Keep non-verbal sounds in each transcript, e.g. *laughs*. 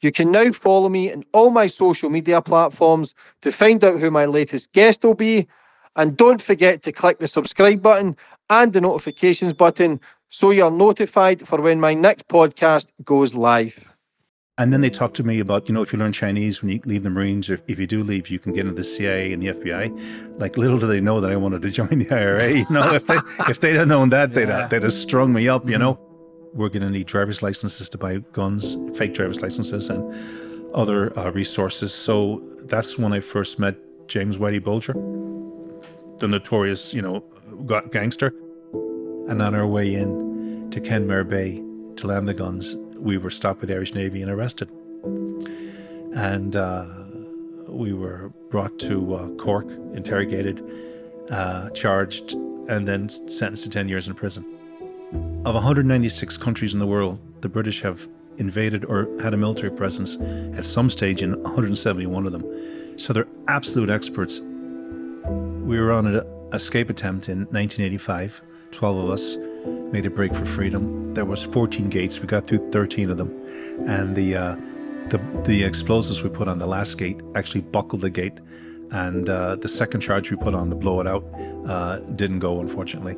You can now follow me on all my social media platforms to find out who my latest guest will be. And don't forget to click the subscribe button and the notifications button so you're notified for when my next podcast goes live. And then they talk to me about, you know, if you learn Chinese when you leave the Marines, or if you do leave, you can get into the CIA and the FBI. Like little do they know that I wanted to join the IRA. You know, if they if they'd have known that, they'd have, they'd have strung me up. You know, we're going to need driver's licenses to buy guns, fake driver's licenses, and other uh, resources. So that's when I first met James Whitey Bulger, the notorious, you know, gangster. And on our way in to Kenmare Bay to land the guns, we were stopped by the Irish Navy and arrested. And uh, we were brought to uh, Cork, interrogated, uh, charged, and then sentenced to 10 years in prison. Of 196 countries in the world, the British have invaded or had a military presence at some stage in 171 of them. So they're absolute experts. We were on an escape attempt in 1985 12 of us made a break for freedom. There was 14 gates. We got through 13 of them. And the, uh, the, the explosives we put on the last gate actually buckled the gate. And uh, the second charge we put on to blow it out uh, didn't go, unfortunately.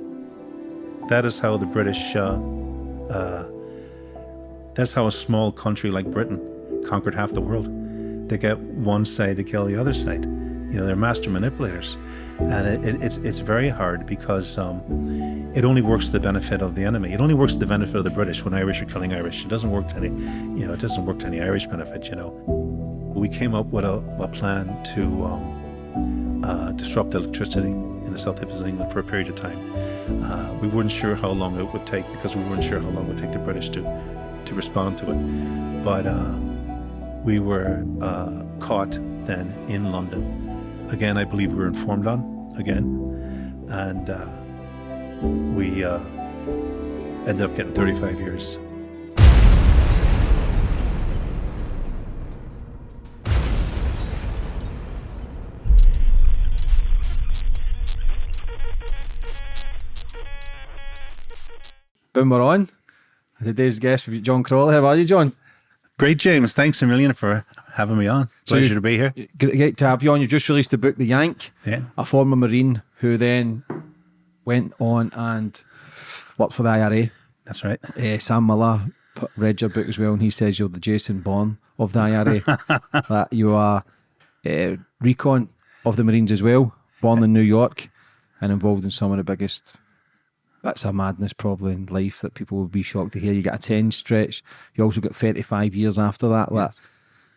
That is how the British, uh, uh, that's how a small country like Britain conquered half the world. They get one side to kill the other side. You know, they're master manipulators. And it, it, it's, it's very hard because um, it only works to the benefit of the enemy. It only works to the benefit of the British when Irish are killing Irish. It doesn't work to any, you know, it doesn't work to any Irish benefit, you know. We came up with a, a plan to um, uh, disrupt electricity in the south of England for a period of time. Uh, we weren't sure how long it would take because we weren't sure how long it would take the British to, to respond to it. But uh, we were uh, caught then in London again, I believe we were informed on again, and uh, we uh, ended up getting 35 years. Boom, we're on. Today's guest will be John Crawley. How are you, John? Great, James. Thanks a million for having me on. Pleasure so to be here. Great to have you on. You just released the book, The Yank, yeah. a former Marine who then went on and worked for the IRA. That's right. Uh, Sam Miller read your book as well, and he says you're the Jason Bourne of the IRA. *laughs* that you are uh, recon of the Marines as well, born in New York and involved in some of the biggest that's a madness probably in life that people would be shocked to hear. You get a 10 stretch, you also get 35 years after that. Yes. That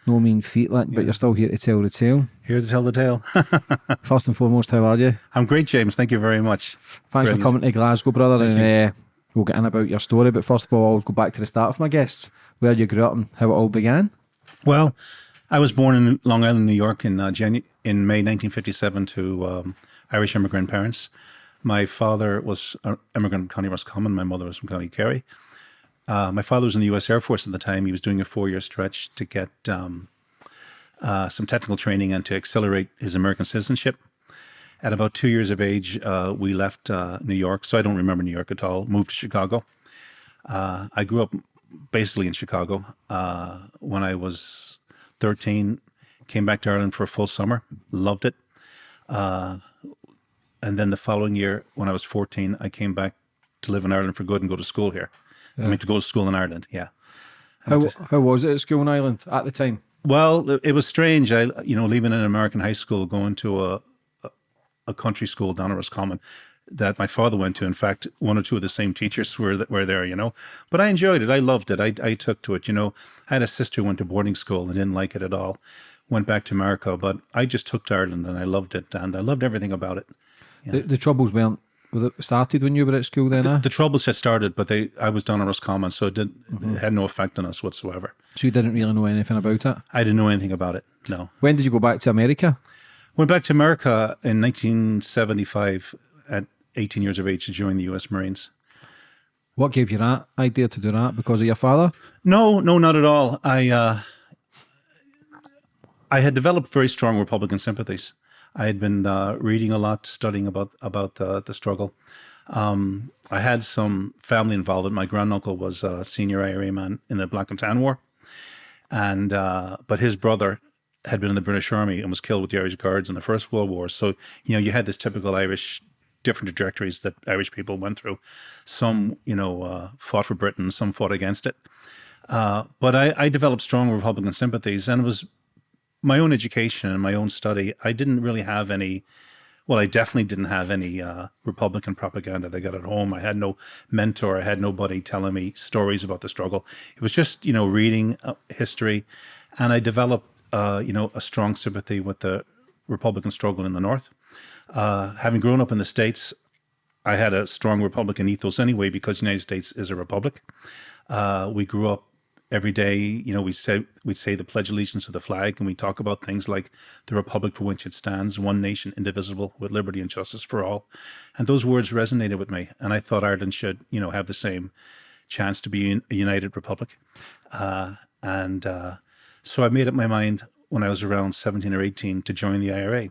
no mean feat, like, yeah. but you're still here to tell the tale. Here to tell the tale. *laughs* First and foremost, how are you? I'm great, James. Thank you very much. Thanks Brilliant. for coming to Glasgow, brother. Thank and uh, we'll get in about your story. But first of all, I'll go back to the start of my guests, where you grew up and how it all began. Well, I was born in Long Island, New York in, uh, Janu- in May 1957 to um, Irish immigrant parents. My father was an immigrant from County Roscommon. My mother was from County Kerry. Uh, my father was in the U.S. Air Force at the time. He was doing a four-year stretch to get um, uh, some technical training and to accelerate his American citizenship. At about two years of age, uh, we left uh, New York. So I don't remember New York at all. Moved to Chicago. Uh, I grew up basically in Chicago. Uh, when I was 13, came back to Ireland for a full summer. Loved it and then the following year, when I was 14, I came back to live in Ireland for good and go to school here. Yeah. I mean, to go to school in Ireland, yeah. How, how was it at school in Ireland at the time? Well, it was strange. I, you know, leaving an American high school, going to a, a, a country school down at Roscommon that my father went to. In fact, one or two of the same teachers were were there, you know. But I enjoyed it. I loved it. I, I took to it, you know. I had a sister who went to boarding school and didn't like it at all. Went back to America, but I just took to Ireland and I loved it and I loved everything about it. The, the troubles weren't was it started when you were at school then? The, eh? the troubles had started, but they I was down in Roscommon, so it, did, mm -hmm. it had no effect on us whatsoever. So you didn't really know anything about it? I didn't know anything about it, no. When did you go back to America? Went back to America in 1975 at 18 years of age to join the U.S. Marines. What gave you that idea to do that? Because of your father? No, no, not at all. I uh, I had developed very strong Republican sympathies. I had been uh, reading a lot, studying about about the, the struggle. Um, I had some family involvement. My granduncle was a senior IRA man in the Black and Tan War. and uh, but his brother had been in the British Army and was killed with the Irish Guards in the First World War. So you know you had this typical Irish different trajectories that Irish people went through. Some you know uh, fought for Britain, some fought against it. Uh, but I, I developed strong Republican sympathies, and was my own education and my own study. I didn't really have any well, I definitely didn't have any uh, Republican propaganda that got at home. I had no mentor. I had nobody telling me stories about the struggle. It was just, you know, reading uh, history. And I developed, uh, you know, a strong sympathy with the Republican struggle in the North. Uh, having grown up in the States, I had a strong Republican ethos anyway because the United States is a republic. Uh, we grew up every day, you know, we say we'd say the Pledge of Allegiance to the flag, and we talk about things like the republic for which it stands, one nation, indivisible, with liberty and justice for all. And those words resonated with me, and I thought Ireland should, you know, have the same chance to be a united republic. Uh, and uh, so I made up my mind when I was around 17 or 18 to join the IRA.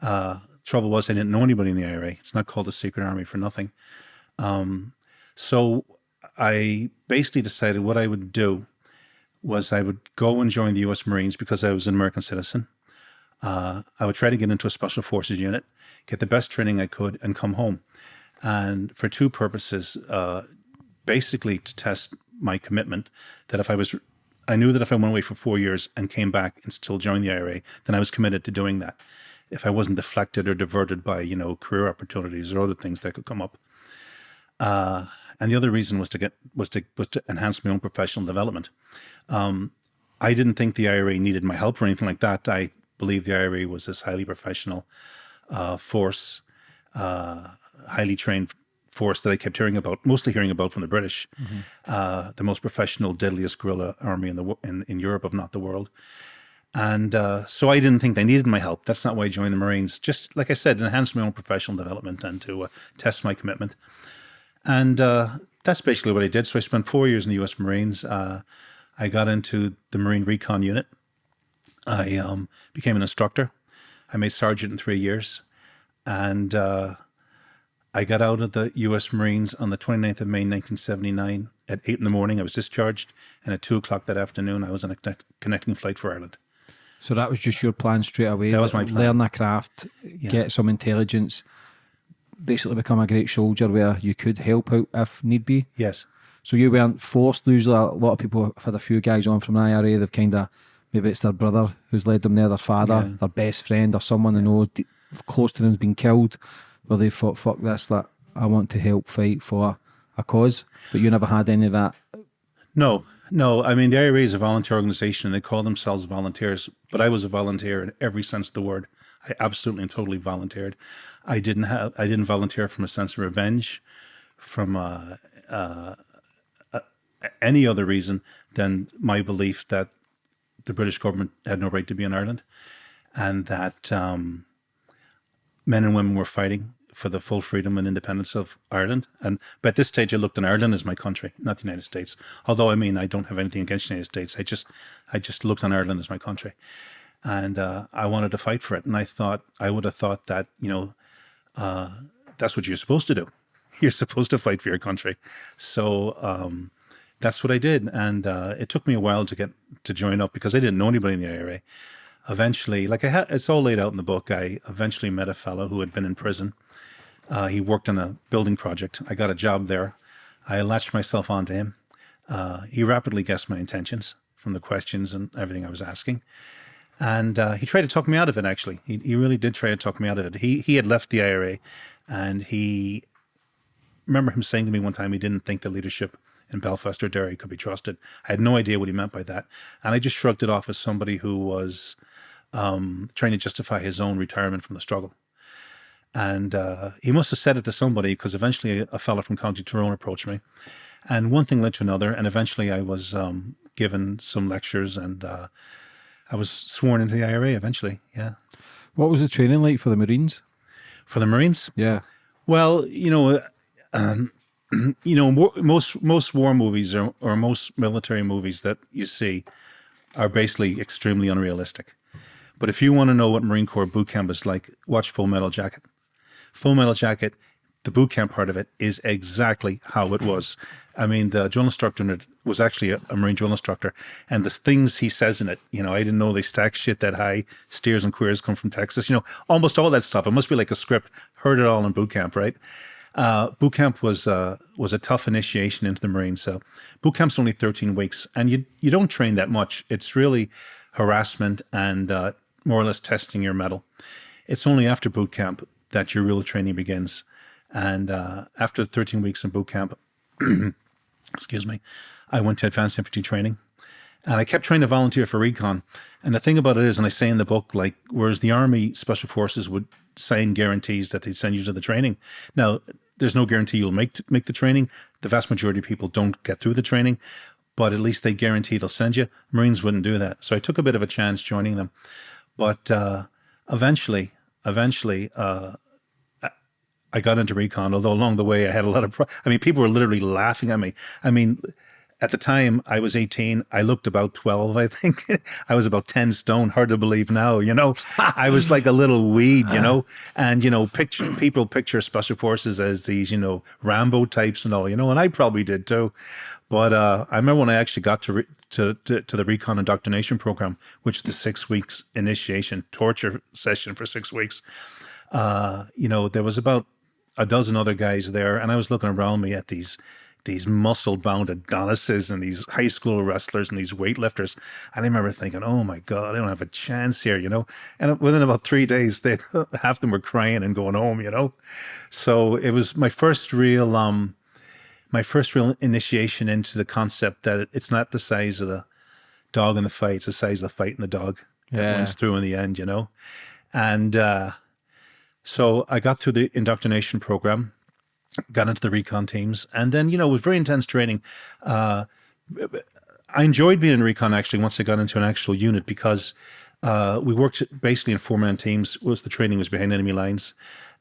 Uh, trouble was I didn't know anybody in the IRA. It's not called the Secret Army for nothing. Um, so I basically decided what I would do was I would go and join the U.S. Marines because I was an American citizen. Uh, I would try to get into a special forces unit, get the best training I could, and come home. And for two purposes, uh, basically to test my commitment that if I was, I knew that if I went away for four years and came back and still joined the IRA, then I was committed to doing that. If I wasn't deflected or diverted by, you know, career opportunities or other things that could come up. Uh, and the other reason was to get was to was to enhance my own professional development. Um, I didn't think the IRA needed my help or anything like that. I believe the IRA was this highly professional uh, force, uh, highly trained force that I kept hearing about, mostly hearing about from the British, mm -hmm. uh, the most professional, deadliest guerrilla army in the in, in Europe, if not the world. And uh, so I didn't think they needed my help. That's not why I joined the Marines. Just like I said, enhance my own professional development and to uh, test my commitment. And uh, that's basically what I did. So I spent four years in the U.S. Marines. Uh, I got into the Marine Recon Unit. I um, became an instructor. I made sergeant in three years. And uh, I got out of the U.S. Marines on the 29th of May, 1979 at 8 in the morning. I was discharged. And at 2 o'clock that afternoon, I was on a connecting flight for Ireland. So that was just your plan straight away? That was my plan. Learn a craft, yeah. get some intelligence, basically become a great soldier where you could help out if need be. Yes. So you weren't forced. Usually, a lot of people have had a few guys on from an IRA. They've kind of maybe it's their brother who's led them there, their father, yeah. their best friend, or someone they know close to them's been killed. Where they thought, "Fuck this! That I want to help fight for a cause." But you never had any of that. No, no. I mean, the IRA is a volunteer organization, and they call themselves volunteers. But I was a volunteer in every sense of the word. I absolutely and totally volunteered. I didn't have I didn't volunteer from a sense of revenge, from uh, uh, uh, any other reason than my belief that the British government had no right to be in Ireland, and that um, men and women were fighting for the full freedom and independence of Ireland. And but at this stage, I looked on Ireland as my country, not the United States. Although I mean, I don't have anything against the United States. I just I just looked on Ireland as my country and uh, I wanted to fight for it. And I thought I would have thought that you know uh, that's what you're supposed to do. *laughs* You're supposed to fight for your country. So um, that's what I did, and uh, it took me a while to get to join up because I didn't know anybody in the IRA. Eventually, like I had, it's all laid out in the book. I eventually met a fellow who had been in prison. Uh, he worked on a building project. I got a job there. I latched myself onto him. Uh, he rapidly guessed my intentions from the questions and everything I was asking. And uh, he tried to talk me out of it, actually. He, he really did try to talk me out of it. He, he had left the IRA and he, remember him saying to me one time he didn't think the leadership in Belfast or Derry could be trusted. I had no idea what he meant by that. And I just shrugged it off as somebody who was um, trying to justify his own retirement from the struggle. And uh, he must have said it to somebody because eventually a, a fellow from County Tyrone approached me. And one thing led to another. And eventually I was um, given some lectures and uh, I was sworn into the IRA eventually. Yeah. What was the training like for the Marines? For the Marines? Yeah. Well, you know, um, *clears throat* you know, most most war movies or, or most military movies that you see are basically extremely unrealistic. But if you want to know what Marine Corps boot camp is like, watch Full Metal Jacket. Full Metal Jacket the boot camp part of it is exactly how it was. I mean, the drill instructor was actually a, a Marine drill instructor, and the things he says in it, you know, I didn't know they stack shit that high. Steers and queers come from Texas, you know, almost all that stuff. It must be like a script. Heard it all in boot camp, right? Uh, boot camp was uh, was a tough initiation into the Marines. So boot camp's only 13 weeks, and you you don't train that much. It's really harassment and uh, more or less testing your mettle. It's only after boot camp that your real training begins. And uh, after 13 weeks in boot camp, *clears throat* excuse me, I went to advanced infantry training. And I kept trying to volunteer for recon. And the thing about it is, and I say in the book, like, whereas the Army Special Forces would sign guarantees that they'd send you to the training. Now, there's no guarantee you'll make make the training. The vast majority of people don't get through the training, but at least they guarantee they'll send you. Marines wouldn't do that. So I took a bit of a chance joining them. But uh, eventually, eventually, uh, I got into recon, although along the way I had a lot of, I mean, people were literally laughing at me. I mean, at the time I was 18, I looked about 12, I think. *laughs* I was about 10 stone, hard to believe now, you know. I was like a little weed, you know. And, you know, picture people picture special forces as these, you know, Rambo types and all, you know, and I probably did too. But uh, I remember when I actually got to, to, to to the recon indoctrination program, which is the six weeks initiation torture session for six weeks. Uh, you know, there was about a dozen other guys there, and I was looking around me at these these muscle bound Adonises and these high school wrestlers and these weightlifters. And I remember thinking, oh my God, I don't have a chance here, you know? And within about three days, *laughs* they half of them were crying and going home, you know? So it was my first real, um, my first real initiation into the concept that it's not the size of the dog in the fight, it's the size of the fight in the dog that yeah. wins through in the end, you know? And, uh, so I got through the indoctrination program, got into the recon teams, and then, you know, with very intense training, uh, I enjoyed being in recon actually once I got into an actual unit because uh, we worked basically in four man teams. Was the training was behind enemy lines,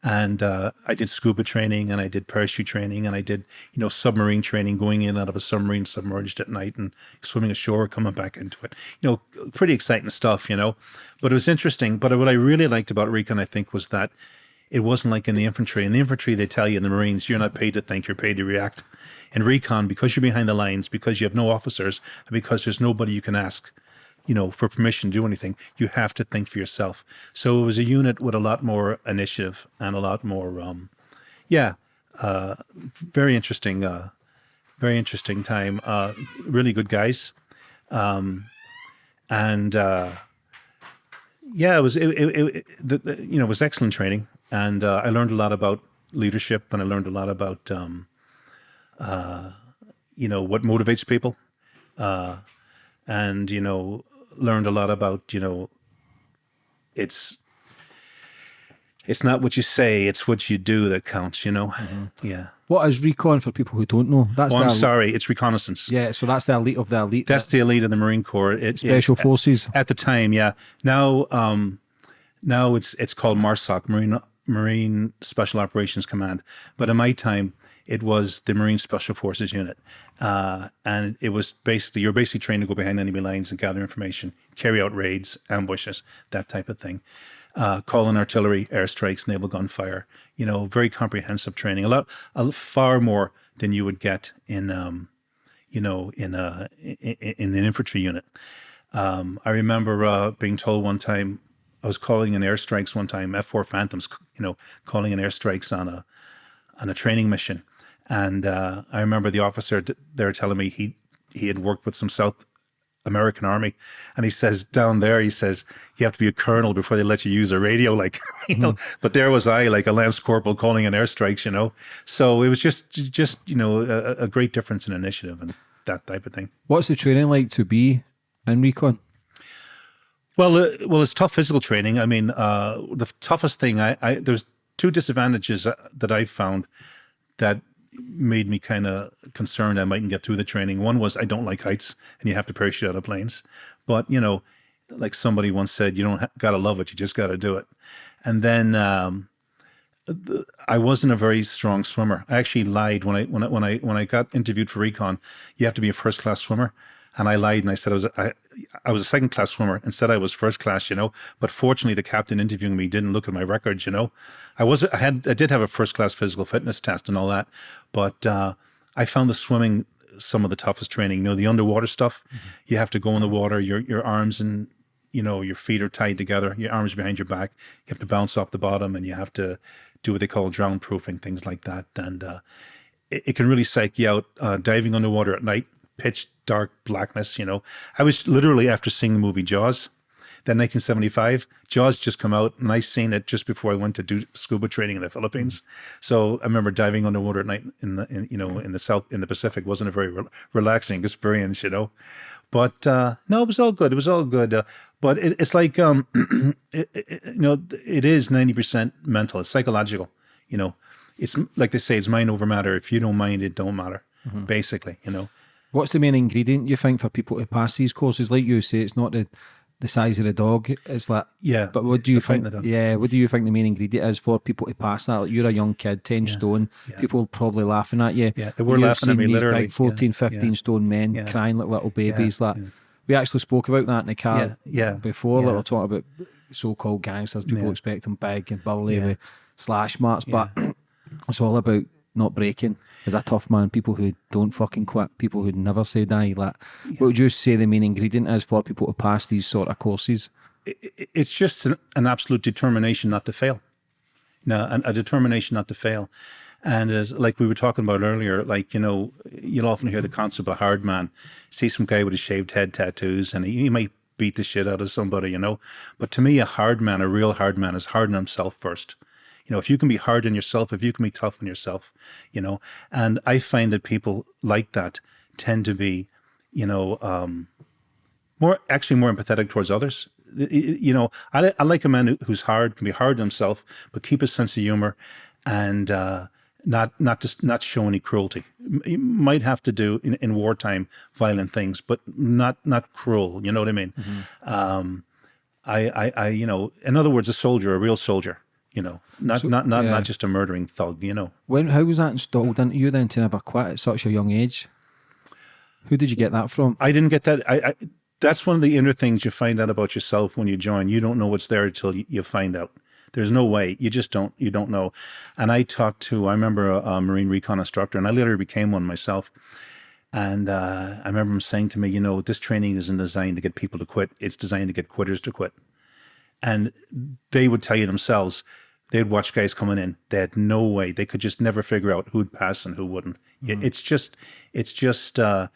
and uh, I did scuba training and I did parachute training and I did you know submarine training, going in out of a submarine submerged at night and swimming ashore, coming back into it. You know, pretty exciting stuff. You know, but it was interesting. But what I really liked about recon, I think, was that it wasn't like in the infantry. In the infantry, they tell you in the Marines, you're not paid to think, you're paid to react. In recon, because you're behind the lines, because you have no officers, and because there's nobody you can ask, you know, for permission to do anything, you have to think for yourself. So it was a unit with a lot more initiative and a lot more, um, yeah, uh, very interesting, uh, very interesting time. Uh, really good guys. Um, and, uh, yeah, it was, it, it, it the, you know, it was excellent training. And uh, I learned a lot about leadership and I learned a lot about, um, uh, you know, what motivates people. Uh, and, you know, learned a lot about, you know, it's, it's not what you say, it's what you do that counts, you know? Mm -hmm. Yeah. What is recon for people who don't know? That's oh, I'm sorry, it's reconnaissance. Yeah, so that's the elite of the elite. That's the elite of the Marine Corps. It, Special Forces. At, at, the time, yeah. Now, um, now it's it's called MARSOC, Marine Marine Special Operations Command. But in my time, it was the Marine Special Forces Unit. Uh, and it was basically, you're basically trained to go behind enemy lines and gather information, carry out raids, ambushes, that type of thing. Uh, call in artillery, airstrikes, naval gunfire, you know, very comprehensive training, a lot, a, far more than you would get in, um, you know, in, a, in, in an infantry unit. Um, I remember uh, being told one time I was calling in airstrikes one time, F4 Phantoms, you know, calling in airstrikes on a on a training mission, and uh, I remember the officer there telling me he he had worked with some South American Army, and he says down there, he says you have to be a colonel before they let you use a radio, *laughs* like you know. Mm. But there was I, like a lance corporal, calling in airstrikes, you know. So it was just just you know a, a great difference in initiative and that type of thing. What's the training like to be in recon? Well, uh, well, it's tough physical training. I mean, uh, the toughest thing, I, I there's two disadvantages uh, that I found that made me kind of concerned I mightn't get through the training. One was I don't like heights, and you have to parachute out of planes. But you know, like somebody once said, you don't got to love it, you just got to do it. And then um, the, I wasn't a very strong swimmer. I actually lied when I when I when I when I got interviewed for recon. You have to be a first class swimmer. And I lied and I said I was I, I was a second class swimmer and said I was first class, you know. But fortunately, the captain interviewing me didn't look at my records, you know. I was I had I did have a first class physical fitness test and all that, but uh, I found the swimming some of the toughest training. You know, the underwater stuff. Mm-hmm. You have to go in the water. Your your arms and you know your feet are tied together. Your arms behind your back. You have to bounce off the bottom, and you have to do what they call drown proofing, things like that. And uh, it, it, can really psych you out. Uh, diving underwater at night, pitch dark blackness. You know, I was literally after seeing the movie Jaws. that 1975, Jaws just come out, and I seen it just before I went to do scuba training in the Philippines. So I remember diving underwater at night in the, in, you know, in the South, in the Pacific wasn't a very re relaxing experience, you know. But uh, no, it was all good. It was all good. Uh, but it, it's like, um, *clears throat* it, it, you know, it is 90% mental. It's psychological, you know. It's like they say, it's mind over matter. If you don't mind, it don't matter, mm -hmm. basically, you know. What's the main ingredient you think for people to pass these courses? Like you say, it's not the the size of the dog. It's like yeah. But what do you think? Yeah, what do you think the main ingredient is for people to pass that? Like you're a young kid, ten yeah. stone. Yeah. People probably laughing at you. Yeah, they were You've laughing at me literally. Big 14, yeah. 15 stone men crying like little babies. Like we actually spoke about that in the car. Yeah, before. Yeah. Little talk about so-called gangsters. People expect them big and burly with slash marks, but *clears throat* it's all about not breaking is a tough man. People who don't fucking quit, people who never say die. Like, yeah. what would you say the main ingredient is for people to pass these sort of courses? It's just an absolute determination not to fail. No, a determination not to fail. And as like we were talking about earlier, like, you know, you'll often hear the concept of a hard man. See some guy with a shaved head tattoos and he, he might beat the shit out of somebody, you know. But to me, a hard man, a real hard man is hard on himself first. You know, if you can be hard on yourself, if you can be tough on yourself, you know, and I find that people like that tend to be, you know, um, more actually more empathetic towards others. You know, I, I like a man who's hard, can be hard on himself, but keep a sense of humor and uh, not not just not show any cruelty. You might have to do in, in wartime violent things, but not not cruel. You know what I mean? Mm -hmm. um, I, I, I, you know, in other words, a soldier, a real soldier, you know, not so, not not, yeah. not just a murdering thug, you know. When how was that installed into you then to never quit at such a young age? Who did you get that from? I didn't get that. I, I that's one of the inner things you find out about yourself when you join. You don't know what's there until you, you find out. There's no way. You just don't. You don't know. And I talked to. I remember a, a Marine recon instructor, and I later became one myself. And uh, I remember him saying to me, you know, this training isn't designed to get people to quit. It's designed to get quitters to quit. And they would tell you themselves, they'd watch guys coming in. They had no way. They could just never figure out who'd pass and who wouldn't. Mm. It's just, it's just, uh,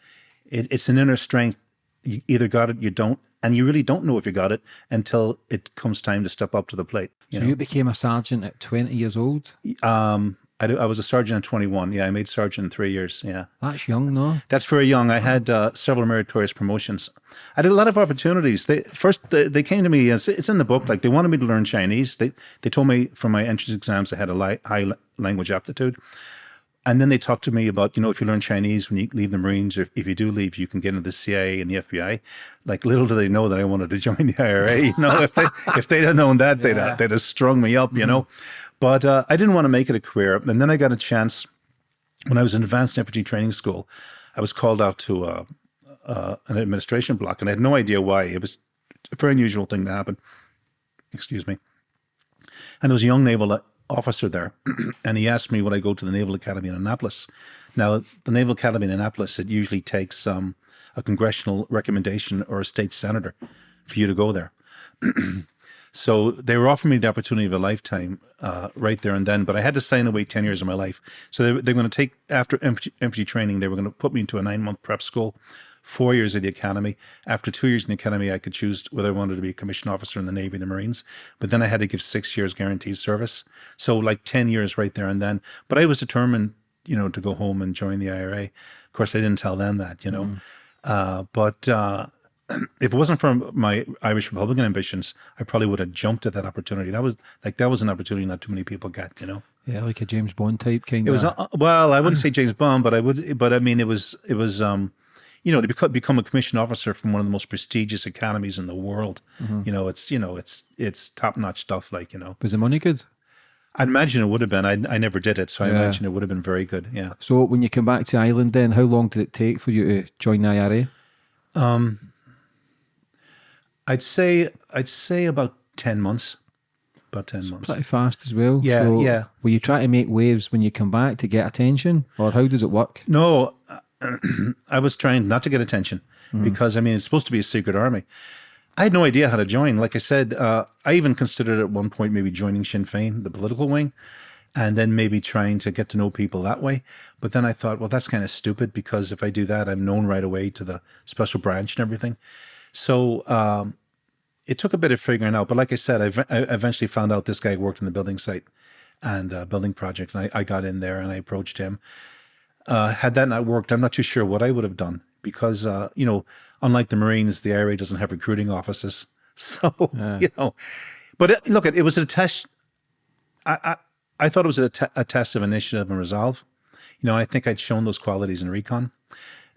it, it's an inner strength. You either got it, you don't, and you really don't know if you got it until it comes time to step up to the plate. You so know? you became a sergeant at 20 years old? Um, I, I was a sergeant at 21. Yeah, I made sergeant in three years. Yeah. That's young, no? That's very young. I had uh, several meritorious promotions. I did a lot of opportunities. They First, they, they came to me, it's, it's in the book, like they wanted me to learn Chinese. They, they told me from my entrance exams I had a li high language aptitude. And then they talked to me about, you know, if you learn Chinese when you leave the Marines, or if you do leave, you can get into the CIA and the FBI. Like little do they know that I wanted to *laughs* join the IRA. You know, if they if they'd have known that, they'd have, they'd have strung me up. You mm -hmm. know, but uh, I didn't want to make it a career. And then I got a chance when I was in advanced infantry training school. I was called out to uh, uh, an administration block, and I had no idea why. It was a very unusual thing to happen. Excuse me. And there was a young naval officer there, *clears throat* and he asked me would I go to the Naval Academy in Annapolis. Now, the Naval Academy in Annapolis, it usually takes um, a congressional recommendation or a state senator for you to go there. *clears throat* So they were offering me the opportunity of a lifetime uh, right there and then, but I had to sign away 10 years of my life. So they, they're going to take, after empty training, they were going to put me into a nine month prep school, four years at the academy. After two years in the academy, I could choose whether I wanted to be a commissioned officer in the Navy and the Marines, but then I had to give six years guaranteed service. So like 10 years right there and then, but I was determined, you know, to go home and join the IRA. Of course, I didn't tell them that, you know, mm. uh, but, uh, *clears throat* if it wasn't for my Irish Republican ambitions, I probably would have jumped at that opportunity. That was like that was an opportunity not too many people get, you know. Yeah, like a James Bond type kind. It was uh, well, I wouldn't say James Bond, but I would, but I mean, it was it was um, you know, to become become a commissioned officer from one of the most prestigious academies in the world. Mm -hmm. You know, it's you know, it's it's top notch stuff. Like you know, was the money good? I imagine it would have been. I, I never did it, so I yeah. imagine it would have been very good. Yeah. So when you came back to Ireland, then how long did it take for you to join the IRA? I'd say I'd say about ten months. About ten months. Pretty fast as well. Yeah, yeah. Will you try to make waves when you come back to get attention, or how does it work? No, *clears throat* I was trying not to get attention because I mean it's supposed to be a secret army. I had no idea how to join. Like I said, uh, I even considered at one point maybe joining Sinn Féin, the political wing, and then maybe trying to get to know people that way. But then I thought, well, that's kind of stupid because if I do that, I'm known right away to the special branch and everything. So um, it took a bit of figuring out. But like I said, I, I eventually found out this guy worked in the building site and uh, building project, and I, I got in there and I approached him. Uh, had that not worked, I'm not too sure what I would have done because, uh, you know, unlike the Marines, the IRA doesn't have recruiting offices. *laughs* So, you know, but it, look, it, it was a test. I, I, I thought it was a, te- a test of initiative and resolve. You know, I think I'd shown those qualities in recon.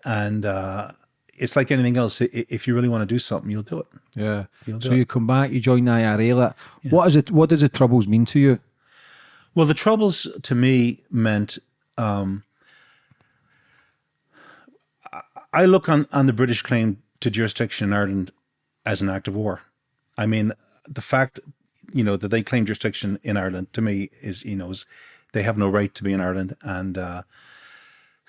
And uh, it's like anything else. If you really want to do something, you'll do it. Yeah. You'll So it. you come back, you join the IRA. Like, What is it? What does the troubles mean to you? Well, the troubles to me meant um, I- I look on, on the British claim to jurisdiction in Ireland as an act of war. I mean, the fact, you know, that they claim jurisdiction in Ireland to me is, you know, is they have no right to be in Ireland. And uh,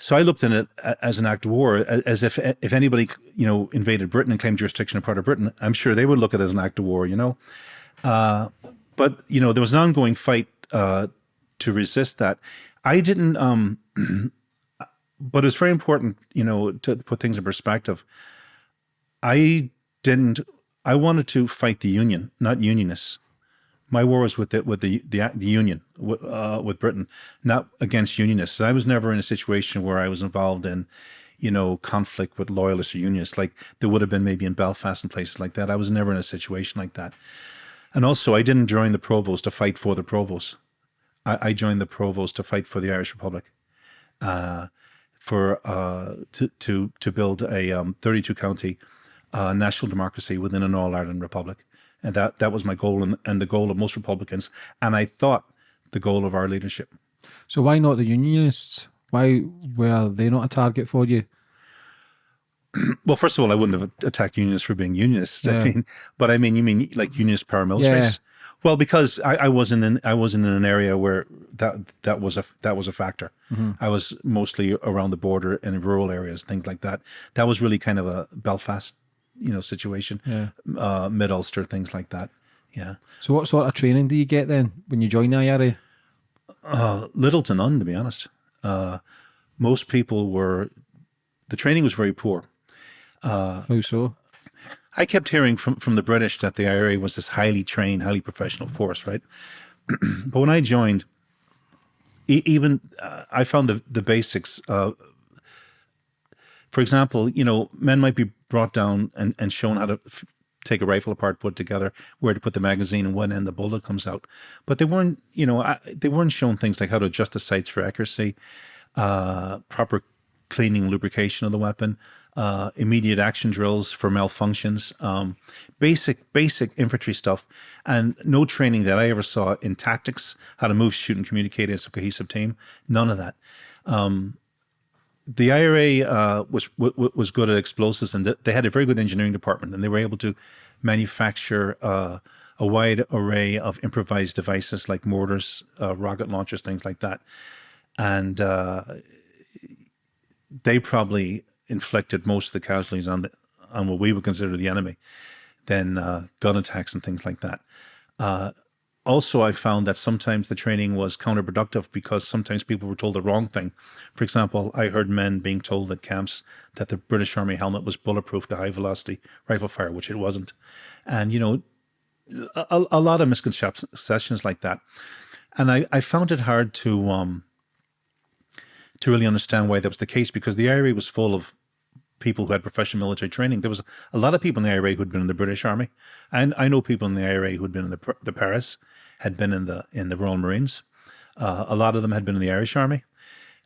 so I looked at it as an act of war, as if if anybody, you know, invaded Britain and claimed jurisdiction in part of Britain, I'm sure they would look at it as an act of war, you know. but you know there was an ongoing fight uh, to resist that. I didn't, um, *clears throat* but it's very important, you know, to put things in perspective. I didn't. I wanted to fight the union, not unionists. My war was with the with the the, the union uh, with Britain, not against unionists. I was never in a situation where I was involved in, you know, conflict with loyalists or unionists, like there would have been maybe in Belfast and places like that. I was never in a situation like that. And also, I didn't join the Provos to fight for the Provos. I, I joined the Provos to fight for the Irish Republic, uh, for uh, to to to build a um, 32 county uh, national democracy within an all Ireland republic, and that that was my goal and, and the goal of most Republicans, and I thought the goal of our leadership. So why not the unionists? Why were they not a target for you? *clears throat* Well, first of all, I wouldn't have attacked unionists for being unionists. Yeah. I mean, but I mean, you mean like unionist paramilitaries? Well, because I, I wasn't in I wasn't in an area where that that was a that was a factor. Mm-hmm. I was mostly around the border and in rural areas, things like that. That was really kind of a Belfast, you know, situation. Yeah. Uh, Mid Ulster, things like that. Yeah. So what sort of training do you get then when you join the IRA? Uh, little to none, to be honest. Uh, most people were. The training was very poor. How so? I kept hearing from, from the British that the IRA was this highly trained, highly professional force, right? *clears throat* but when I joined, e- even uh, I found the the basics. Uh, for example, you know, men might be brought down and, and shown how to take a rifle apart, put together, where to put the magazine, and when end the bullet comes out. But they weren't, you know, I, they weren't shown things like how to adjust the sights for accuracy, uh, proper cleaning, lubrication of the weapon, uh, immediate action drills for malfunctions, um, basic basic infantry stuff, and no training that I ever saw in tactics, how to move, shoot, and communicate as a cohesive team. None of that. The IRA uh, was was good at explosives, and th- they had a very good engineering department, and they were able to manufacture uh, a wide array of improvised devices like mortars, uh, rocket launchers, things like that. And uh, they probably inflicted most of the casualties on the on what we would consider the enemy, than uh, gun attacks and things like that. Also, I found that sometimes the training was counterproductive because sometimes people were told the wrong thing. For example, I heard men being told at camps that the British Army helmet was bulletproof to high velocity rifle fire, which it wasn't. And, you know, a, a lot of misconceptions like that. And I, I found it hard to um, to really understand why that was the case because the IRA was full of people who had professional military training. There was a lot of people in the IRA who'd been in the British Army, and I know people in the IRA who'd been in the the Paras, had been in the in the Royal Marines. Uh, a lot of them had been in the Irish Army.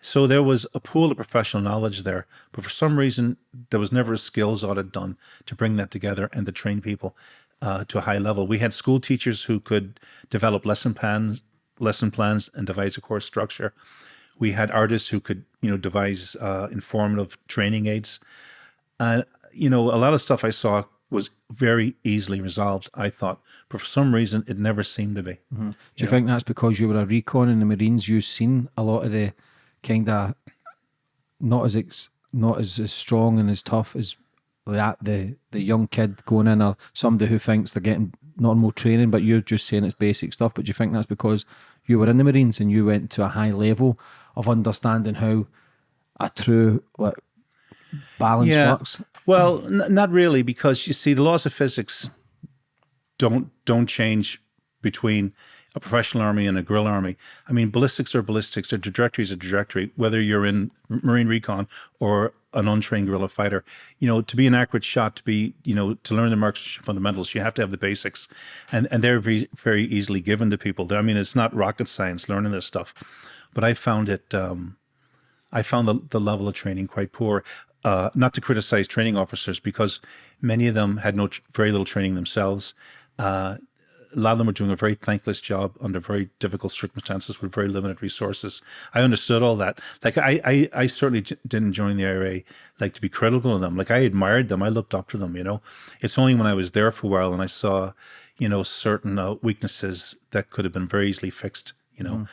So there was a pool of professional knowledge there, but for some reason there was never a skills audit done to bring that together and to train people uh, to a high level. We had school teachers who could develop lesson plans, lesson plans, and devise a course structure. We had artists who could, you know, devise uh, informative training aids. And you know, a lot of stuff I saw was very easily resolved. I thought, but for some reason, it never seemed to be. Mm-hmm. Do you think that's because you were a recon in the Marines? You've seen a lot of the kind of not as ex, not as, as strong and as tough as that the the young kid going in or somebody who thinks they're getting normal training, but you're just saying it's basic stuff. But do you think that's because you were in the Marines and you went to a high level of understanding how a true like balance works? Well, not really, because you see, the laws of physics don't don't change between a professional army and a guerrilla army. I mean, ballistics are ballistics. A trajectory is a trajectory. Whether you're in Marine Recon or an untrained guerrilla fighter, you know, to be an accurate shot, to be, you know, to learn the marksmanship fundamentals, you have to have the basics, and and they're very very easily given to people. I mean, it's not rocket science learning this stuff, but I found it. Um, I found the, the level of training quite poor. Uh, not to criticize training officers because many of them had no very little training themselves. Uh, a lot of them were doing a very thankless job under very difficult circumstances with very limited resources. I understood all that. Like I, I, I certainly didn't join the IRA like to be critical of them. Like I admired them. I looked up to them. You know, it's only when I was there for a while and I saw, you know, certain uh, weaknesses that could have been very easily fixed. You know, mm.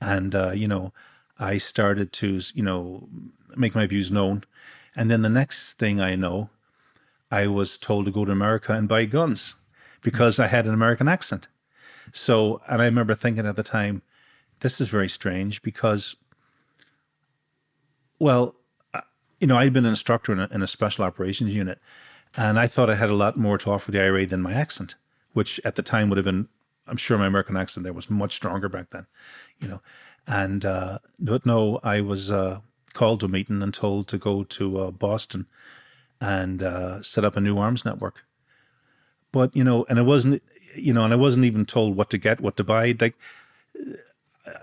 and uh, you know, I started to, you know, make my views known and then the next thing I know, I was told to go to America and buy guns because I had an American accent. So, and I remember thinking at the time, this is very strange because, well, you know, I'd been an instructor in a, in a special operations unit, and I thought I had a lot more to offer the IRA than my accent, which at the time would have been, I'm sure my American accent there was much stronger back then, you know. And, uh, but no, I was, uh, called to a meeting and told to go to uh, Boston and uh, set up a new arms network. But you know, and I wasn't, you know, and I wasn't even told what to get, what to buy. Like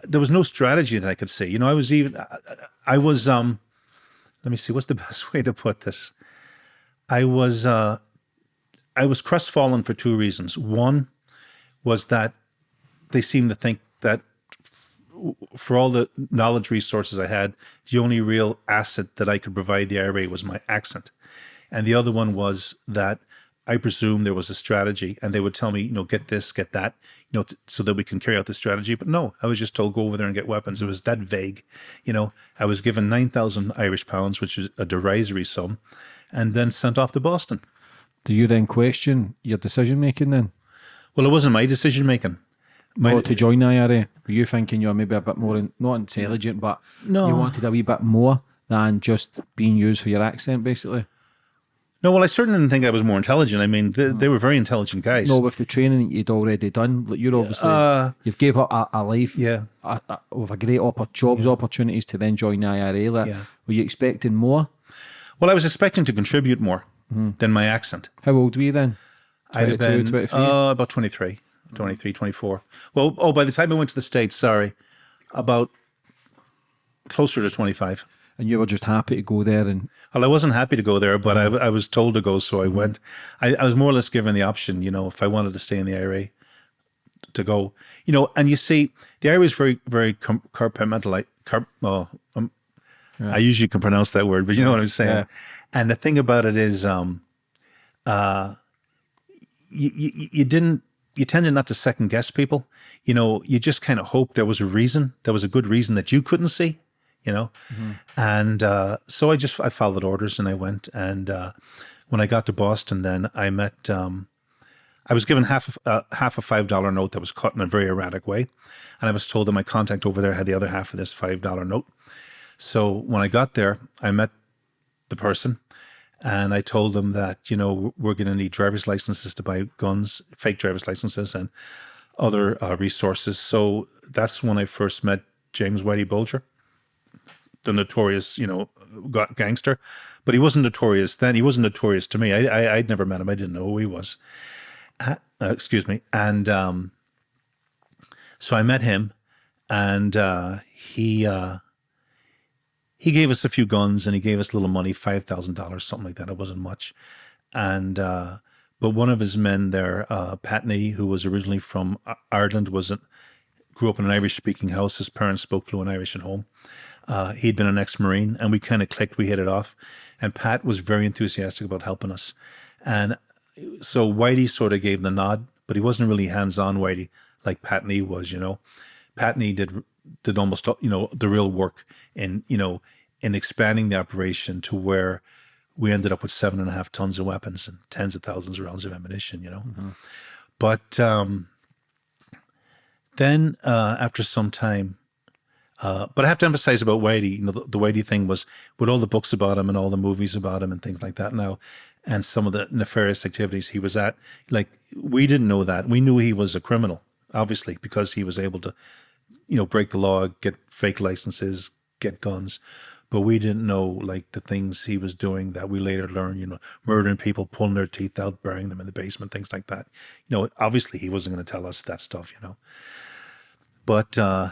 there was no strategy that I could see. You know, I was even, I was, um, let me see, what's the *laughs* best way to put this? I was, uh, I was crestfallen for two reasons. One was that they seemed to think that for all the knowledge resources I had, the only real asset that I could provide the IRA was my accent. And the other one was that I presume there was a strategy and they would tell me, you know, get this, get that, you know, so that we can carry out the strategy. But no, I was just told, go over there and get weapons. It was that vague. You know, I was given 9,000 Irish pounds, which is a derisory sum, and then sent off to Boston. Do you then question your decision making then? Well, it wasn't my decision making. My, to join the IRA? Were you thinking you're maybe a bit more, in, not intelligent, but no. you wanted a wee bit more than just being used for your accent, basically? No, well, I certainly didn't think I was more intelligent. I mean, they, they were very intelligent guys. No, with the training you'd already done, like you're obviously Uh, you've gave up a, a life, yeah. a, a, with a great oppor- jobs opportunities to then join the IRA. Like, Yeah. Were you expecting more? Well, I was expecting to contribute more than my accent. How old were you then? I'd have been 23? uh, about 23, 23, 24. Well, oh, by the time I went to the States, sorry, about closer to 25. And you were just happy to go there and Well, I wasn't happy to go there, but I, I was told to go, so I went. I, I was more or less given the option, you know, if I wanted to stay in the IRA, to go. You know, and you see, the IRA is very, very com- compartmentalized. Car- oh, um, I usually can pronounce that word, but you know what I'm saying. Yeah. And the thing about it is, um, uh, you, you, you didn't, you tended not to second guess people. You know, you just kind of hope there was a reason, there was a good reason that you couldn't see, you know? And uh, so I just, I followed orders and I went. And uh, when I got to Boston, then I met, um, I was given half of, uh, half a five dollar note that was cut in a very erratic way, and I was told that my contact over there had the other half of this five dollar note. So when I got there, I met the person, and I told them that you know we're going to need driver's licenses to buy guns, fake driver's licenses, and other uh, resources. So that's when I first met James Whitey Bulger, the notorious you know gangster, but he wasn't notorious then. He wasn't notorious to me. I, I I'd never met him. I didn't know who he was uh, excuse me. And um, so I met him, and uh, he uh, he gave us a few guns, and he gave us a little money, five thousand dollars, something like that. It wasn't much, and uh, but one of his men there, uh, Pat Nee, who was originally from Ireland, was a, grew up in an Irish-speaking house. His parents spoke fluent Irish at home. Uh, he'd been an ex-marine, and we kind of clicked. We hit it off, and Pat was very enthusiastic about helping us, and so Whitey sort of gave the nod, but he wasn't really hands-on Whitey like Pat Nee was. You know, Patney did did almost you know the real work in you know in expanding the operation to where we ended up with seven and a half tons of weapons and tens of thousands of rounds of ammunition. You know, mm-hmm. but um, then uh, after some time. Uh, but I have to emphasize about Whitey, you know, the, the Whitey thing was with all the books about him and all the movies about him and things like that now, and some of the nefarious activities he was at. Like we didn't know that. We knew he was a criminal, obviously, because he was able to, you know, break the law, get fake licenses, get guns. But we didn't know like the things he was doing that we later learned, you know, murdering people, pulling their teeth out, burying them in the basement, things like that. You know, obviously he wasn't going to tell us that stuff, you know. But uh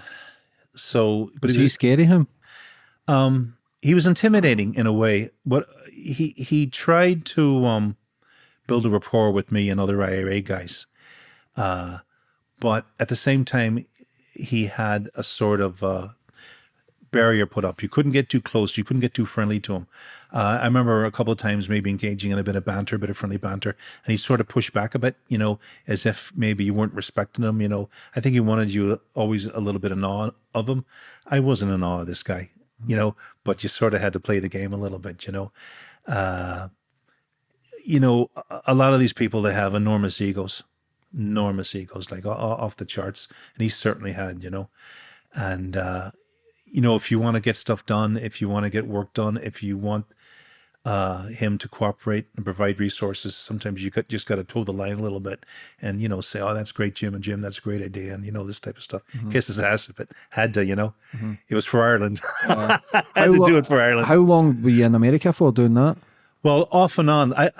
so but was he scary him? Um he was intimidating in a way, but he he tried to um build a rapport with me and other IRA guys. Uh but at the same time he had a sort of uh barrier put up. You couldn't get too close. You couldn't get too friendly to him. Uh, I remember a couple of times maybe engaging in a bit of banter, a bit of friendly banter, and he sort of pushed back a bit, you know, as if maybe you weren't respecting him. You know, I think he wanted you always a little bit in awe of him. I wasn't in awe of this guy, you know, but you sort of had to play the game a little bit, you know. Uh, you know, a lot of these people that have enormous egos, enormous egos, like off the charts, and he certainly had, you know, and uh, you know, if you want to get stuff done, if you want to get work done, if you want uh, him to cooperate and provide resources, sometimes you just got to toe the line a little bit and, you know, say, oh, that's great, Jim. And Jim, that's a great idea. And, you know, this type of stuff. Mm-hmm. Kiss his ass if it had to, you know. Mm-hmm. It was for Ireland. Uh, *laughs* had to lo- do it for Ireland. How long were you in America for doing that? Well, off and on. I,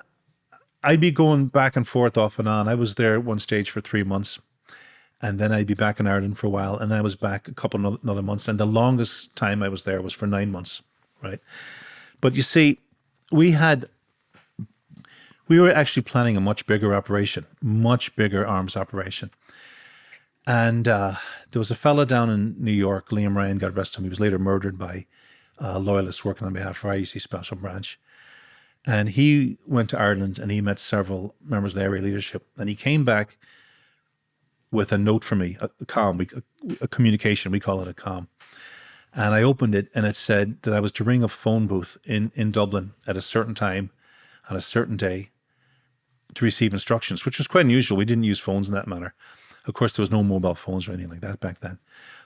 I'd be going back and forth off and on. I was there at one stage for three months and then I'd be back in Ireland for a while, and I was back a couple of another months, and the longest time I was there was for nine months, right? But you see, we had we were actually planning a much bigger operation, much bigger arms operation, and uh, there was a fellow down in New York, Liam Ryan, God rest him. He was later murdered by uh, loyalists working on behalf of RUC Special Branch. And he went to Ireland and he met several members of the IRA leadership. And he came back with a note for me, a, a com, a, a, communication. We call it a com. And I opened it, and it said that I was to ring a phone booth in in Dublin at a certain time, on a certain day, to receive instructions, which was quite unusual. We didn't use phones in that manner. Of course, there was no mobile phones or anything like that back then.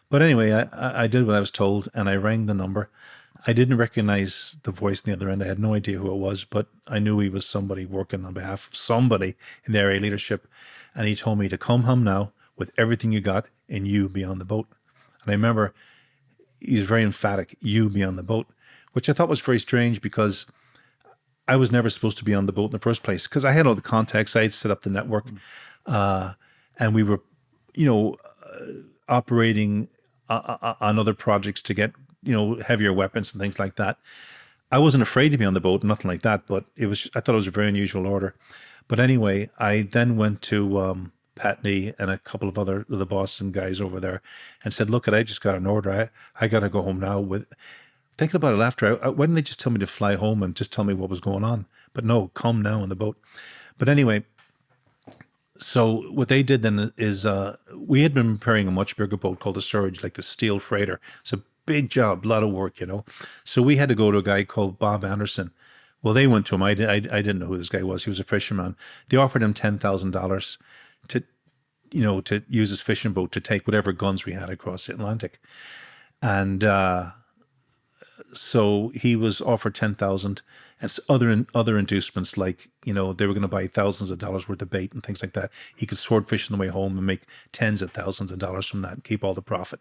But anyway, I, I did what I was told, and I rang the number. I didn't recognize the voice on the other end. I had no idea who it was, but I knew he was somebody working on behalf of somebody in the IRA leadership. And he told me to come home now with everything you got and you be on the boat. And I remember he was very emphatic, you be on the boat, which I thought was very strange because I was never supposed to be on the boat in the first place because I had all the contacts. I had set up the network uh, and we were, you know, uh, operating uh, uh on other projects to get, you know, heavier weapons and things like that. I wasn't afraid to be on the boat, nothing like that, but it was, I thought it was a very unusual order. But anyway, I then went to um, Pat Nee and a couple of other the Boston guys over there and said, look, I just got an order. I, I got to go home now with thinking about it after. I, why didn't they just tell me to fly home and just tell me what was going on? But no, come now on the boat. But anyway, so what they did then is uh, we had been preparing a much bigger boat called the Surge, like the steel freighter. It's a big job, a lot of work, you know. So we had to go to a guy called Bob Anderson. Well, they went to him. I, I, I didn't know who this guy was. He was a fisherman. They offered him ten thousand dollars to, you know, to use his fishing boat to take whatever guns we had across the Atlantic. And uh, so he was offered 10,000 and other other inducements like, you know, they were going to buy thousands of dollars worth of bait and things like that. He could sword fish on the way home and make tens of thousands of dollars from that and keep all the profit.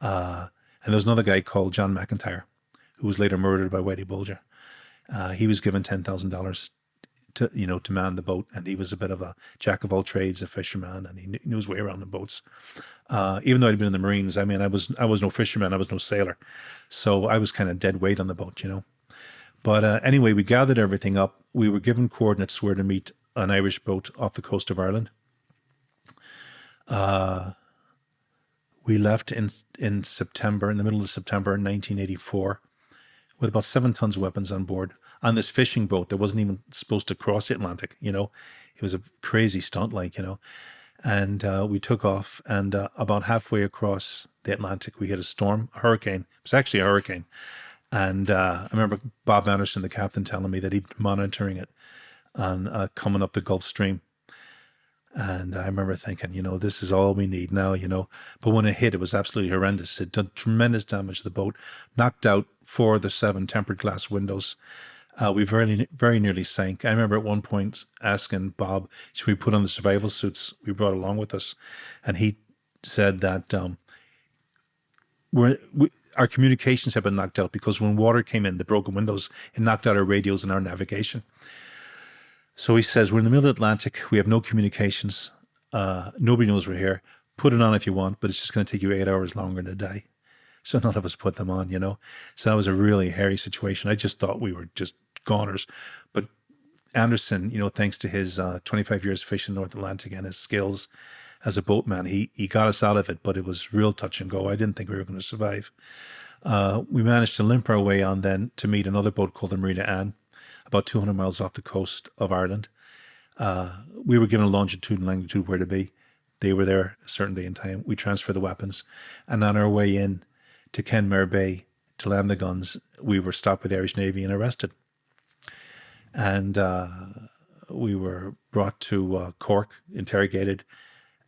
Uh, and there was another guy called John McIntyre, who was later murdered by Whitey Bulger. Uh, he was given $10,000 to you know to man the boat, and he was a bit of a jack of all trades, a fisherman, and he knew his way around the boats. Uh, even though I'd been in the Marines, I mean, I was I was no fisherman, I was no sailor, so I was kind of dead weight on the boat, you know. But uh, anyway, we gathered everything up. We were given coordinates where to meet an Irish boat off the coast of Ireland. Uh, We left in in September, in the middle of September 1984, with about seven tons of weapons on board on this fishing boat that wasn't even supposed to cross the Atlantic. You know, it was a crazy stunt, like you know. And uh, we took off, and uh, about halfway across the Atlantic, we hit a storm, a hurricane. It was actually a hurricane, and uh, I remember Bob Anderson, the captain, telling me that he'd monitoring it on uh, coming up the Gulf Stream. And I remember thinking, you know, this is all we need now, you know. But when it hit, it was absolutely horrendous. It did tremendous damage to the boat, knocked out four of the seven tempered glass windows. Uh, we very, very nearly sank. I remember at one point asking Bob, should we put on the survival suits we brought along with us? And he said that um, we're, we, our communications have been knocked out because when water came in, the broken windows, it knocked out our radios and our navigation. So he says, We're in the middle of the Atlantic. We have no communications. Uh, nobody knows we're here. Put it on if you want, but it's just going to take you eight hours longer to die. So *laughs* none of us put them on, you know. So that was a really hairy situation. I just thought we were just goners. But Anderson, you know, thanks to his uh, 25 years fishing North Atlantic and his skills as a boatman, he he got us out of it. But it was real touch and go. I didn't think we were going to survive. Uh, we managed to limp our way on then to meet another boat called the Marita Ann about 200 miles off the coast of Ireland. Uh, we were given a longitude and longitude where to be. They were there a certain day and time. We transferred the weapons. And on our way in to Kenmare Bay to land the guns, we were stopped by the Irish Navy and arrested. And uh, we were brought to uh, Cork, interrogated,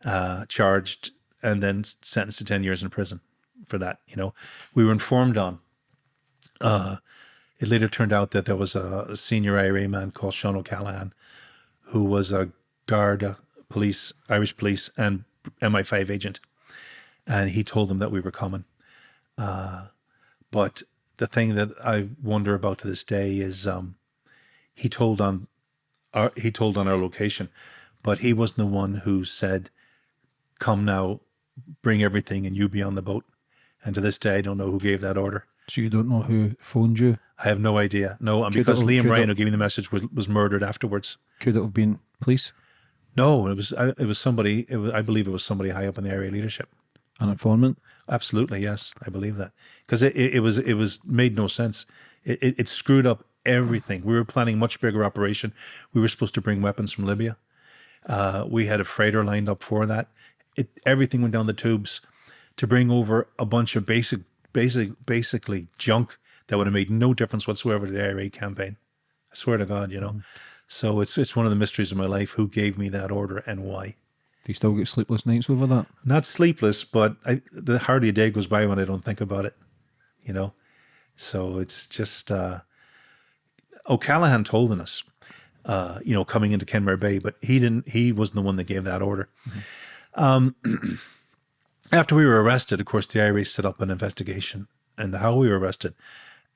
uh, charged, and then sentenced to 10 years in prison for that. You know, we were informed on uh, it later turned out that there was a, senior IRA man called Sean O'Callaghan, who was a Garda police, Irish police, and MI5 agent. And he told them that we were coming. Uh, but the thing that I wonder about to this day is um, he told on our, he told on our location, but he wasn't the one who said, "Come now, bring everything, and you be on the boat." And to this day, I don't know who gave that order. So you don't know who phoned you? I have no idea. No, and Could because it- Liam Ryan, who gave me the message, was, was murdered afterwards. Could it have been police? No, it was I, it was somebody. It was I believe it was somebody high up in the IRA leadership. An informant? Absolutely, yes, I believe that because it, it, it was it was made no sense. It, it, it screwed up everything. We were planning much bigger operation. We were supposed to bring weapons from Libya. Uh, we had a freighter lined up for that. It everything went down the tubes to bring over a bunch of basic basic basically junk that would have made no difference whatsoever to the IRA campaign. I swear to God, you know. So it's it's one of the mysteries of my life. Who gave me that order and why? Do you still get sleepless nights over that? Not sleepless, but I, the hardly a day goes by when I don't think about it. You know, so it's just uh, O'Callaghan told us, uh, you know, coming into Kenmare Bay, but he didn't. He wasn't the one that gave that order. Um, *clears throat* after we were arrested, of course, the IRA set up an investigation and how we were arrested.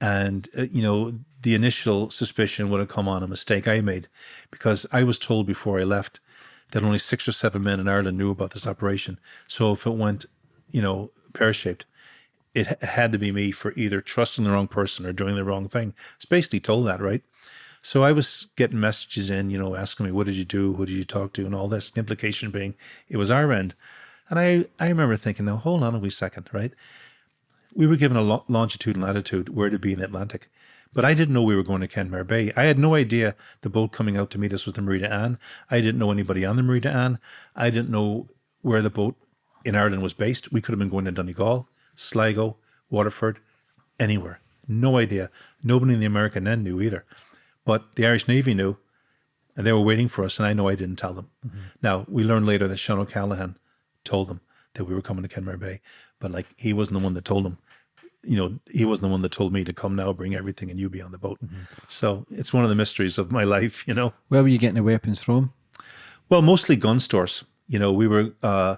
And, uh, you know, the initial suspicion would have come on a mistake I made because I was told before I left that only six or seven men in Ireland knew about this operation. So if it went, you know, pear shaped, it had to be me for either trusting the wrong person or doing the wrong thing. It's basically told that, right? So I was getting messages in, you know, asking me, what did you do? Who did you talk to? And all this. The implication being it was our end. And I, I remember thinking, now hold on a wee second, right? We were given a lo- longitude and latitude where to be in the Atlantic. But I didn't know we were going to Kenmare Bay. I had no idea the boat coming out to meet us was the Marita Ann. I didn't know anybody on the Marita Ann. I didn't know where the boat in Ireland was based. We could have been going to Donegal, Sligo, Waterford, anywhere. No idea. Nobody in the American end knew either. But the Irish Navy knew, and they were waiting for us, and I know I didn't tell them. Mm-hmm. Now, we learned later that Sean O'Callaghan told them that we were coming to Kenmare Bay, but like he wasn't the one that told them. You know, he wasn't the one that told me to come now, bring everything, and you be on the boat. So it's one of the mysteries of my *laughs* life, you know. Where were you getting the weapons from? Well, mostly gun stores. You know, we were uh,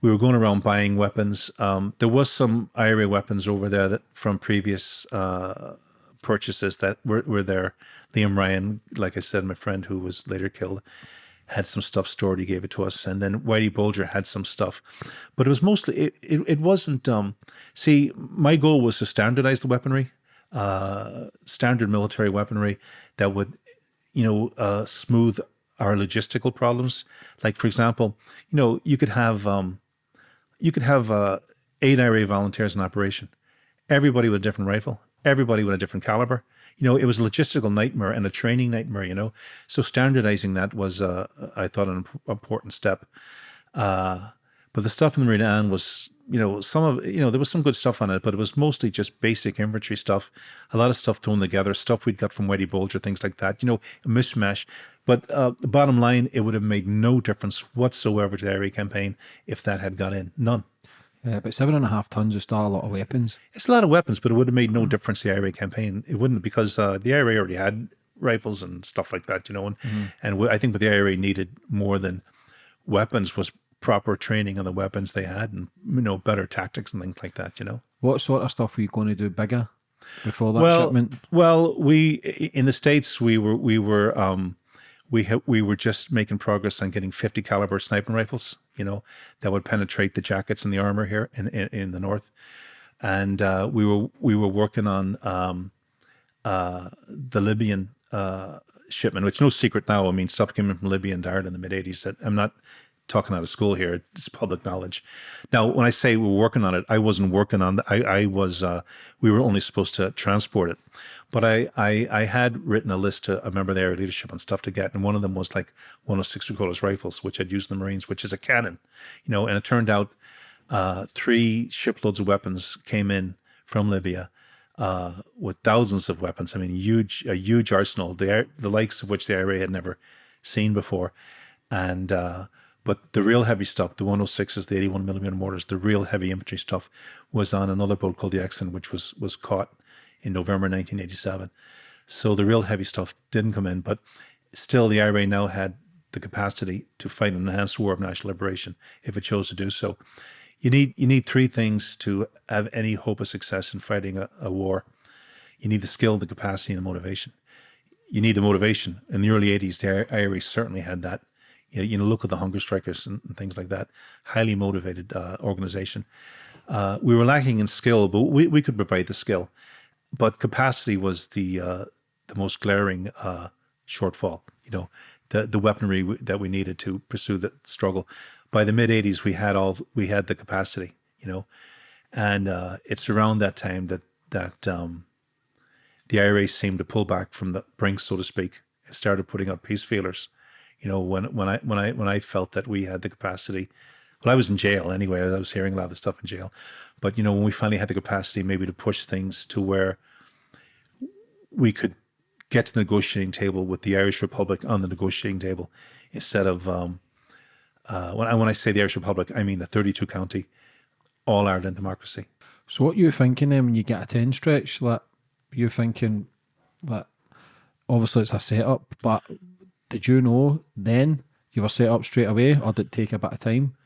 we were going around buying weapons. Um, there was some IRA weapons over there that from previous uh, purchases that were, were there. Liam Ryan, like I said, my friend who was later killed, had some stuff stored. He gave it to us, and then Whitey Bulger had some stuff, but it was mostly it. It, it wasn't. Um, see, my goal was to standardize the weaponry, uh, standard military weaponry that would, you know, uh, smooth our logistical problems. Like for example, you know, you could have um, you could have uh, eight IRA volunteers in operation, everybody with a different rifle, everybody with a different caliber. You know, it was a logistical nightmare and a training nightmare. You know, so standardizing that was, uh, I thought, an important step. Uh, but the stuff in the Anne was, you know, some of, you know, there was some good stuff on it, but it was mostly just basic infantry stuff, a lot of stuff thrown together, stuff we'd got from Whitey Bulger, things like that, you know, a mishmash. But uh, the bottom line, it would have made no difference whatsoever to the IRA campaign if that had got in. None. Yeah, but seven and a half tons is still a lot of weapons. It's a lot of weapons, but it would have made no difference to the IRA campaign. It wouldn't because uh, the IRA already had rifles and stuff like that, you know, and, mm-hmm. and I think what the IRA needed more than weapons was proper training on the weapons they had and you know better tactics and things like that you know what sort of stuff were you going to do bigger before that well, shipment well we in the states we were we were um we we were just making progress on getting 50 caliber sniping rifles you know that would penetrate the jackets and the armor here in in, in the north and uh, we were we were working on um, uh, the Libyan uh, shipment, which no secret now. I mean, stuff came in from Libya and Dart in the mid '80s. That I'm not talking out of school here. It's public knowledge. Now, when I say we're working on it, I wasn't working on. The, I, I was. Uh, we were only supposed to transport it, but I, I, I had written a list to a member of the IRA leadership on stuff to get, and one of them was like 106 recoilless rifles, which I'd used in the Marines, which is a cannon, you know. And it turned out uh, three shiploads of weapons came in from Libya. Uh, with thousands of weapons, I mean, huge, a huge arsenal, the the likes of which the IRA had never seen before, and uh, but the real heavy stuff, the 106s, the 81 millimeter mortars, the real heavy infantry stuff was on another boat called the Eksund, which was was caught in November 1987. So the real heavy stuff didn't come in, but still the IRA now had the capacity to fight an enhanced war of national liberation if it chose to do so. You need you need three things to have any hope of success in fighting a, a war. You need the skill, the capacity, and the motivation. You need the motivation. In the early 80s, the IRA certainly had that you know, look at the hunger strikers and, and things like that. Highly motivated uh, organization. Uh, we were lacking in skill, but we, we could provide the skill. But capacity was the uh, the most glaring uh, shortfall. You know, the the weaponry that we needed to pursue the struggle. By the mid '80s, we had all we had the capacity. You know, and uh, it's around that time that that um, the IRA seemed to pull back from the brink, so to speak, and started putting out peace feelers you know, when when I when I when I felt that we had the capacity. Well, I was in jail anyway. I was hearing a lot of the stuff in jail, but you know, when we finally had the capacity, maybe to push things to where we could get to the negotiating table with the Irish Republic on the negotiating table, instead of um, uh, when I when I say the Irish Republic, I mean a 32 county, all Ireland democracy. So what you're thinking then when you get a 10 stretch? Like you're thinking that obviously it's a setup, but did you know then you were set up straight away, or did it take a bit of time?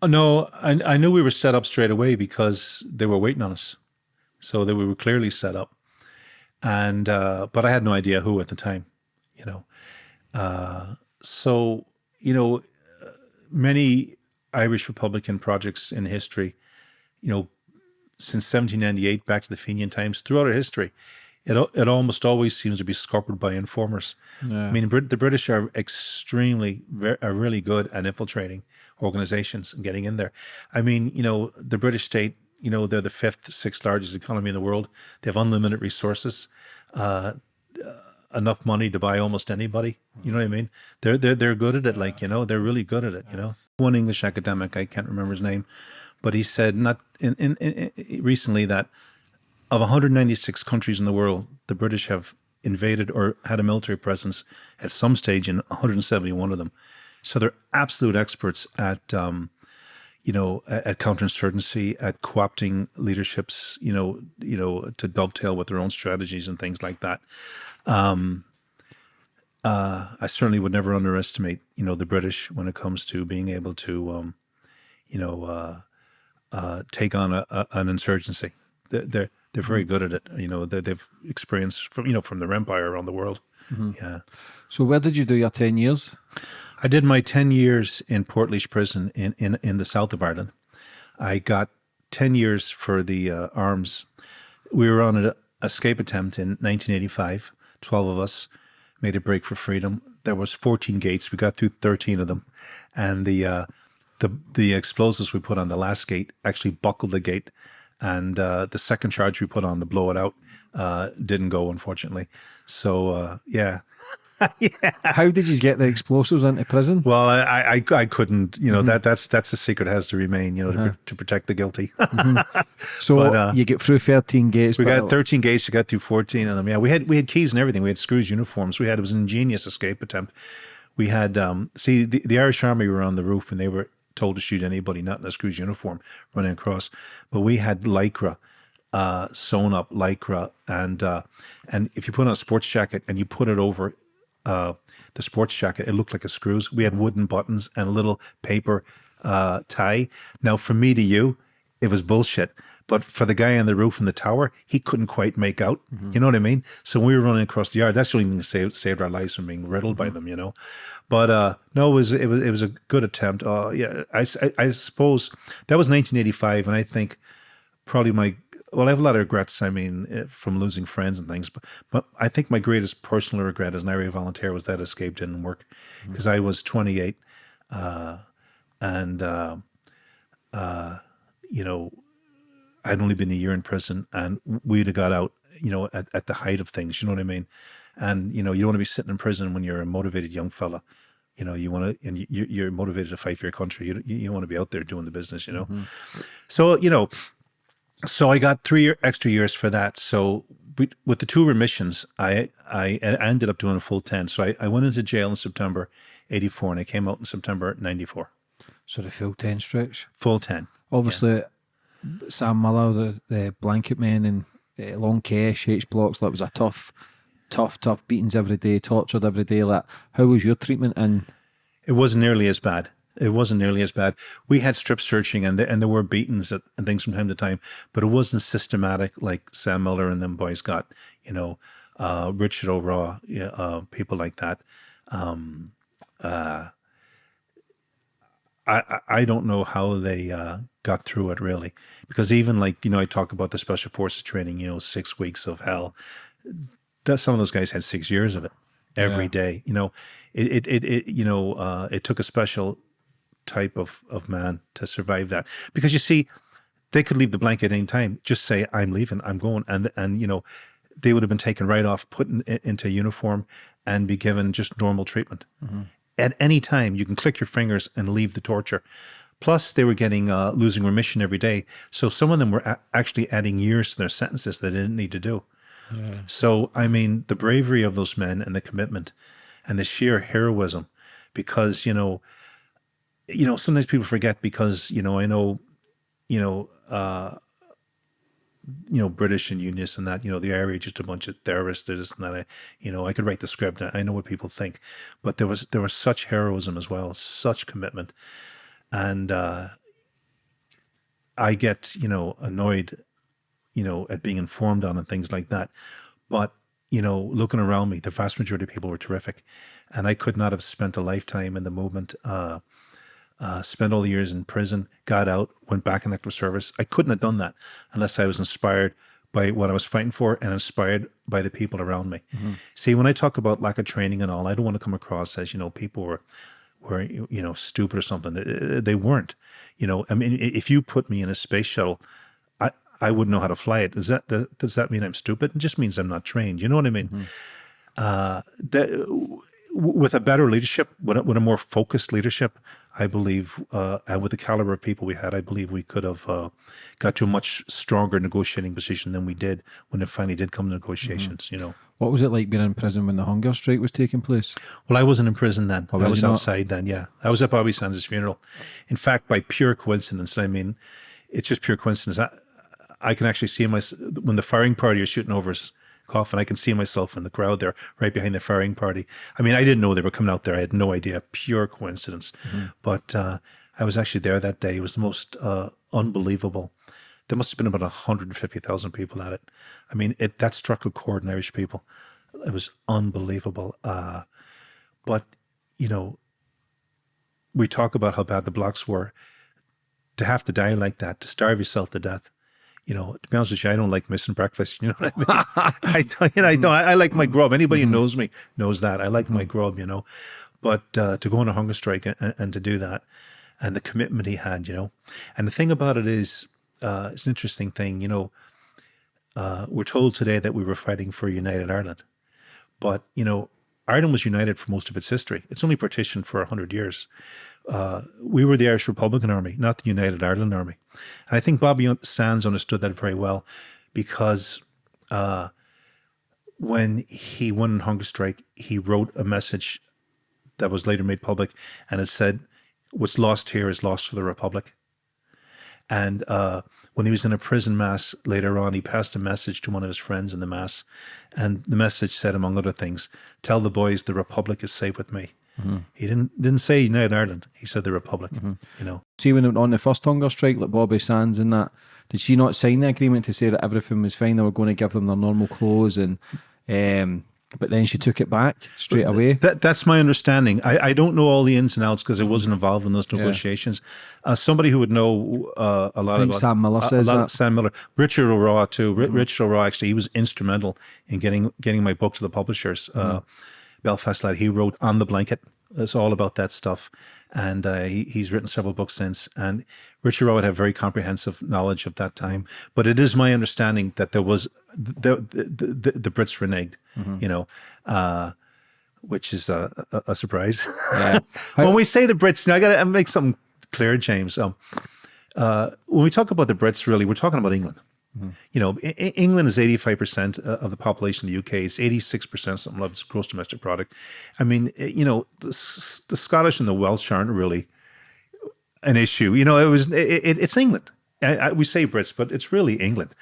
Oh, no, I, I knew we were set up straight away because they were waiting on us, so that we were clearly set up. And uh, but I had no idea who at the time, you know. Uh, so you know, many Irish Republican projects in history, you know, since 1798 back to the Fenian times, throughout our history, it it almost always seems to be scuppered by informers. Yeah. I mean, the British are extremely, are really good at infiltrating organizations and getting in there. I mean, you know, the British state, you know, they're the fifth, sixth largest economy in the world. They have unlimited resources, uh, enough money to buy almost anybody. You know what I mean? They're they're they're good at it. Like you know, they're really good at it. You know, one English academic, I can't remember his name, but he said not in, in, in recently that of 196 countries in the world, the British have invaded or had a military presence at some stage in 171 of them. So they're absolute experts at, um, you know, at, at counterinsurgency, at co-opting leaderships, you know, you know, to dovetail with their own strategies and things like that. Um, uh, I certainly would never underestimate, you know, the British when it comes to being able to, um, you know, uh, uh, take on a, a, an insurgency. They're, they're very good at it. You know, they, they've experienced from you know from their empire around the world. Mm-hmm. Yeah. So where did you do your ten years? I did my ten years in Portlaoise Prison in in in the south of Ireland. I got ten years for the uh, arms. We were on an escape attempt in 1985. Twelve of us made a break for freedom. There was 14 gates. We got through 13 of them, and the uh, the the explosives we put on the last gate actually buckled the gate, and uh, the second charge we put on to blow it out uh, didn't go, unfortunately. So uh, yeah. *laughs* yeah. How did you get the explosives into prison? Well, I, I, I couldn't. You know that that's that's a secret has to remain. You know to, to protect the guilty. *laughs* So But, uh, you get through 13 gates. We got 13 gates. We got through 14 of them. Yeah, we had we had keys and everything. We had screws, uniforms. We had it was an ingenious escape attempt. We had um see the, the Irish Army were on the roof and they were told to shoot anybody not in a screws uniform running across. But we had lycra, uh, sewn up lycra, and uh, and if you put on a sports jacket and you put it over uh, the sports jacket, it looked like a screws. We had wooden buttons and a little paper uh, tie. Now, from me to you, it was bullshit. But for the guy on the roof in the tower, he couldn't quite make out. You know what I mean? So we were running across the yard. That's the only thing that saved, saved our lives from being riddled by them. You know, but uh, no, it was it was it was a good attempt. Uh, yeah, I, I, I suppose that was 1985, and I think probably my well, I have a lot of regrets. I mean, eh, from losing friends and things, but but I think my greatest personal regret as an IRA volunteer was that escape didn't work because I was 28, uh, and uh, uh, you know, I'd only been a year in prison, and we'd have got out, you know, at, at the height of things. You know what I mean? And you know, you don't want to be sitting in prison when you're a motivated young fella. You know, you want to, and you, you're motivated to fight for your country. You you, want to be out there doing the business. You know, mm-hmm. so you know so I got three year, extra years for that. So we, with the two remissions, I, I I ended up doing a full ten. So I, I went into jail in September '84, and I came out in September '94. So the full 10 stretch. Full ten. Obviously, Sam Millar, the, the blanket man, and uh, Long Kesh, H blocks, that was a tough, tough, tough beatings every day, tortured every day. Like, how was your treatment? And It wasn't nearly as bad. It wasn't nearly as bad. We had strip searching and there, and there were beatings at, and things from time to time, but it wasn't systematic like Sam Millar and them boys got. You know, uh, Richard O'Rawe, uh, people like that. Um, uh, I, I- I don't know how they uh, got through it really, because even like you know I talk about the special forces training, you know, six weeks of hell. That some of those guys had six years of it every Yeah. day. You know, it it it, it you know uh, it took a special type of of man to survive that. Because you see they could leave the blanket any time. Just say i'm leaving. I'm going. And and you know they would have been taken right off put in, into uniform and be given just normal treatment. At any time you can click your fingers and leave the torture plus they were getting uh, losing remission every day so some of them were a- actually adding years to their sentences they didn't need to do so i mean the bravery of those men and the commitment and the sheer heroism because you know you know, sometimes people forget because, you know, I know, you know, uh, you know, British and Unionists and that, you know, the IRA just a bunch of terrorists, this and that. I, you know, I could write the script. I know what people think, but there was, there was such heroism as well, such commitment. And, uh, I get, you know, annoyed, you know, at being informed on and things like that. But, you know, looking around me, the vast majority of people were terrific. And I could not have spent a lifetime in the movement, uh, uh, spent all the years in prison, got out, went back in active service. I couldn't have done that unless I was inspired by what I was fighting for and inspired by the people around me. See, when I talk about lack of training and all, I don't want to come across as, you know, people were, were, you know, stupid or something. They weren't, you know, I mean, if you put me in a space shuttle, I, I wouldn't know how to fly it. Does that, does that mean I'm stupid? It just means I'm not trained. You know what I mean? Uh, that, with a better leadership, with a, with a more focused leadership, I believe, uh, and with the caliber of people we had, I believe we could have uh, got to a much stronger negotiating position than we did when it finally did come to negotiations. You know, what was it like being in prison when the hunger strike was taking place? well, I wasn't in prison then. Oh, I was you not? outside then. Yeah, I was at Bobby Sands' funeral. In fact, by pure coincidence, I mean, it's just pure coincidence. I, I can actually see my when the firing party was shooting over his coffin. I can see myself in the crowd there, right behind the firing party. I mean, I didn't know they were coming out there. I had no idea. Pure coincidence. But uh, I was actually there that day. It was the most uh, unbelievable. There must have been about 150,000 people at it. I mean, it that struck a chord in Irish people. It was unbelievable. Uh, but you know, we talk about how bad the blocks were. To have to die like that, to starve yourself to death, you know, to be honest with you, I don't like missing breakfast. *laughs* You know what I mean? I you know, I don't. I, I like my grub. Anybody who knows me knows that. I like my grub, you know. But uh, to go on a hunger strike and, and to do that, and the commitment he had, you know. And the thing about it is, uh, it's an interesting thing, you know. Uh, we're told today that we were fighting for united Ireland, but you know, Ireland was united for most of its history. It's only partitioned for hundred years. Uh, we were the Irish Republican Army, not the United Ireland Army. And I think Bobby Sands understood that very well because uh, when he won on hunger strike, he wrote a message that was later made public, and it said, "What's lost here is lost for the Republic." And uh, when he was in a prison mass later on, he passed a message to one of his friends in the mass, and the message said, among other things, "Tell the boys the Republic is safe with me." Mm-hmm. He didn't didn't say United Ireland. He said the Republic. Mm-hmm. You know. See when on the first hunger strike, like Bobby Sands and that, did she not sign the agreement to say that everything was fine? They were going to give them their normal clothes and um, but then she took it back straight away. That, that's my understanding. I, I don't know all the ins and outs because I wasn't involved in those negotiations. Yeah. Uh, somebody who would know uh, a lot I think about Sam Millar says that. Sam Millar, Richard O'Rawe too. Mm -hmm. Richard O'Rawe actually he was instrumental in getting getting my book to the publishers. Mm -hmm. uh, Belfast Lad. He wrote on the blanket. It's all about that stuff and uh, he, he's written several books since. And Richard Rowe had very comprehensive knowledge of that time. But it is my understanding that there was the the, the, the Brits reneged, mm -hmm. you know, uh, which is a, a, a surprise. Yeah. *laughs* when we say the Brits, you know, I got to make something clear, James. Um, uh, when we talk about the Brits, really, we're talking about England. Mm-hmm. You know, England is 85% uh, of the population of the UK. It's 86% something of its gross domestic product. I mean, eh, you know, the, the Scottish and the Welsh aren't really an issue. You know, it was, it, it, it's England. I, I, we say Brits, but it's really England.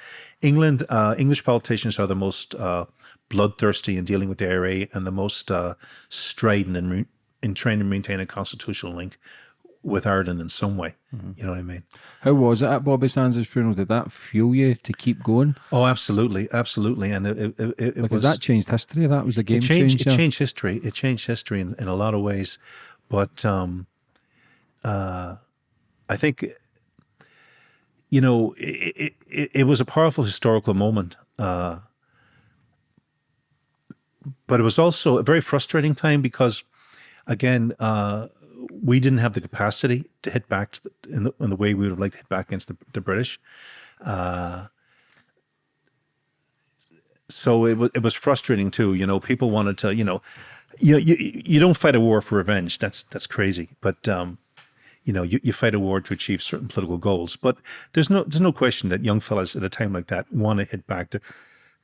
England, uh, English politicians are the most uh, bloodthirsty in dealing with the IRA and the most uh, strident in, in trying to maintain a constitutional link with Ireland in some way. Mm-hmm. You know what I mean? How was it at Bobby Sands' funeral? Did that fuel you to keep going? Oh, absolutely, absolutely. And it, it, it, because was, that changed history. That was a game it changed, changer. It changed history. It changed history in, in a lot of ways. But um, uh, I think, you know, it, it, it, was a powerful historical moment. Uh, but it was also a very frustrating time because, again, uh, we didn't have the capacity to hit back to the, in, the, in the way we would have liked to hit back against the, the British. Uh, so it was it was frustrating too. You know, people wanted to. You know, you you you don't fight a war for revenge. That's that's crazy. But um, you know, you, you fight a war to achieve certain political goals. But there's no there's no question that young fellas at a time like that want to hit back. They're,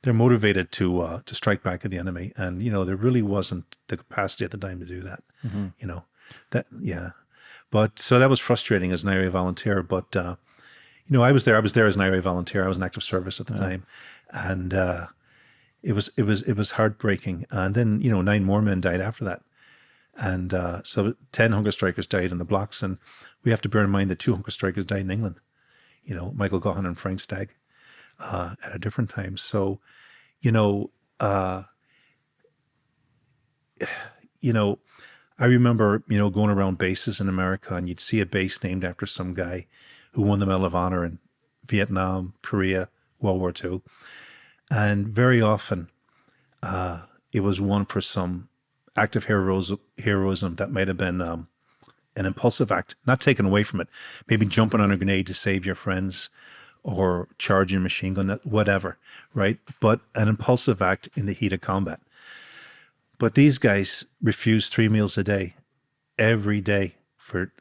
they're motivated to uh, to strike back at the enemy, and you know there really wasn't the capacity at the time to do that. Mm -hmm. You know, that yeah, but so that was frustrating as an IRA volunteer. But uh, you know, I was there. I was there as an IRA volunteer. I was in active service at the yeah. time, and uh, it was it was it was heartbreaking. And then you know, nine more men died after that, and uh, so ten hunger strikers died in the blocks. And we have to bear in mind that two hunger strikers died in England. You know, Michael Gaughan and Frank Stagg uh, at a different time. So, you know, uh, *sighs* you know, I remember, you know, going around bases in America and you'd see a base named after some guy who won the Medal of Honor in Vietnam, Korea, World War II. And very often uh, it was one for some act of heroism, heroism that might have been um, an impulsive act, not taken away from it. Maybe jumping on a grenade to save your friends or charging a machine gun, whatever, right? But an impulsive act in the heat of combat. But these guys refused three meals a day, every day for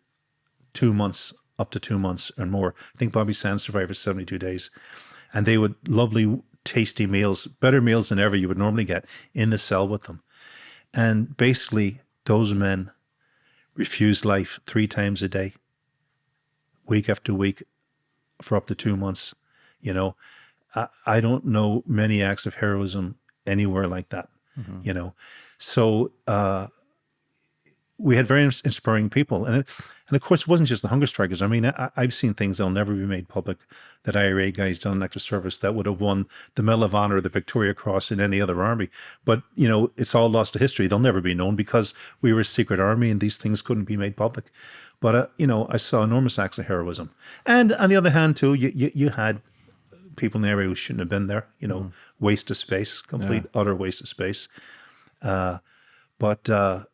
two months, up to two months or more. I think Bobby Sands survived for 72 days. And they would lovely, tasty meals, better meals than ever you would normally get in the cell with them. And basically, those men refused life three times a day, week after week, for up to two months. You know, I, I don't know many acts of heroism anywhere like that. Mm -hmm. You know, so uh, we had very inspiring people, and it, and of course it wasn't just the hunger strikers. I mean, I, have seen things that'll never be made public that IRA guys done in active service that would have won the Medal of Honor, the Victoria Cross in any other army. But you know, it's all lost to history. They'll never be known because we were a secret army, and these things couldn't be made public. But uh, you know, I saw enormous acts of heroism, and on the other hand, too, you you, you had people in the IRA who shouldn't have been there. You know, mm. waste of space, complete yeah. utter waste of space. Uh, but uh,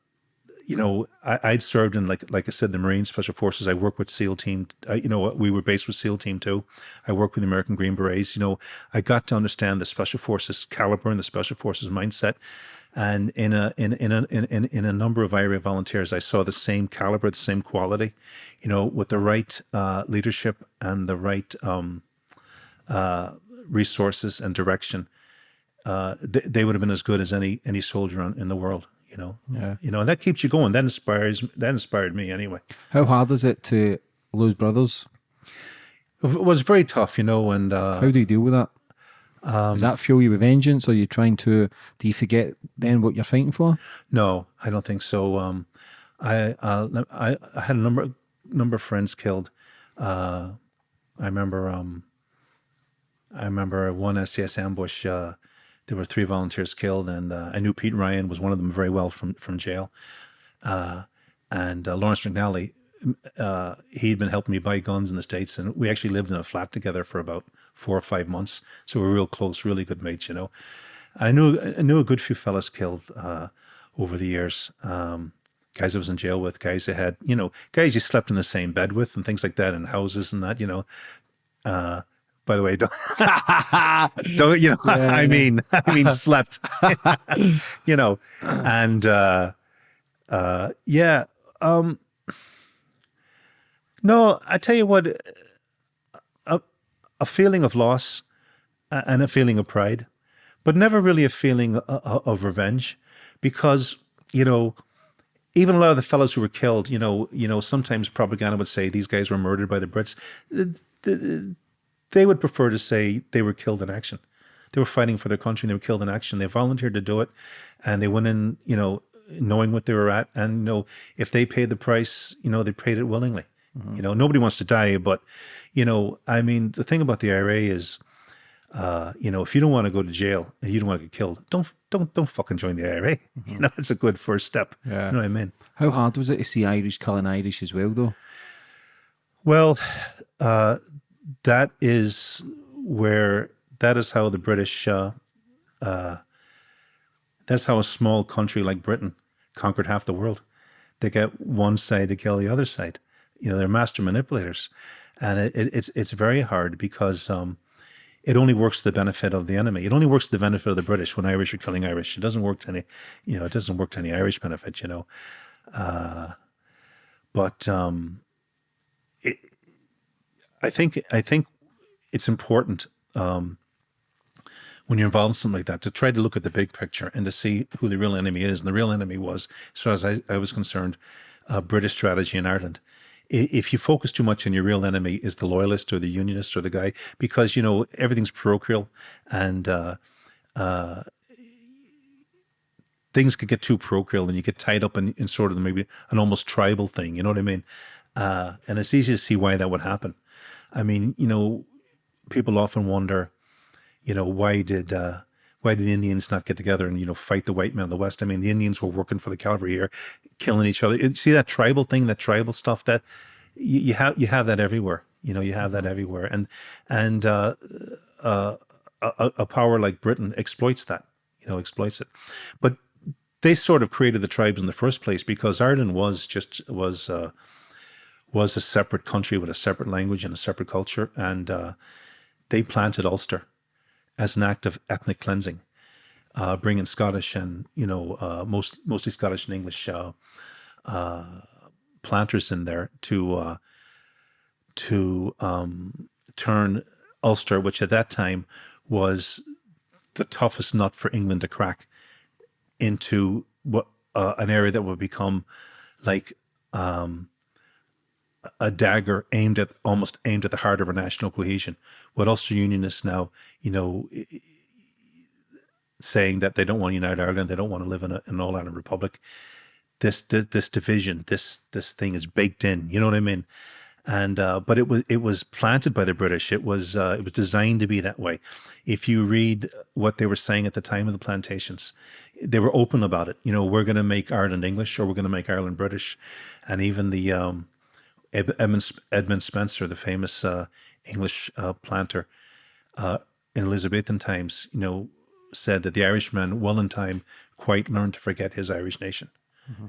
you know, I, I'd served in like like I said, the Marine Special Forces. I worked with SEAL Team. Uh, you know, we were based with SEAL Team too. I worked with the American Green Berets. You know, I got to understand the Special Forces caliber and the Special Forces mindset. And in a in in a in, in a number of IRA volunteers, I saw the same caliber, the same quality. You know, with the right uh, leadership and the right um, uh, resources and direction, uh, they, they would have been as good as any any soldier on, in the world you know Yeah. you know and that keeps you going that inspires that inspired me anyway How hard is it to lose brothers? it was very tough you know and uh How do you deal with that? Um, Does that fuel you with vengeance? Or are you trying to? Do you forget then what you're fighting for? no i don't think so um i uh i, I had a number number of friends killed uh i remember um i remember one SAS ambush uh there were three volunteers killed and uh, i knew pete ryan was one of them very well from from jail uh and uh, lawrence mcnally uh, he'd been helping me buy guns in the states, and we actually lived in a flat together for about four or five months. So we were real close, really good mates, you know. I knew I knew a good few fellas killed uh, over the years. Um, guys I was in jail with, guys I had, you know, guys you slept in the same bed with, and things like that, in houses and that, you know. Uh, by the way, don't, *laughs* don't you know? I mean, I mean, *laughs* slept, *laughs* you know, and uh, uh, yeah. Um, no, I tell you what, a, a feeling of loss and a feeling of pride, but never really a feeling o- o- of revenge, because you know, even a lot of the fellows who were killed, you know, you know, sometimes propaganda would say these guys were murdered by the Brits. Th- th- They would prefer to say they were killed in action. They were fighting for their country and they were killed in action. They volunteered to do it, and they went in, you know, knowing what they were at, and you know, if they paid the price, you know, they paid it willingly. You know, nobody wants to die, but you know, I mean, the thing about the IRA is, uh, you know, if you don't want to go to jail and you don't want to get killed, don't don't don't fucking join the IRA. *laughs* You know, it's a good first step. Yeah. You know what I mean? How hard was it to see Irish killing Irish as well, though? Well, uh, that is where that is how the British. Uh, uh, that's how a small country like Britain conquered half the world. They get one side to kill the other side. You know, they're master manipulators, and it, it, it's it's very hard because um, it only works to the benefit of the enemy. It only works to the benefit of the British when Irish are killing Irish. It doesn't work to any, you know, it doesn't work to any Irish benefit. You know, uh, but um, I think I think it's important um, when you're involved in something like that to try to look at the big picture and to see who the real enemy is. And the real enemy was, as far as I, I was concerned, uh, British strategy in Ireland. If you focus too much on your real enemy is the loyalist or the unionist or the guy, because you know everything's parochial and uh, uh, things could get too parochial and you get tied up in, in sort of maybe an almost tribal thing. You know what I mean? Uh, and it's easy to see why that would happen. I mean, you know, people often wonder, you know, why did uh, why did the Indians not get together and you know fight the white men in the West? I mean, the Indians were working for the cavalry here, killing each other. See that tribal thing, that tribal stuff that you, you have you have that everywhere. You know, you have that everywhere, and and uh, uh, a, a power like Britain exploits that. You know, exploits it, but they sort of created the tribes in the first place because Ireland was just was. Uh, was a separate country with a separate language and a separate culture, and uh, they planted Ulster as an act of ethnic cleansing, uh, bringing Scottish and you know uh, most mostly Scottish and English uh, uh, planters in there to uh, to um, turn Ulster, which at that time was the toughest nut for England to crack, into what an area that would become like um, a dagger aimed at almost aimed at the heart of our national cohesion. What Ulster Unionists now, you know, saying that they don't want to unite Ireland, they don't want to live in a, an all Ireland republic. This, this this division, this this thing is baked in. You know what I mean? And uh, but it was it was planted by the British. It was uh, it was designed to be that way. If you read what they were saying at the time of the plantations, they were open about it. You know, we're going to make Ireland English or we're going to make Ireland British, and even the um, Edmund, Edmund Spenser, the famous uh, English uh, planter uh, in Elizabethan times, you know, said that the Irishman, well in time, quite learned to forget his Irish nation.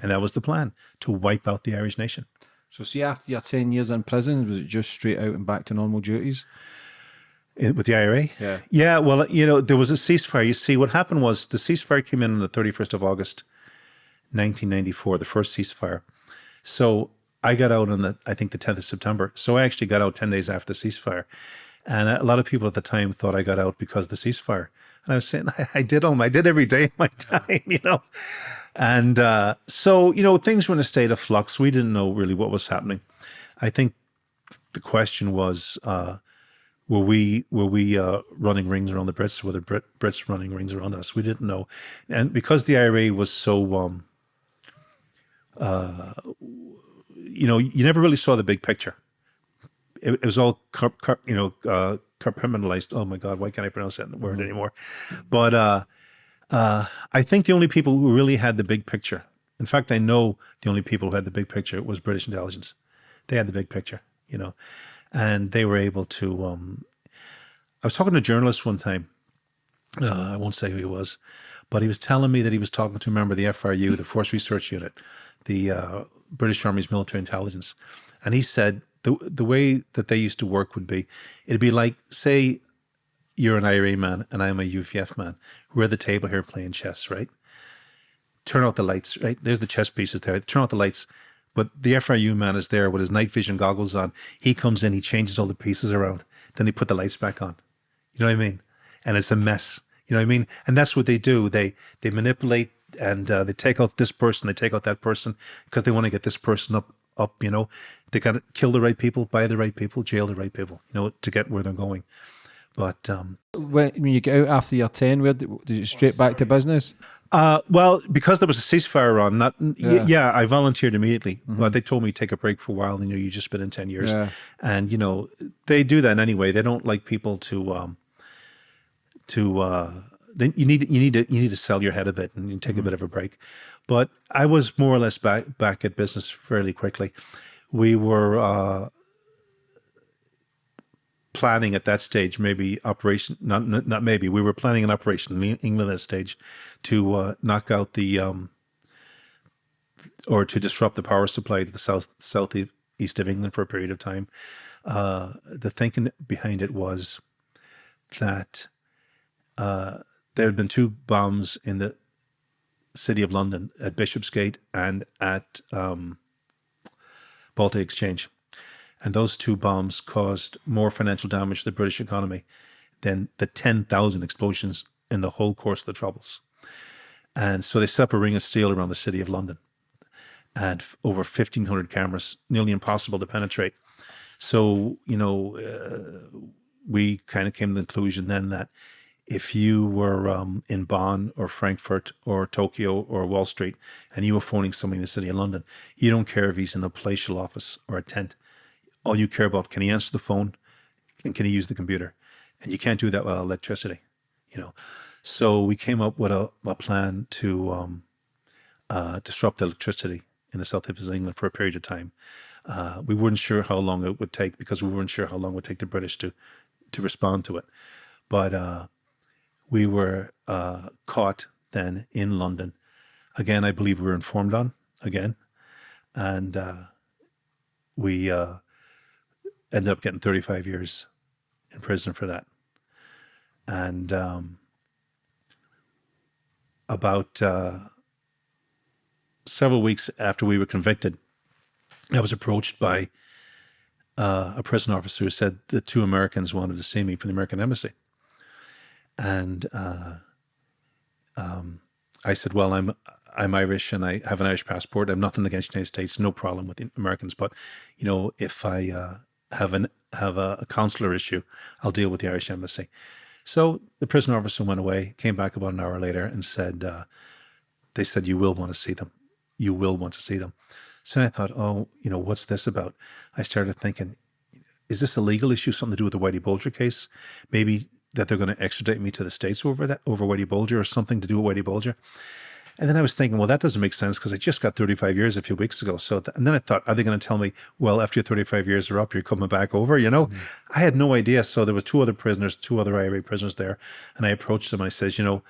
and that was the plan to wipe out the Irish nation. So, see, after your 10 years in prison, was it just straight out and back to normal duties? Eh, With the IRA? Yeah. Yeah, well, you know, there was a ceasefire. You see, what happened was the ceasefire came in on the 31st of August, 1994, the first ceasefire. So I got out on the, I think, the 10th of September. So I actually got out 10 days after the ceasefire. And a lot of people at the time thought I got out because of the ceasefire. And I was saying, *laughs* I, I did all, my, I did every day of my *laughs* time, you know. And uh, so, you know, things were in a state of flux. We didn't know really what was happening. I think the question was, uh, were we were we uh, running rings around the Brits? Were the Brit, Brits running rings around us? We didn't know, and because the IRA was so, um, uh, you know, you never really saw the big picture. It, it was all, you know, uh, compartmentalized. Oh my God, why can't I pronounce that word anymore? But uh, uh, I think the only people who really had the big picture. In fact, I know the only people who had the big picture was British intelligence. They had the big picture, you know, and they were able to. Um, I was talking to a journalist one time. Uh, I won't say who he was, but he was telling me that he was talking to a member of the FRU, the Force Research Unit, the uh, British Army's military intelligence, and he said the the way that they used to work would be, it'd be like say you're an IRA man and I'm a UVF man. We're at the table here playing chess, right? Turn out the lights, right? There's the chess pieces there. Turn out the lights. But the FRU man is there with his night vision goggles on. He comes in, he changes all the pieces around. Then they put the lights back on. You know what I mean? And it's a mess. You know what I mean? And that's what they do. They they manipulate and uh, they take out this person, they take out that person because they want to get this person up up. You know, they got to kill the right people, buy the right people, jail the right people. You know, to get where they're going. But um, When, when you get out after your 10, where did, did you straight back to business? Uh, well, because there was a ceasefire on, not yeah, Yeah. I volunteered immediately. But they told me to take a break for a while. And, you know, you've just been in ten years, Yeah. and you know they do that anyway. They don't like people to um, to uh, then you need you need to you need to sell your head a bit and you take a bit of a break. But I was more or less back back at business fairly quickly. We were uh, planning at that stage, maybe operation, not not not maybe, we were planning an operation in England at that stage to uh, knock out the um, or to disrupt the power supply to the south southeast of England for a period of time. Uh, the thinking behind it was that uh, there had been two bombs in the city of London at Bishopsgate and at um, Baltic Exchange. And those two bombs caused more financial damage to the British economy than the 10,000 explosions in the whole course of the Troubles. And so they set up a ring of steel around the city of London and over 1,500 cameras, nearly impossible to penetrate. So, you know, uh, we kind of came to the conclusion then that if you were um, in Bonn or Frankfurt or Tokyo or Wall Street and you were phoning somebody in the city of London, you don't care if he's in a palatial office or a tent. All you care about, can he answer the phone and can he use the computer? And you can't do that without electricity, you know. So we came up with a, a plan to um, uh, disrupt electricity in the south of England for a period of time. Uh, we weren't sure how long it would take because we weren't sure how long it would take the British to to respond to it. But uh, we were uh, caught then in London. Again, I believe we were informed on again, and uh, we uh, ended up getting 35 years in prison for that. And um, about uh, several weeks after we were convicted, I was approached by uh, a prison officer who said the two Americans wanted to see me from the American embassy. And uh, um, I said, "Well, I'm I'm Irish and I have an Irish passport. I'm nothing against the United States, no problem with the Americans. But you know, if I uh, have an have a, a consular issue, I'll deal with the Irish embassy." So the prison officer went away, came back about an hour later, and said, uh, "They said you will want to see them. You will want to see them." So I thought, "Oh, you know, what's this about?" I started thinking, "Is this a legal issue? Something to do with the Whitey Bulger case? Maybe that they're going to extradite me to the states over that over Whitey Bulger, or something to do with Whitey Bulger?" And then I was thinking, well, that doesn't make sense because I just got 35 years a few weeks ago. So, and then I thought, are they going to tell me, well, after your 35 years are up, you're coming back over? You know, mm-hmm. I had no idea. So there were two other prisoners, two other IRA prisoners there, and I approached them. and I says, you know,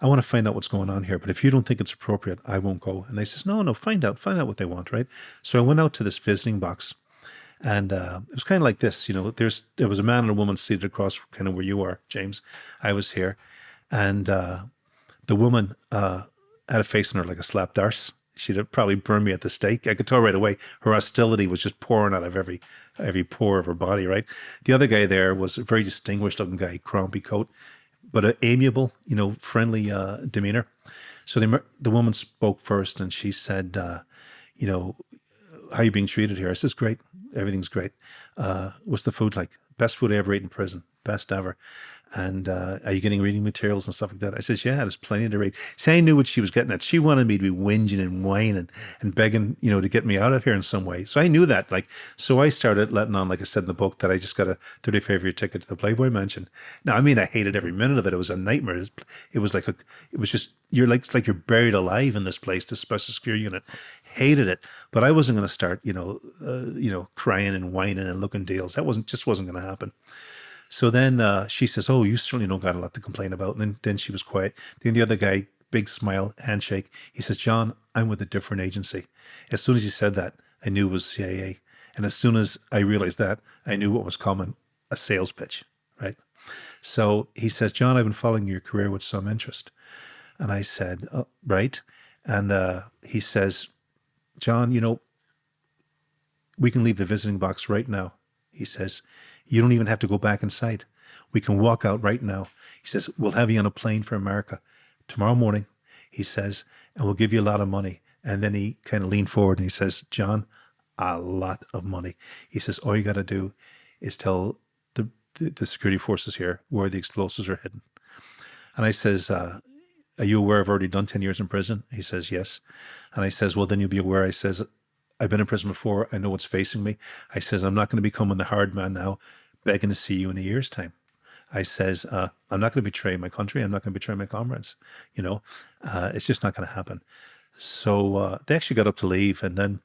I want to find out what's going on here. But if you don't think it's appropriate, I won't go. And they says, no, no, find out, find out what they want, right? So I went out to this visiting box, and uh, it was kind of like this. You know, there's there was a man and a woman seated across, kind of where you are, James. I was here, and uh, the woman uh, had a face on her like a slapped arse. She'd have probably burned me at the stake. I could tell right away her hostility was just pouring out of every every pore of her body. Right. The other guy there was a very distinguished looking guy, crumpy coat, but an amiable, you know, friendly uh, demeanor. So the the woman spoke first, and she said, uh, "You know, how are you being treated here?" I says, "Great, everything's great. Uh, what's the food like? Best food I ever ate in prison, best ever." and uh, are you getting reading materials and stuff like that? I says, yeah, there's plenty to read. See, I knew what she was getting at. She wanted me to be whinging and whining and begging, you know, to get me out of here in some way. So I knew that. Like, so I started letting on, like I said in the book, that I just got a 35 year ticket to the Playboy Mansion. Now, I mean, I hated every minute of it. It was a nightmare. It was, it was like a, it was just you're like it's like you're buried alive in this place, this special secure unit. Hated it, but I wasn't going to start, you know, uh, you know, crying and whining and looking deals. That wasn't just wasn't going to happen. So then uh, she says, "Oh, you certainly don't got a lot to complain about." And then then she was quiet. Then the other guy, big smile, handshake. He says, "John, I'm with a different agency." As soon as he said that, I knew it was CIA. And as soon as I realized that, I knew what was coming: a sales pitch, right? So he says, "John, I've been following your career with some interest." And I said, oh, "Right." And uh, he says, "John, you know, we can leave the visiting box right now." He says, you don't even have to go back inside. We can walk out right now. He says, We'll have you on a plane for America tomorrow morning. He says, and we'll give you a lot of money. And then he kind of leaned forward and he says, John, a lot of money. He says, All you got to do is tell the, the, the, security forces here where the explosives are hidden. And I says, uh, Are you aware I've already done 10 years in prison? He says, Yes. And I says, Well, then you'll be aware. I says, I've been in prison before. I know what's facing me. I says, I'm not going to become the hard man now, begging to see you in a year's time. I says, uh, I'm not going to betray my country. I'm not going to betray my comrades. You know, uh, it's just not going to happen. So uh, they actually got up to leave. And then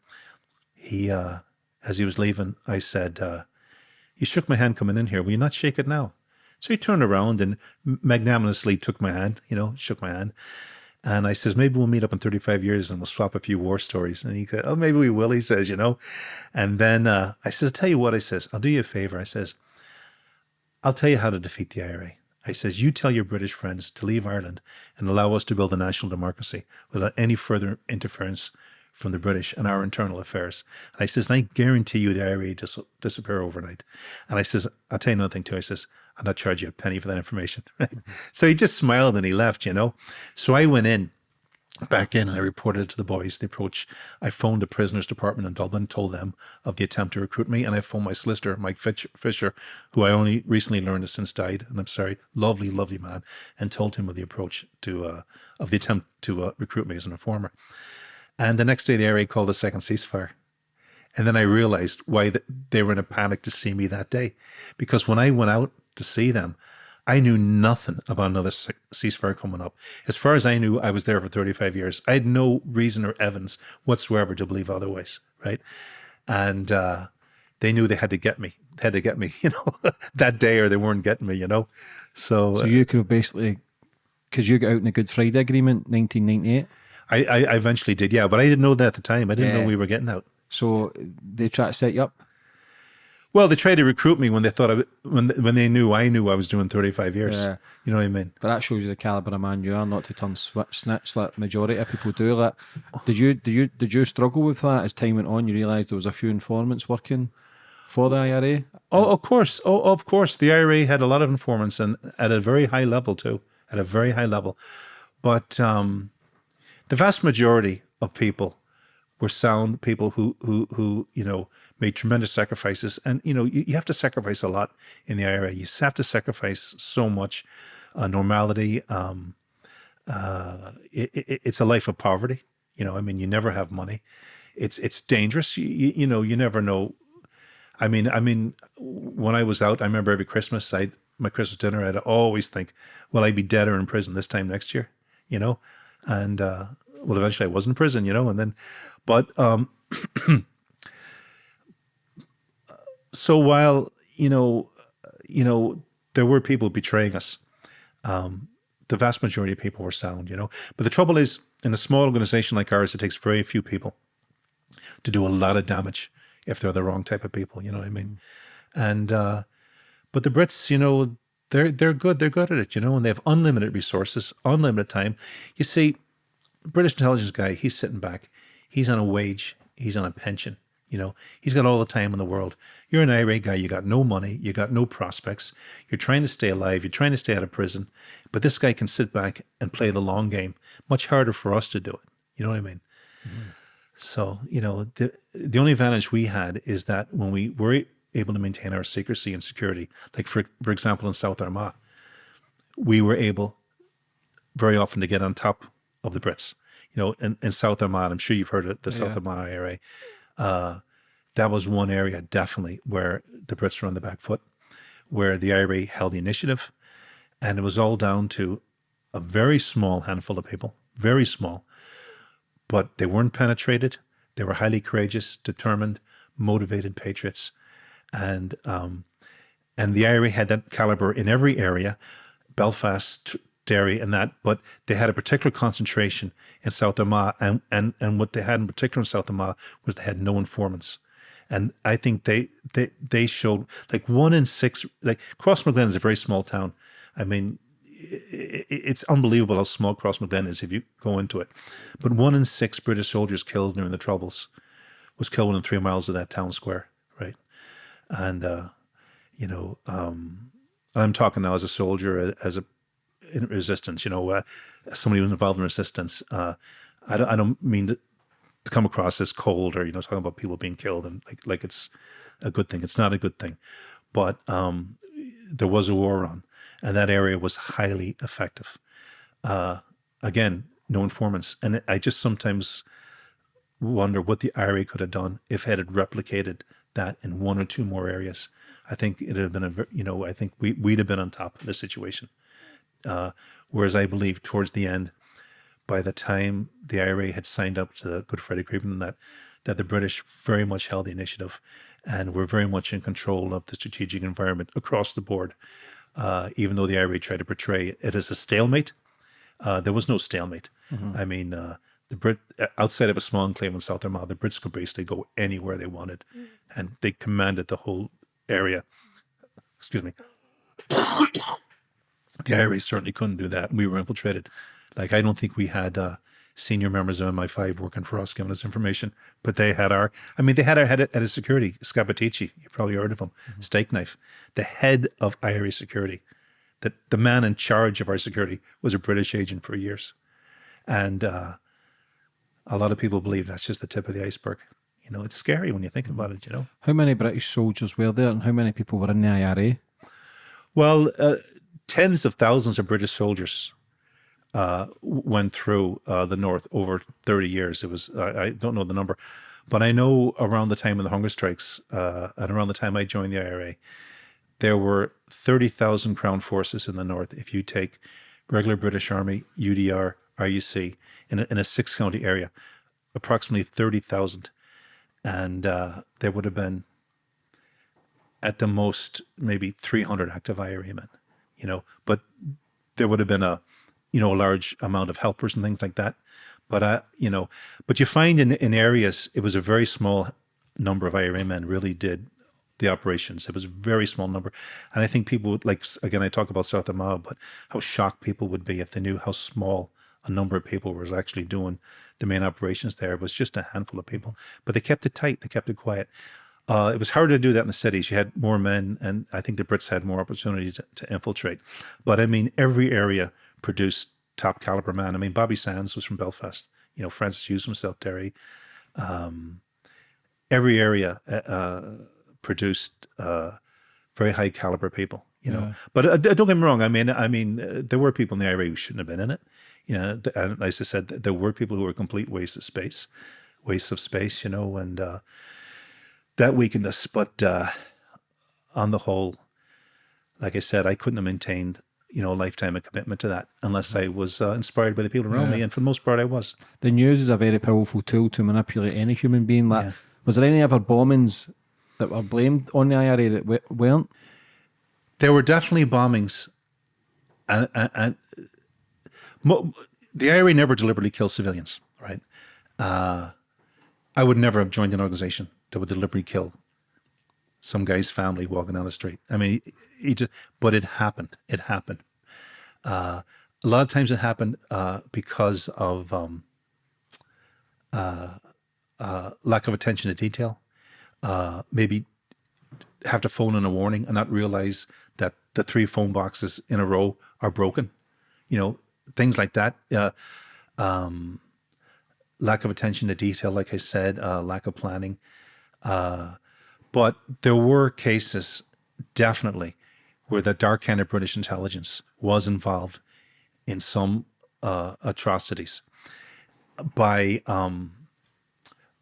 he, uh, as he was leaving, I said, uh, you shook my hand coming in here. Will you not shake it now? So he turned around and magnanimously took my hand, you know, shook my hand. And I says, maybe we'll meet up in 35 years and we'll swap a few war stories. And he goes, oh, maybe we will, he says, you know. And then uh, I says, I'll tell you what, I says, I'll do you a favor. I says, I'll tell you how to defeat the IRA. I says, you tell your British friends to leave Ireland and allow us to build a national democracy without any further interference from the British and our internal affairs. And I says, and I guarantee you the IRA dis- disappear overnight. And I says, I'll tell you another thing too. I says, I'll not charge you a penny for that information. *laughs* So he just smiled and he left, you know. So I went in back in and I reported to the boys the approach. I phoned the prisoners department in Dublin, told them of the attempt to recruit me, and I phoned my solicitor, Mike Fisher, who I only recently learned has since died, and I'm sorry, lovely, lovely man, and told him of the approach to uh, of the attempt to uh, recruit me as an informer. And the next day, the IRA called a second ceasefire. And then I realized why they were in a panic to see me that day, because when I went out to see them. I knew nothing about another ceasefire coming up. As far as I knew, I was there for 35 years. I had no reason or evidence whatsoever to believe otherwise, right? And uh, they knew they had to get me. They had to get me, *laughs* you know, that day, or they weren't getting me, you know. So, so you could have basically, because you got out in the Good Friday Agreement, 1998. I, I, eventually did, yeah, but I didn't know that at the time. I didn't yeah. know we were getting out. So they tried to set you up. Well, they tried to recruit me when they thought I, when when they knew I knew I was doing 35 years. Yeah. You know what I mean? But that shows you the caliber of man you are, not to turn switch snitch like majority of people do. That did you did you did you struggle with that as time went on? You realised there was a few informants working for the IRA. Oh, of course. Oh, of course. The IRA had a lot of informants and at a very high level too, at a very high level. But um, the vast majority of people were sound people who who who you know made tremendous sacrifices. And, you know, you, you have to sacrifice a lot in the IRA. You have to sacrifice so much uh, normality. Um, uh, it, it, it's a life of poverty. You know, I mean, you never have money. It's it's dangerous. You, you, you know, you never know. I mean, I mean, when I was out, I remember every Christmas, I my Christmas dinner, I'd always think, "Will I be dead or in prison this time next year?" You know, and uh, well, eventually I was in prison. You know, and then, but um, *clears throat* so while you know, you know, there were people betraying us, um, the vast majority of people were sound, you know. But the trouble is, in a small organization like ours, it takes very few people to do a lot of damage if they're the wrong type of people. You know what I mean? And uh, but the Brits, you know, they're they're good. They're good at it, you know, and they have unlimited resources, unlimited time. You see, British intelligence guy, he's sitting back. He's on a wage. He's on a pension. You know, he's got all the time in the world. You're an IRA guy. You got no money. You got no prospects. You're trying to stay alive. You're trying to stay out of prison. But this guy can sit back and play the long game. Much harder for us to do it. You know what I mean? Mm-hmm. So, you know, the the only advantage we had is that when we were able to maintain our secrecy and security, like for for example in South Armagh, we were able very often to get on top of the Brits. You know, in, in South Armagh, I'm sure you've heard of the South yeah. Armagh area. Uh, that was one area definitely where the Brits were on the back foot, where the IRA held the initiative. And it was all down to a very small handful of people, very small, but they weren't penetrated. They were highly courageous, determined, motivated patriots. And, um, and the IRA had that caliber in every area, Belfast, Derry and that, but they had a particular concentration in South Armagh, and, and, and what they had in particular in South Armagh was they had no informants. And I think they they they showed like one in six. Like Crossmaglen is a very small town. I mean, it's unbelievable how small Crossmaglen is if you go into it. But one in six British soldiers killed during the Troubles was killed within three miles of that town square, right? And uh, you know, um, I'm talking now as a soldier, as a in resistance. You know, uh, somebody who's involved in resistance. Uh, I don't, I don't mean to, come across as cold or you know talking about people being killed and like like it's a good thing. It's not a good thing, but um, there was a war on, and that area was highly effective. Uh, again, no informants, and I just sometimes wonder what the IRA could have done if it had replicated that in one or two more areas. I think it'd have been a, you know, I think we, we'd have been on top of the situation. Uh, whereas I believe towards the end, by the time the IRA had signed up to the Good Friday Agreement, that that the British very much held the initiative, and were very much in control of the strategic environment across the board. Uh, even though the IRA tried to portray it as a stalemate, uh, there was no stalemate. Mm-hmm. I mean, uh, the Brit outside of a small enclave in South Armagh, the Brits could basically go anywhere they wanted, and they commanded the whole area. Excuse me. The IRA certainly couldn't do that. We were infiltrated. Like, I don't think we had uh, senior members of MI5 working for us, giving us information, but they had our, I mean, they had our head at, at security, Scott you probably heard of him, mm-hmm. Stakeknife, the head of IRA security. That the man in charge of our security was a British agent for years. And uh, a lot of people believe that's just the tip of the iceberg. You know, it's scary when you think about it, you know. How many British soldiers were there and how many people were in the IRA? Well, uh, tens of thousands of British soldiers uh, went through uh, the North over 30 years. It was, I, I, don't know the number, but I know around the time of the hunger strikes uh, and around the time I joined the IRA, there were 30,000 Crown forces in the North. If you take regular British Army, UDR, RUC, in a, in a six county area, approximately 30,000. And uh, there would have been, at the most, maybe 300 active IRA men you know, but there would have been a, you know, a large amount of helpers and things like that. But, uh, you know, but you find in, in areas, it was a very small number of IRA men really did the operations. It was a very small number. And I think people would like, again, I talk about South Armagh, but how shocked people would be if they knew how small a number of people was actually doing the main operations there. It was just a handful of people, but they kept it tight. They kept it quiet. Uh, it was harder to do that in the cities. You had more men, and I think the Brits had more opportunity to, to infiltrate. But I mean, every area produced top caliber men. I mean, Bobby Sands was from Belfast. You know, Francis Hughes from South Derry. Um, every area uh, uh, produced uh, very high caliber people. You know, yeah. but uh, don't get me wrong. I mean, I mean, uh, there were people in the IRA who shouldn't have been in it. You know, and as I said, there were people who were complete waste of space, waste of space. You know, and that weakened us. But uh, on the whole, like I said, I couldn't have maintained you know a lifetime of commitment to that unless I was uh, inspired by the people around yeah. me, and for the most part, I was. The news is a very powerful tool to manipulate any human being. Like, yeah. was there any other bombings that were blamed on the IRA that weren't? There were definitely bombings, and, and, and mo- the IRA never deliberately killed civilians, right? Uh, I would never have joined an organization that would deliberately kill some guy's family walking down the street. I mean, he, he just, but it happened. It happened. Uh, a lot of times it happened uh, because of um, uh, uh, lack of attention to detail. Uh, maybe have to phone in a warning and not realize that the three phone boxes in a row are broken. You know, things like that. Uh, um, lack of attention to detail, like I said, uh, lack of planning. Uh, but there were cases, definitely, where the dark hand of British intelligence was involved in some uh, atrocities by um,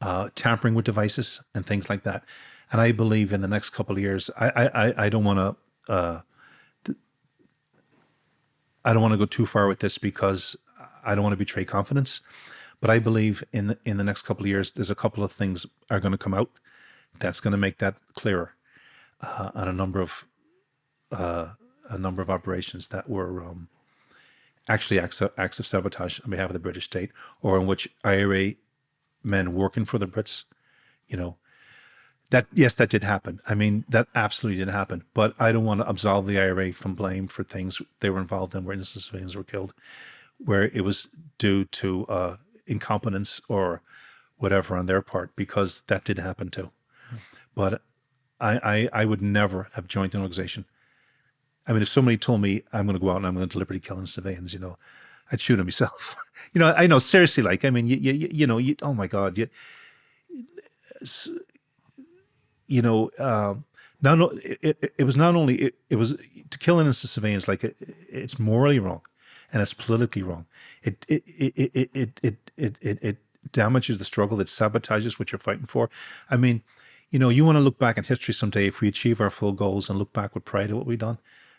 uh, tampering with devices and things like that. And I believe in the next couple of years, I I, I don't want to uh, I don't want to go too far with this because I don't want to betray confidence. But I believe in the, in the next couple of years, there's a couple of things are going to come out that's going to make that clearer uh, on a number of uh, a number of operations that were um, actually acts of, acts of sabotage on behalf of the British state, or in which IRA men working for the Brits, you know, that yes, that did happen. I mean, that absolutely did happen. But I don't want to absolve the IRA from blame for things they were involved in, where innocent civilians were killed, where it was due to uh, incompetence or whatever on their part, because that did happen too. But I, I, I would never have joined an organization. I mean, if somebody told me I'm going to go out and I'm going to deliberately kill civilians, you know, I'd shoot them *laughs* myself. you know, I know seriously, like, I mean, you, you, you know, you, oh my God, you, you know, uh, not it, it, it, was not only it, it was to kill innocent civilians like it, it's morally wrong, and it's politically wrong. It it it it it it it, it, damages the struggle. It sabotages what you're fighting for. I mean, you know, you want to look back in history someday if we achieve our full goals and look back with pride at what we've done.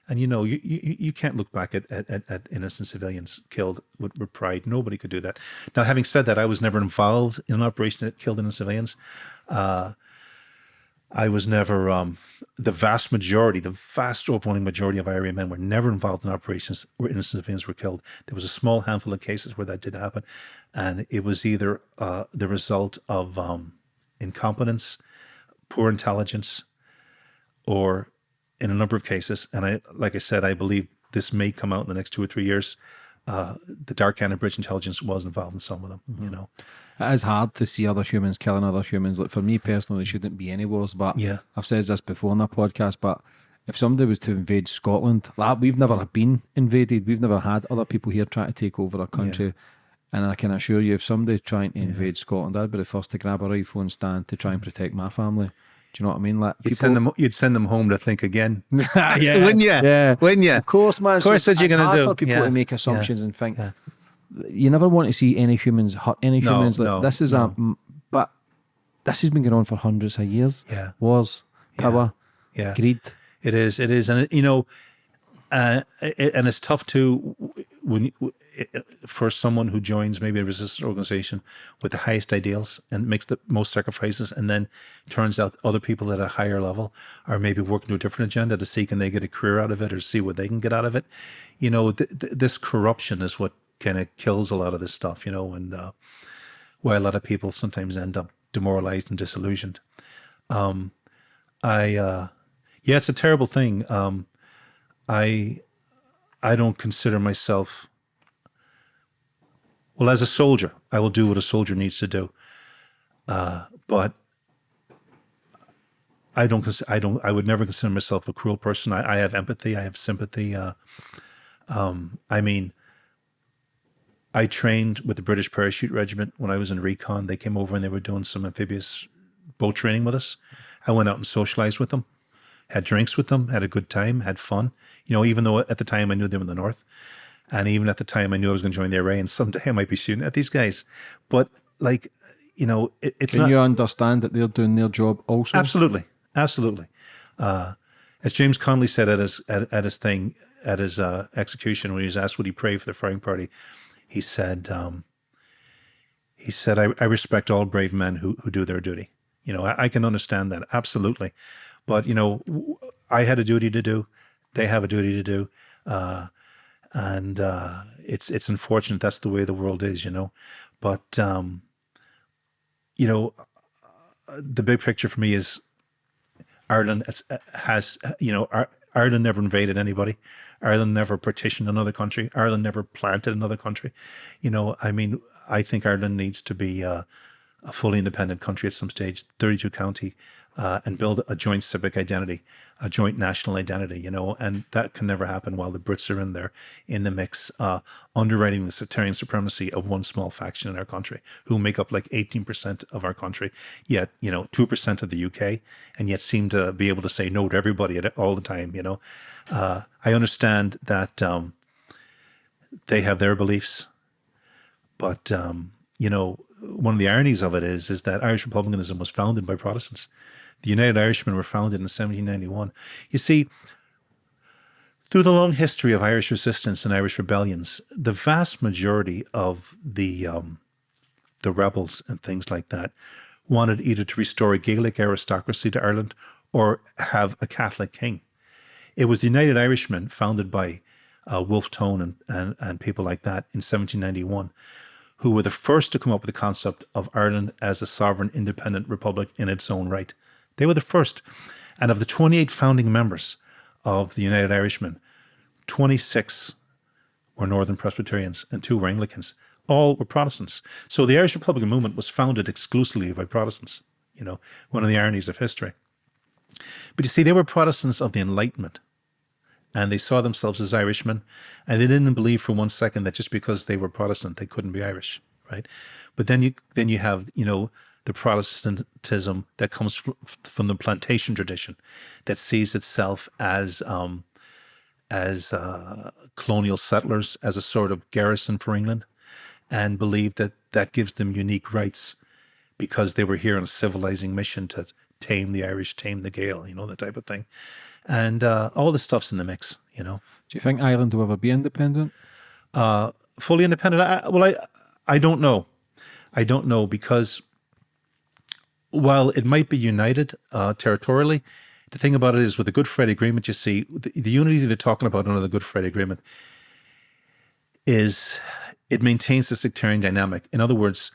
And you know, you you, you can't look back at, at, at innocent civilians killed with, with pride. Nobody could do that. Now, having said that, I was never involved in an operation that killed innocent civilians. Uh, I was never, um, the vast majority, the vast overwhelming majority of IRA men were never involved in operations where innocent civilians were killed. There was a small handful of cases where that did happen. And it was either uh, the result of um, incompetence, poor intelligence, or in a number of cases, and I, like I said, I believe this may come out in the next two or three years. Uh, the dark hand Bridge intelligence was involved in some of them, mm-hmm. you know. It is hard to see other humans killing other humans. Like for me personally, shouldn't be any wars. But yeah. I've said this before in the podcast. But if somebody was to invade Scotland, like we've never been invaded. We've never had other people here trying to take over our country. Yeah. And I can assure you, if somebody trying to invade yeah. Scotland, I'd be the first to grab a rifle and stand to try and mm. protect my family. Do you know what I mean? Like you'd send them, you'd send them home to think again. *laughs* *laughs* yeah, wouldn't you? Yeah, wouldn't you? Of course, man. Of course, so what you're going to do? For people yeah. to make assumptions yeah. and think. Yeah. You never want to see any humans hurt any no, humans. Like, no, this is no. a, but this has been going on for hundreds of years. Yeah, wars, power, yeah, greed. It is. It is, and you know, uh, it, and it's tough to when for someone who joins maybe a resistance organization with the highest ideals and makes the most sacrifices, and then turns out other people at a higher level are maybe working to a different agenda to see can they get a career out of it or see what they can get out of it. You know, th th this corruption is what kind of kills a lot of this stuff. You know, and uh, why a lot of people sometimes end up demoralized and disillusioned. Um, I uh, yeah, it's a terrible thing. Um, I I don't consider myself well as a soldier. I will do what a soldier needs to do, uh, but I don't. I don't. I would never consider myself a cruel person. I, I have empathy. I have sympathy. Uh, um, I mean, I trained with the British Parachute Regiment when I was in recon. They came over and they were doing some amphibious boat training with us. I went out and socialized with them had drinks with them, had a good time, had fun. You know, even though at the time I knew them in the north, and even at the time I knew I was going to join the IRA, and someday I might be shooting at these guys. But like, you know, it, it's Can not, you understand that they're doing their job also? Absolutely, absolutely. Uh, as James Connolly said at his at, at his thing at his uh, execution when he was asked would he pray for the firing party, he said, um, he said, I, I respect all brave men who who do their duty. You know, I, I can understand that absolutely. But you know, I had a duty to do. They have a duty to do. Uh, and uh, it's it's unfortunate that's the way the world is, you know. But um, you know, the big picture for me is Ireland has you know Ireland never invaded anybody. Ireland never partitioned another country. Ireland never planted another country. You know, I mean, I think Ireland needs to be uh, a fully independent country at some stage, 32 county, uh, and build a joint civic identity, a joint national identity, you know, and that can never happen while the Brits are in there in the mix, uh, underwriting the sectarian supremacy of one small faction in our country who make up like 18% of our country, yet, you know, 2% of the UK, and yet seem to be able to say no to everybody all the time, you know. Uh, I understand that um, they have their beliefs, but, um, you know, one of the ironies of it is, is that Irish republicanism was founded by Protestants. The United Irishmen were founded in 1791. You see, through the long history of Irish resistance and Irish rebellions, the vast majority of the um, the rebels and things like that wanted either to restore a Gaelic aristocracy to Ireland or have a Catholic king. It was the United Irishmen, founded by uh, Wolfe Tone and, and, and people like that in 1791, who were the first to come up with the concept of Ireland as a sovereign independent republic in its own right. They were the first. And of the 28 founding members of the United Irishmen, 26 were Northern Presbyterians and two were Anglicans. All were Protestants. So the Irish Republican movement was founded exclusively by Protestants, you know, one of the ironies of history. But you see, they were Protestants of the Enlightenment and they saw themselves as Irishmen, and they didn't believe for one second that just because they were Protestant they couldn't be Irish, right? But then you then you have you know the Protestantism that comes from the plantation tradition that sees itself as um, as uh, colonial settlers, as a sort of garrison for England, and believe that that gives them unique rights because they were here on a civilizing mission to tame the Irish, tame the Gael, you know, that type of thing. And uh, all the stuff's in the mix, you know. Do you think Ireland will ever be independent? Uh, fully independent? I, well, I, I don't know. I don't know because while it might be united uh, territorially, the thing about it is with the Good Friday Agreement, you see, the, the unity they're talking about under the Good Friday Agreement is it maintains the sectarian dynamic. In other words,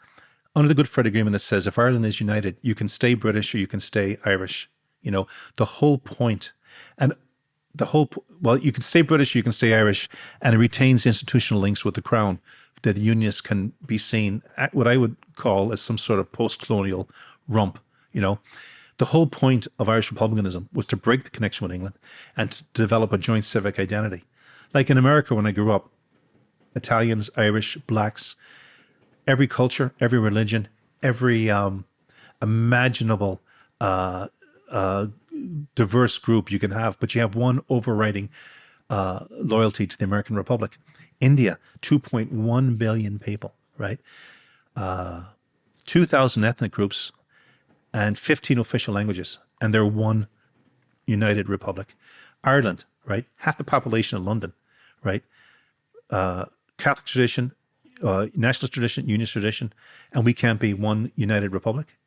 under the Good Friday Agreement, it says if Ireland is united, you can stay British or you can stay Irish. You know, the whole point, and the whole, well, you can stay British, you can stay Irish, and it retains institutional links with the Crown that the Unionists can be seen at what I would call as some sort of post-colonial rump, you know. The whole point of Irish republicanism was to break the connection with England and to develop a joint civic identity. Like in America, when I grew up, Italians, Irish, blacks, every culture, every religion, every um, imaginable uh, uh, diverse group you can have, but you have one overriding uh, loyalty to the American Republic. India, 2.1 billion people, right? Uh, 2,000 ethnic groups and 15 official languages, and they're one united republic. Ireland, right? Half the population of London, right? Uh, Catholic tradition, uh, nationalist tradition, unionist tradition, and we can't be one united republic.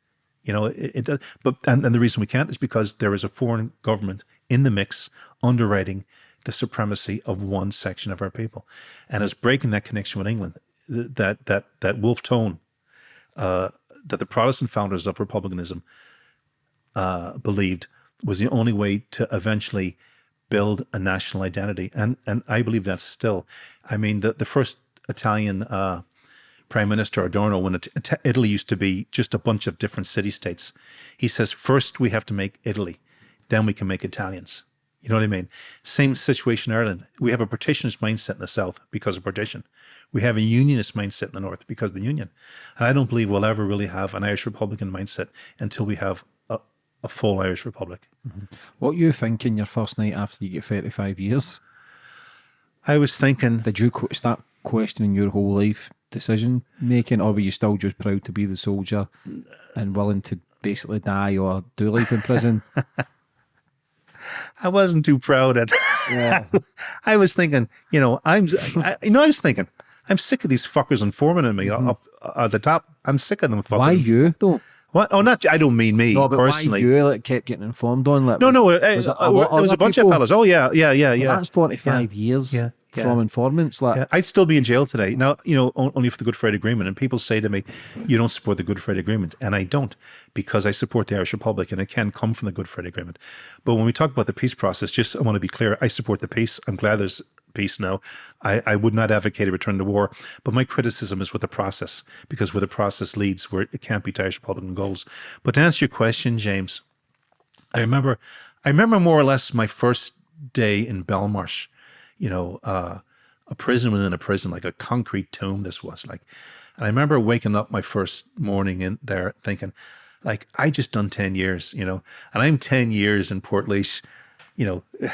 You know, it, it. But and, and the reason we can't is because there is a foreign government in the mix underwriting the supremacy of one section of our people, and is breaking that connection with England. That that that Wolfe Tone uh, that the Protestant founders of republicanism uh, believed was the only way to eventually build a national identity, and and I believe that's still. I mean, the the first Italian uh, Prime Minister Adorno, when it, Italy used to be just a bunch of different city states, he says first we have to make Italy, then we can make Italians. You know what I mean? Same situation in Ireland. We have a partitionist mindset in the South because of partition. We have a unionist mindset in the North because of the Union. And I don't believe we'll ever really have an Irish Republican mindset until we have a, a full Irish Republic. Mm -hmm. What you thinking your first night after you get 35 years? I was thinking... Did you start questioning your whole life decision making or were you still just proud to be the soldier and willing to basically die or do life in prison? *laughs* *laughs* I wasn't too proud at. Yeah. *laughs* I was thinking, you know, I'm, I, you know, I was thinking, I'm sick of these fuckers informing me mm up at the top. I'm sick of them fucking. Why you though? What? Oh, not. I don't mean me no, but personally. Why you like, kept getting informed on? Like, no, no. Uh, was it, uh, was a bunch people? of fellas. Oh yeah, yeah, yeah, yeah. Well, that's 45 yeah. years. Yeah. From informants. Like, Yeah, I'd still be in jail today. Now, you know, only for the Good Friday Agreement. And people say to me, you don't support the Good Friday Agreement. And I don't because I support the Irish Republic and it can come from the Good Friday Agreement. But when we talk about the peace process, just I want to be clear, I support the peace. I'm glad there's peace now. I, I would not advocate a return to war, but my criticism is with the process because where the process leads, where it can't be to Irish Republican goals. But to answer your question, James, I remember, I remember more or less my first day in Belmarsh, you know, uh, a prison within a prison, like a concrete tomb. This was like, and I remember waking up my first morning in there thinking, like, I just done 10 years, you know, and I'm 10 years in Portlaoise, you know, *laughs*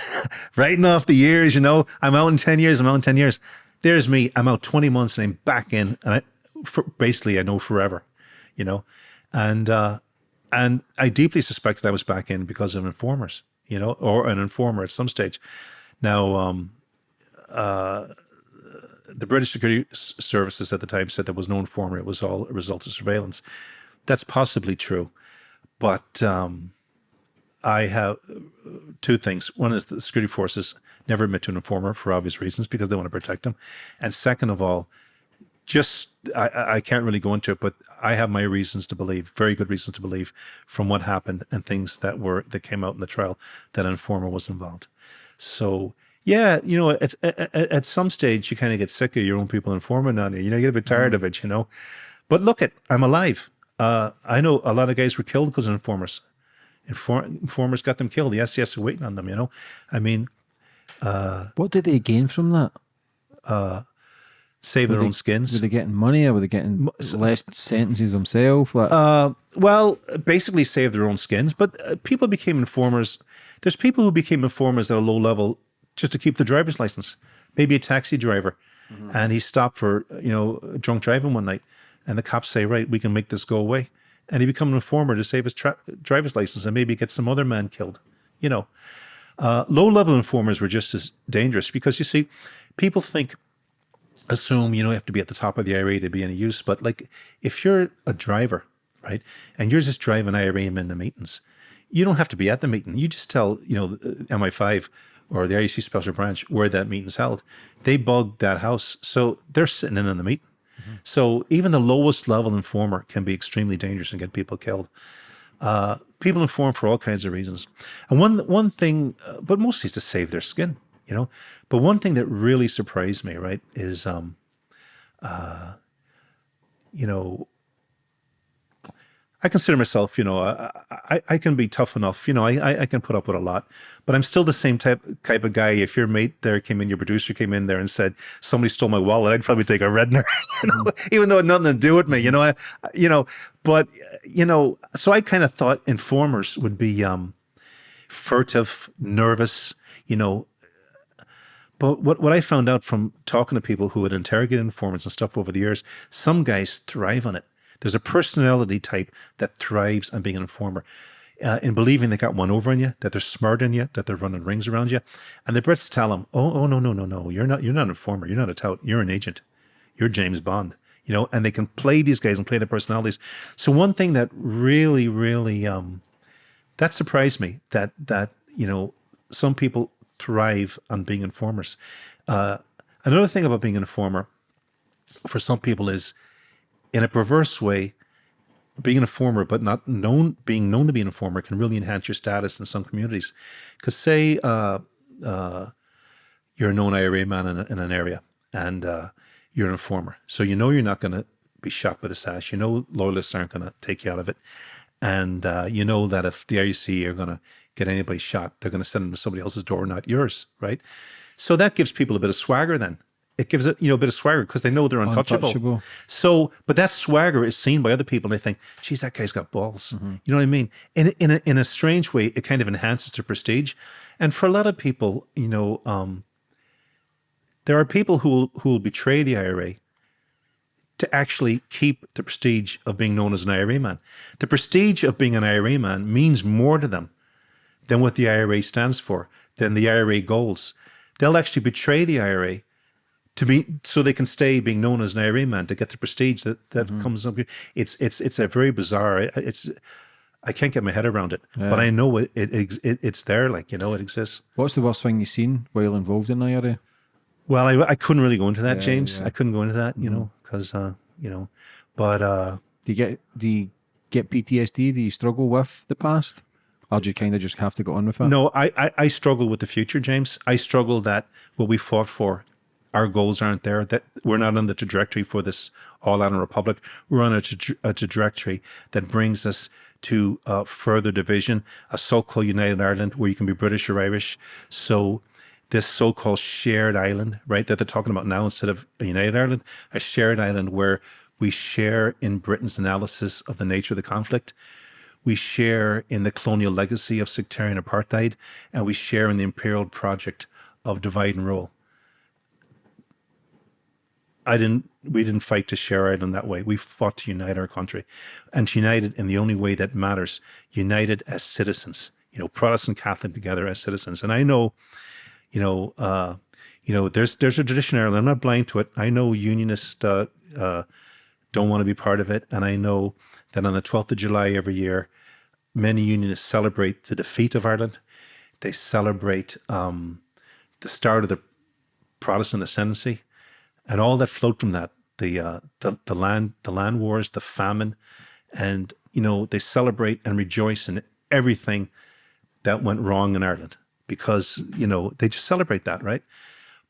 writing off the years, you know, I'm out in 10 years, I'm out in 10 years. There's me, I'm out 20 months and I'm back in, and I, for, basically I know forever, you know, and, uh, and I deeply suspected I was back in because of informers, you know, or an informer at some stage. Now, um, uh, the British security services at the time said there was no informer; it was all a result of surveillance. That's possibly true, but um, I have uh, two things. One is the security forces never admit to an informer for obvious reasons because they want to protect them, and second of all, just I, I can't really go into it, but I have my reasons to believe, very good reasons to believe, from what happened and things that were that came out in the trial, that an informer was involved. So yeah, you know, at, at, at some stage you kind of get sick of your own people informing on you. You know, you get a bit tired of it. You know, but look at I'm alive. Uh, I know a lot of guys were killed because of informers. Inform, informers got them killed. The SAS are waiting on them. You know, I mean, what did they gain from that? save their they- own skins. Were they getting money or were they getting less sentences themselves? Like, Uh, well, basically save their own skins, but uh, people became informers. There's people who became informers at a low level just to keep the driver's license. Maybe a taxi driver, and he stopped for you know drunk driving one night, and the cops say, "Right, we can make this go away," and he become an informer to save his driver's license and maybe get some other man killed. You know, uh, low level informers were just as dangerous because you see, people think assume you know you have to be at the top of the IRA to be any use. But like if you're a driver, right, and you're just driving IRA in the meetings, you don't have to be at the meeting. You just tell you know MI5 or the RUC special branch where that meeting's held. They bug that house, so they're sitting in on the meeting. So even the lowest level informer can be extremely dangerous and get people killed. Uh, people inform for all kinds of reasons, and one one thing, uh, but mostly is to save their skin, you know. But one thing that really surprised me, right, is um, uh, you know, I consider myself, you know, I, I, I can be tough enough, you know, I, I- I can put up with a lot, but I'm still the same type type of guy. If your mate there came in, your producer came in there and said somebody stole my wallet, I'd probably take a redner, *laughs* you know, even though it had nothing to do with me, you know, I, you know, but you know, so I kind of thought informers would be um, furtive, nervous, you know, but what, what I found out from talking to people who had interrogated informants and stuff over the years, some guys thrive on it. There's a personality type that thrives on being an informer, uh, in believing they got one over on you, that they're smarter than you, that they're running rings around you. And the Brits tell them, "Oh, oh, no, no, no, no, you're not, you're not an informer. You're not a tout. You're an agent. You're James Bond." You know, and they can play these guys and play their personalities. So one thing that really, really, um, that surprised me that that you know some people thrive on being informers. Uh, another thing about being an informer for some people is, in a perverse way, being an informer but not known, being known to be an informer can really enhance your status in some communities. Because say uh, uh, you're a known IRA man in, a, in an area and uh, you're an informer, so you know you're not going to be shot with a sash. You know loyalists aren't going to take you out of it, and uh, you know that if the RUC are going to get anybody shot, they're going to send them to somebody else's door, not yours, right? So that gives people a bit of swagger. Then it gives it you know a bit of swagger because they know they're untouchable. Untouchable. So, but that swagger is seen by other people, and they think, "Geez, that guy's got balls." You know what I mean? In in a, in a strange way, it kind of enhances their prestige. And for a lot of people, you know, um, there are people who will, who will betray the IRA to actually keep the prestige of being known as an IRA man. The prestige of being an IRA man means more to them than what the IRA stands for, than the IRA goals. They'll actually betray the IRA to be so they can stay being known as an IRA man to get the prestige that that comes up. It's it's it's a very bizarre. It's I can't get my head around it, but I know it, it, it it's there. Like you know, it exists. what's the worst thing you've seen while involved in IRA? Well, I, I couldn't really go into that, Yeah, James. yeah. I couldn't go into that, you know, because uh, you know, but uh, Do you get do you get PTSD? Do you struggle with the past, or do you kind of just have to go on with it? no, I, I I struggle with the future, James. I struggle that what we fought for, our goals aren't there. That we're not on the trajectory for this all out Republic. We're on a, a trajectory that brings us to uh, further division, a so-called United Ireland where you can be British or Irish. So this so-called shared island, right, that they're talking about now instead of United Ireland, a shared island where we share in Britain's analysis of the nature of the conflict. We share in the colonial legacy of sectarian apartheid, and we share in the imperial project of divide and rule. I didn't. We didn't fight to share Ireland that way. We fought to unite our country, and to unite it in the only way that matters: united as citizens. You know, Protestant Catholic together as citizens. And I know, you know, uh, you know, there's there's a tradition in Ireland. I'm not blind to it. I know unionists uh, uh, don't want to be part of it, and I know that on the 12th of July every year, many unionists celebrate the defeat of Ireland. They celebrate um, the start of the Protestant ascendancy, and all that flowed from that the uh, the the land the land wars, the famine, and you know they celebrate and rejoice in everything that went wrong in Ireland because you know they just celebrate that, right?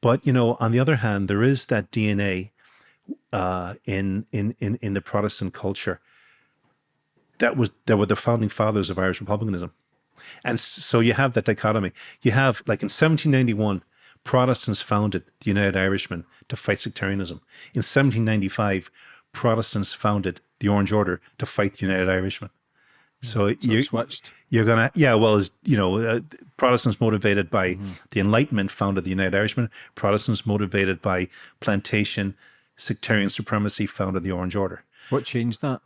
But you know, on the other hand, there is that DNA uh, in in in in the Protestant culture that was that were the founding fathers of Irish republicanism. And so you have that dichotomy. You have, like in 1791, Protestants founded the United Irishmen to fight sectarianism. In 1795, Protestants founded the Orange Order to fight the United Irishmen. So, you, switched. you're gonna, yeah. Well, as you know, uh, Protestants motivated by the Enlightenment founded the United Irishmen. Protestants motivated by plantation sectarian supremacy founded the Orange Order. What changed that?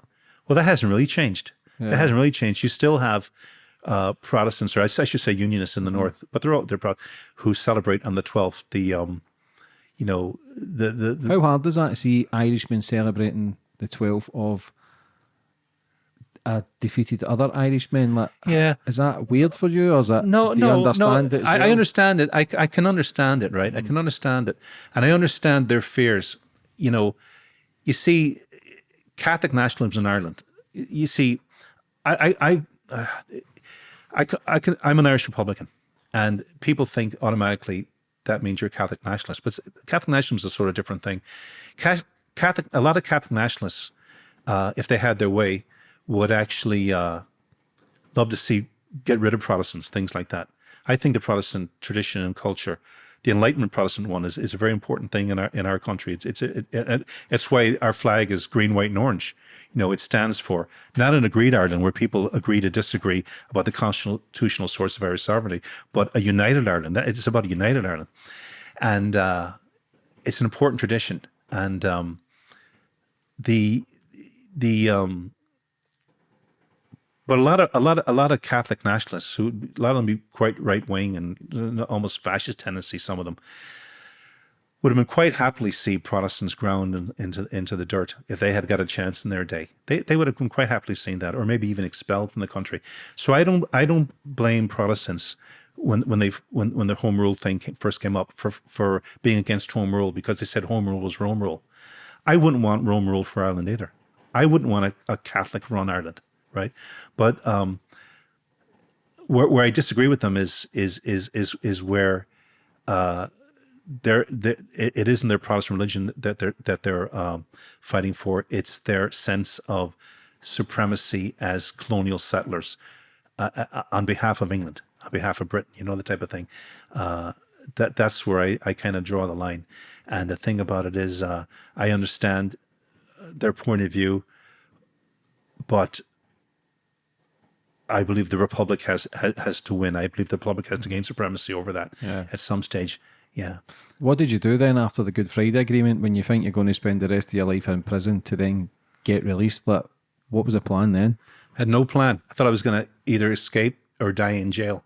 Well, that hasn't really changed. That hasn't really changed. You still have uh, Protestants, or I, I should say Unionists in the North, but they're all they're pro- who celebrate on the twelfth. The um, you know, the the, the How hard is that to see Irishmen celebrating the 12th of a defeated other Irishmen? Like, yeah. is that weird for you, or is that No, no, understand no. it? as I, I understand it. I, I can understand it, right? I can understand it, and I understand their fears. You know, you see, Catholic nationalism in Ireland. You see, I, I, I, uh, I, I can, I'm an Irish Republican, and people think automatically that means you're Catholic nationalist. But Catholic nationalism is a sort of different thing. Catholic, a lot of Catholic nationalists, uh, if they had their way, would actually uh, love to see get rid of Protestants, things like that. I think the Protestant tradition and culture, the Enlightenment Protestant one, is, is a very important thing in our in our country. It's it's it, it, it's why our flag is green, white, and orange. You know, it stands for not an agreed Ireland where people agree to disagree about the constitutional source of Irish sovereignty, but a united Ireland. That it's about a united Ireland, and uh, it's an important tradition. And um, the the um, but a lot of a lot of a lot of Catholic nationalists who a lot of them be quite right wing and uh, almost fascist tendency. Some of them would have been quite happily see Protestants ground in, into into the dirt if they had got a chance in their day. They they would have been quite happily seen that, or maybe even expelled from the country. So I don't I don't blame Protestants when when they when when the home rule thing came, first came up for for being against home rule because they said home rule was Rome rule. I wouldn't want Rome rule for Ireland either. I wouldn't want a, a Catholic run Ireland, right? But um, where where I disagree with them is is is is is where uh, they're, they it, isn't their Protestant religion that they're that they're um, fighting for. It's their sense of supremacy as colonial settlers uh, uh, on behalf of England, on behalf of Britain. You know the type of thing. Uh, that that's where I, I kind of draw the line. And the thing about it is, uh, I understand their point of view, but I believe the Republic has has, has to win. I believe the Republic has to gain supremacy over that Yeah. at some stage. Yeah. What did you do then after the Good Friday Agreement when you think you're going to spend the rest of your life in prison to then get released? Like, what was the plan then? I had no plan. I thought I was going to either escape or die in jail,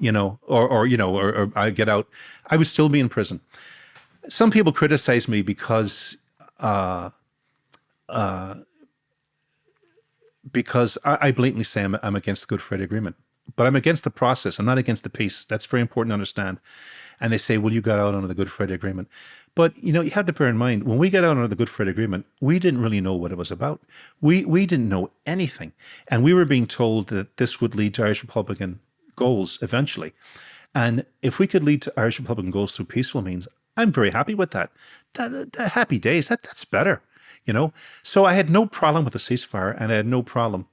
you know, or, or you know, or, or I get out. I would still be in prison. Some people criticize me because, uh, uh, because I, I blatantly say I'm, I'm against the Good Friday Agreement. but I'm against the process. I'm not against the peace. That's very important to understand. And they say, well, you got out under the Good Friday Agreement. But you know, you have to bear in mind when we got out under the Good Friday Agreement, we didn't really know what it was about. We we didn't know anything, and we were being told that this would lead to Irish Republican goals eventually. And if we could lead to Irish Republican goals through peaceful means, I'm very happy with that. That, that happy days. That that's better, you know. So I had no problem with the ceasefire, and I had no problem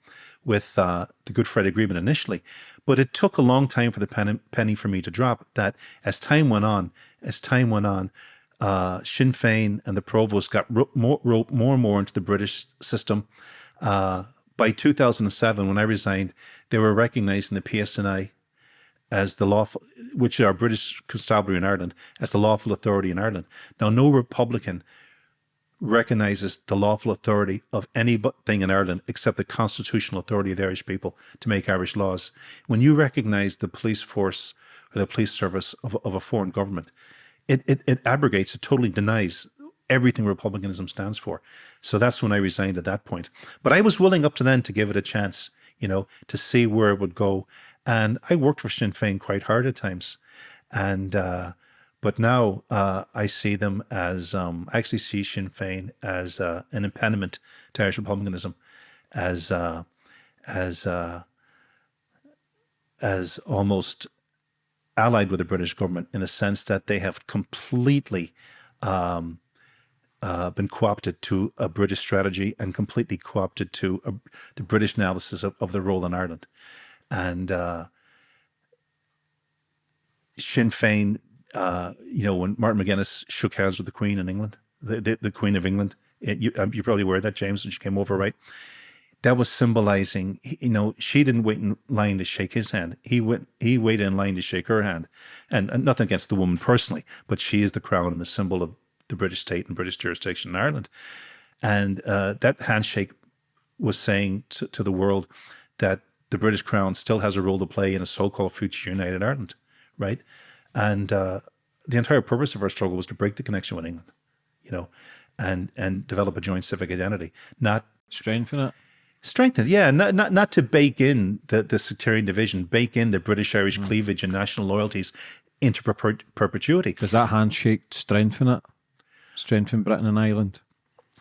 with uh, the Good Friday Agreement initially. But it took a long time for the penny, penny for me to drop. That as time went on, as time went on, uh, Sinn Féin and the Provos got more, more and more into the British system. Uh, by 2007, when I resigned, they were recognizing the PSNI as the lawful, which are British Constabulary in Ireland, as the lawful authority in Ireland. Now, no Republican recognizes the lawful authority of anything in Ireland except the constitutional authority of the Irish people to make Irish laws. When you recognize the police force or the police service of, of a foreign government, it, it, it abrogates, it totally denies everything republicanism stands for. So that's when I resigned at that point. But I was willing up to then to give it a chance, you know, to see where it would go. And I worked for Sinn Féin quite hard at times. And, uh, but now uh, I see them as, um, I actually see Sinn Féin as uh, an impediment to Irish republicanism, as, uh, as, uh, as almost allied with the British government in the sense that they have completely um, uh, been co-opted to a British strategy and completely co-opted to a, the British analysis of, of their role in Ireland. And uh, Sinn Féin, uh, you know, when Martin McGuinness shook hands with the Queen in England, the, the, the Queen of England, it, you, um, you're probably of that, James, when she came over, right? that was symbolizing, you know, she didn't wait in line to shake his hand. He went, he waited in line to shake her hand. And, and nothing against the woman personally, but she is the crown and the symbol of the British state and British jurisdiction in Ireland. And uh, that handshake was saying to, to the world that the British crown still has a role to play in a so-called future united Ireland, right? And uh, the entire purpose of our struggle was to break the connection with England, you know, and and develop a joint civic identity, not strengthen it Strengthened, yeah, not, not not to bake in the, the sectarian division, bake in the British Irish mm. cleavage and national loyalties into per perpetuity. Does that handshake strengthen it? Strengthen Britain and Ireland?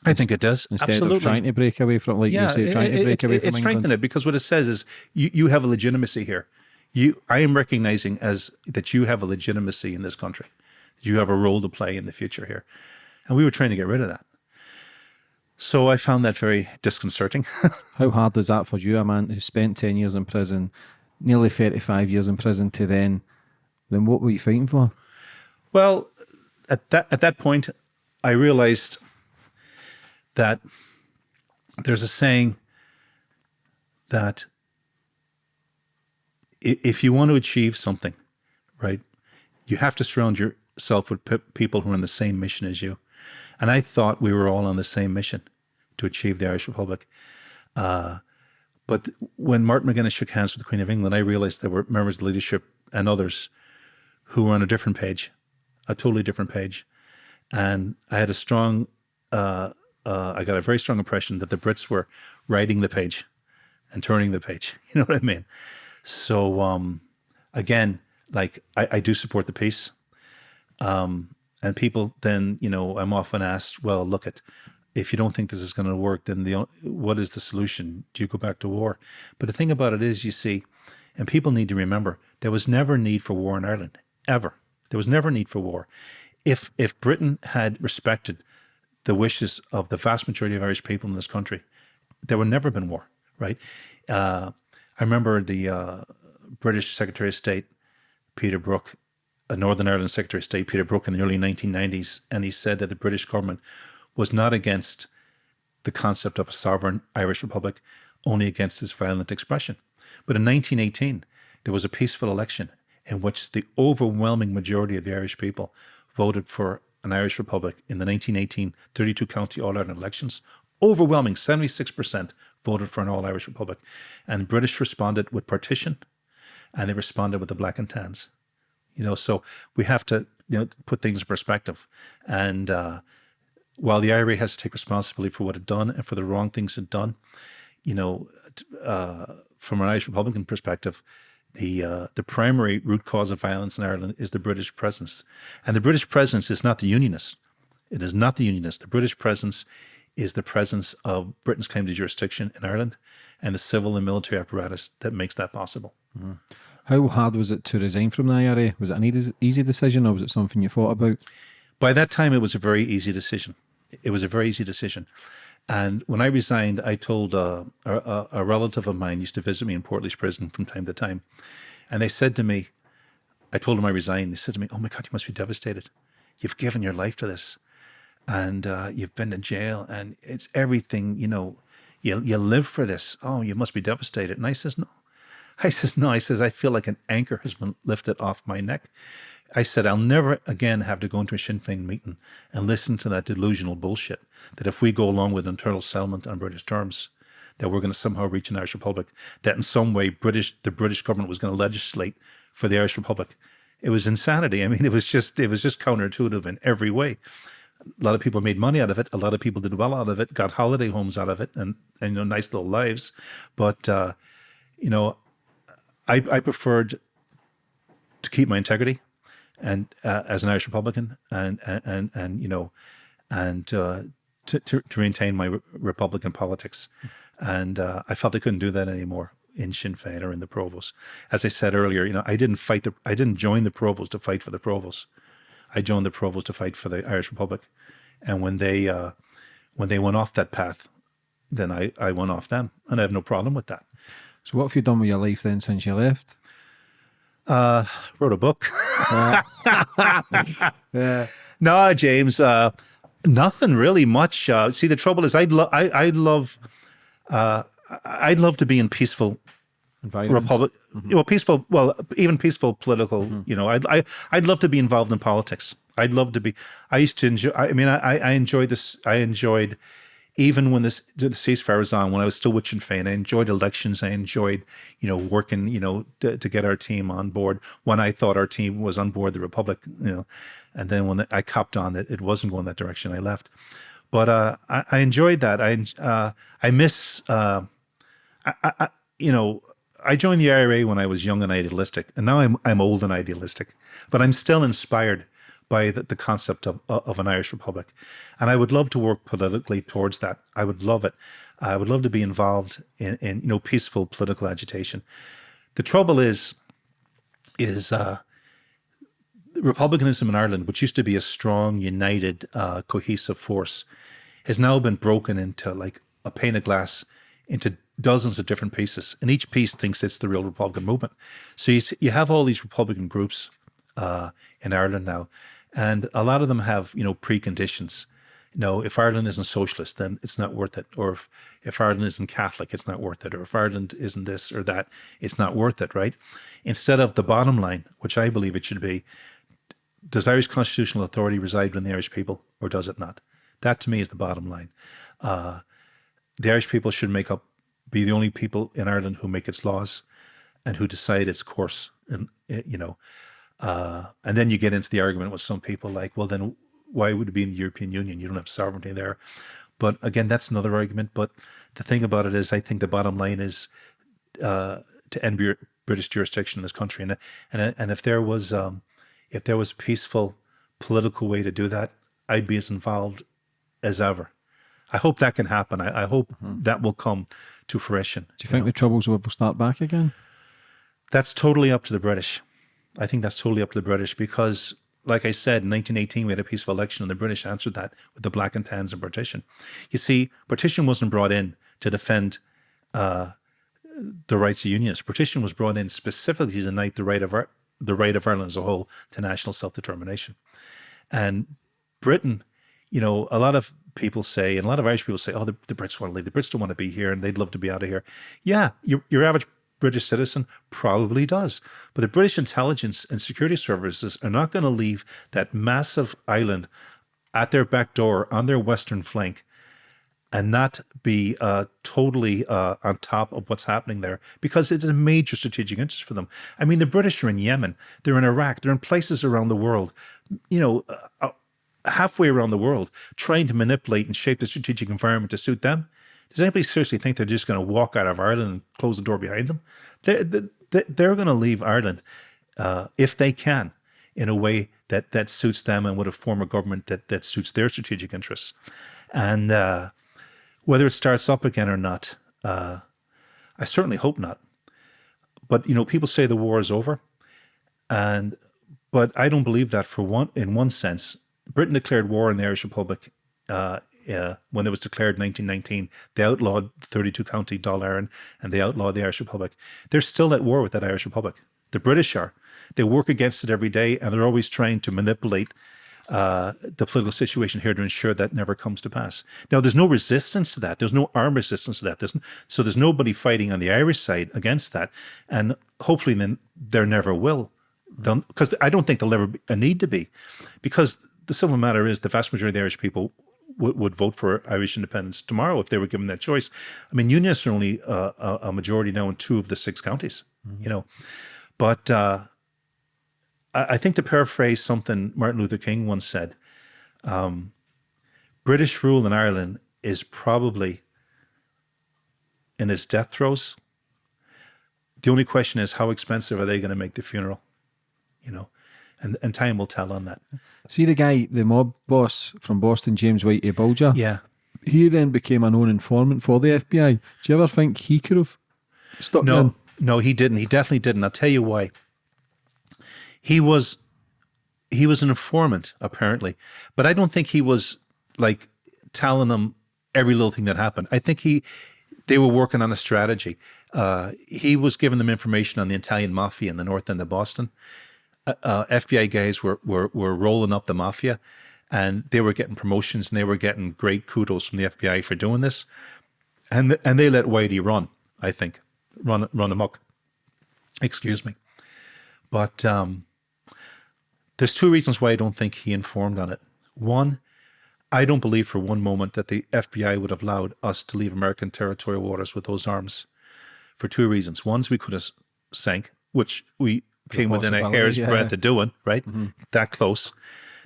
I think it does. Instead Absolutely. of trying to break away from, like yeah, you say, trying it, to break it, away it, from it strengthened it because what it says is you, you have a legitimacy here. You, I am recognizing as that you have a legitimacy in this country. You have a role to play in the future here, and we were trying to get rid of that. So I found that very disconcerting. *laughs* How hard is that for you, a man who spent 10 years in prison, nearly 35 years in prison to then, then what were you fighting for? Well, at that, at that point, I realized that there's a saying that if you want to achieve something, right, you have to surround yourself with people who are on the same mission as you. And I thought we were all on the same mission to achieve the Irish Republic. Uh, but when Martin McGuinness shook hands with the Queen of England, I realized there were members of the leadership and others who were on a different page, a totally different page. And I had a strong, uh, uh, I got a very strong impression that the Brits were writing the page and turning the page. *laughs* You know what I mean? So, um, again, like I, I do support the peace. Um, and people then, you know, I'm often asked, well, look at, if you don't think this is going to work, then the what is the solution? Do you go back to war? But the thing about it is, you see, and people need to remember, there was never need for war in Ireland, ever. There was never need for war. If if Britain had respected the wishes of the vast majority of Irish people in this country, there would never have been war, right? Uh, I remember the uh, British Secretary of State, Peter Brooke, a Northern Ireland Secretary of State, Peter Brooke, in the early 1990s, and he said that the British government was not against the concept of a sovereign Irish Republic, only against its violent expression. But in 1918, there was a peaceful election in which the overwhelming majority of the Irish people voted for an Irish Republic in the 1918 32 county All Ireland elections. Overwhelming 76% voted for an All Irish Republic. And the British responded with partition and they responded with the black and tans. You know, so we have to, you know, put things in perspective. And uh, while the IRA has to take responsibility for what it done and for the wrong things it done, you know, uh, from an Irish Republican perspective, the uh, the primary root cause of violence in Ireland is the British presence, and the British presence is not the Unionists. It is not the Unionists. The British presence is the presence of Britain's claim to jurisdiction in Ireland, and the civil and military apparatus that makes that possible. Mm. How hard was it to resign from the IRA? Was it an easy decision, or was it something you thought about? By that time, it was a very easy decision. It was a very easy decision. And when I resigned, I told uh, a, a, relative of mine used to visit me in Portlaoise prison from time to time. And they said to me, I told them I resigned. They said to me, oh my God, you must be devastated. You've given your life to this and uh, you've been to jail and it's everything, you know, you, you live for this. Oh, you must be devastated. And I says, no. I *laughs* says, no. I says, I feel like an anchor has been lifted off my neck. I said, I'll never again have to go into a Sinn Féin meeting and listen to that delusional bullshit that if we go along with internal settlement on British terms, that we're going to somehow reach an Irish Republic, that in some way British the British government was going to legislate for the Irish Republic. It was insanity. I mean, it was just it was just counterintuitive in every way. A lot of people made money out of it. A lot of people did well out of it, got holiday homes out of it, and, and you know, nice little lives. But uh, you know, I, I preferred to keep my integrity and uh, as an Irish Republican and, and, and, you know, and uh, to, to, to, maintain my re Republican politics. And uh, I felt I couldn't do that anymore in Sinn Féin or in the Provos. As I said earlier, you know, I didn't fight the, I didn't join the Provos to fight for the Provos. I joined the Provos to fight for the Irish Republic. And when they, uh, when they went off that path, then I, I went off them and I have no problem with that. So what have you done with your life then since you left? Uh, wrote a book. *laughs* yeah. *laughs* No, James, uh, nothing really much. Uh, see, the trouble is I'd, lo I, I'd love, uh, I'd love to be in peaceful republic, mm -hmm. well, peaceful, well, even peaceful political, mm -hmm. you know, I'd, I, I'd love to be involved in politics. I'd love to be, I used to enjoy, I mean, I, I enjoyed this, I enjoyed even when this the ceasefire was on, when I was still with Sinn Féin, I enjoyed elections. I enjoyed, you know, working, you know, to, to, get our team on board when I thought our team was on board the Republic, you know, and then when I copped on that it wasn't going that direction, I left. But uh, I, I, enjoyed that. I uh, I miss, uh, I, I, you know, I joined the IRA when I was young and idealistic, and now I'm I'm old and idealistic, but I'm still inspired by the, the concept of, of an Irish Republic. And I would love to work politically towards that. I would love it. I would love to be involved in, in you know, peaceful political agitation. The trouble is, is uh, republicanism in Ireland, which used to be a strong, united, uh, cohesive force, has now been broken into like a pane of glass into dozens of different pieces, and each piece thinks it's the real Republican movement. So you you have all these Republican groups uh, in Ireland now, and a lot of them have, you know, preconditions. You know, if Ireland isn't socialist, then it's not worth it. Or if, if Ireland isn't Catholic, it's not worth it. Or if Ireland isn't this or that, it's not worth it, right? Instead of the bottom line, which I believe it should be, does Irish constitutional authority reside with the Irish people or does it not? That to me is the bottom line. Uh, the Irish people should make up, be the only people in Ireland who make its laws and who decide its course. And, eh, you know, uh, and then you get into the argument with some people like, well, then why would it be in the European Union? You don't have sovereignty there. But again, that's another argument. But the thing about it is, I think the bottom line is uh, to end British jurisdiction in this country. And and and if there was um, if there was a peaceful political way to do that, I'd be as involved as ever. I hope that can happen. I, I hope mm -hmm. that will come to fruition. Do you, you think know? the troubles will start back again? That's totally up to the British. I think that's totally up to the British because, like I said, in 1918 we had a peaceful election and the British answered that with the Black and Tans and partition. You see, partition wasn't brought in to defend uh, the rights of unionists. Partition was brought in specifically to deny the right of our, the right of Ireland as a whole to national self-determination. And Britain, you know, a lot of people say, and a lot of Irish people say, oh, the, the Brits want to leave. The Brits don't want to be here and they'd love to be out of here. Yeah, your, your average British citizen? Probably does. But the British intelligence and security services are not going to leave that massive island at their back door on their western flank and not be uh, totally uh, on top of what's happening there because it's a major strategic interest for them. I mean, the British are in Yemen, they're in Iraq, they're in places around the world, you know, uh, halfway around the world, trying to manipulate and shape the strategic environment to suit them. Does anybody seriously think they're just going to walk out of Ireland and close the door behind them? They're, they, they're going to leave Ireland uh, if they can in a way that that suits them and with a form of government that that suits their strategic interests. And uh, whether it starts up again or not, uh, I certainly hope not. But you know, people say the war is over, and but I don't believe that for one. In one sense, Britain declared war on the Irish Republic uh, uh, when it was declared in 1919. They outlawed 32 County Dáil and they outlawed the Irish Republic. They're still at war with that Irish Republic. The British are. They work against it every day and they're always trying to manipulate uh, the political situation here to ensure that never comes to pass. Now, there's no resistance to that. There's no armed resistance to that. There's, so there's nobody fighting on the Irish side against that. And hopefully then there never will. Because I don't think there'll ever be a need to be. Because the simple matter is the vast majority of the Irish people would, would vote for Irish independence tomorrow if they were given that choice. I mean, unionists are only uh, a, a, majority now in two of the six counties, mm -hmm. you know. But uh, I, I, think to paraphrase something Martin Luther King once said, um, British rule in Ireland is probably in its death throes. The only question is how expensive are they going to make the funeral, you know? And, and time will tell on that. See the guy, the mob boss from Boston, James Whitey Bulger? Yeah. He then became a known informant for the FBI. Do you ever think he could have stopped No, him? no, he didn't. He definitely didn't. I'll tell you why. He was he was an informant, apparently. But I don't think he was like telling them every little thing that happened. I think he they were working on a strategy. Uh, he was giving them information on the Italian mafia in the north end of Boston uh, uh FBI guys were, were, were rolling up the mafia and they were getting promotions and they were getting great kudos from the FBI for doing this. And, and they let Whitey run, I think, run, run amok. Excuse me. But um, there's two reasons why I don't think he informed on it. One, I don't believe for one moment that the FBI would have allowed us to leave American territorial waters with those arms for two reasons. One is we could have sank, which we came within a hair's yeah. breadth of doing, right? Mm -hmm. That close.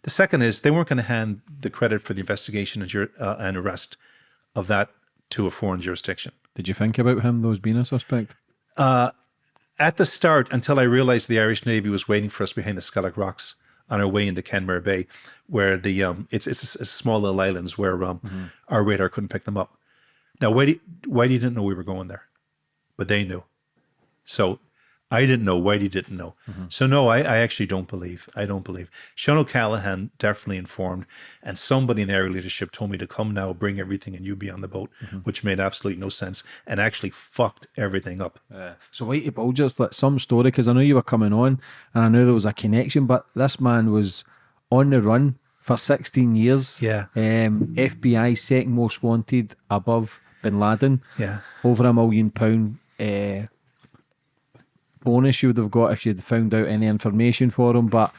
The second is they weren't going to hand the credit for the investigation and, uh, and arrest of that to a foreign jurisdiction. Did you think about him, those being a suspect? Uh, at the start, until I realized the Irish Navy was waiting for us behind the Skellig Rocks on our way into Kenmare Bay, where the um, it's it's, it's small little islands where um, mm -hmm. our radar couldn't pick them up. Now, Whitey, Whitey didn't know we were going there, but they knew. So I didn't know. Whitey didn't know. Mm -hmm. So no, I, I, actually don't believe. I don't believe. Sean O'Callaghan definitely informed, and somebody in the area leadership told me to come now, bring everything, and you be on the boat, mm -hmm. which made absolutely no sense and actually fucked everything up. Uh, so Whitey Bulger's like some story because I know you were coming on, and I knew there was a connection, but this man was on the run for 16 years. Yeah. Um, FBI second most wanted above Bin Laden. Yeah. Over a million pound. Uh, bonus you would have got if you'd found out any information for him. But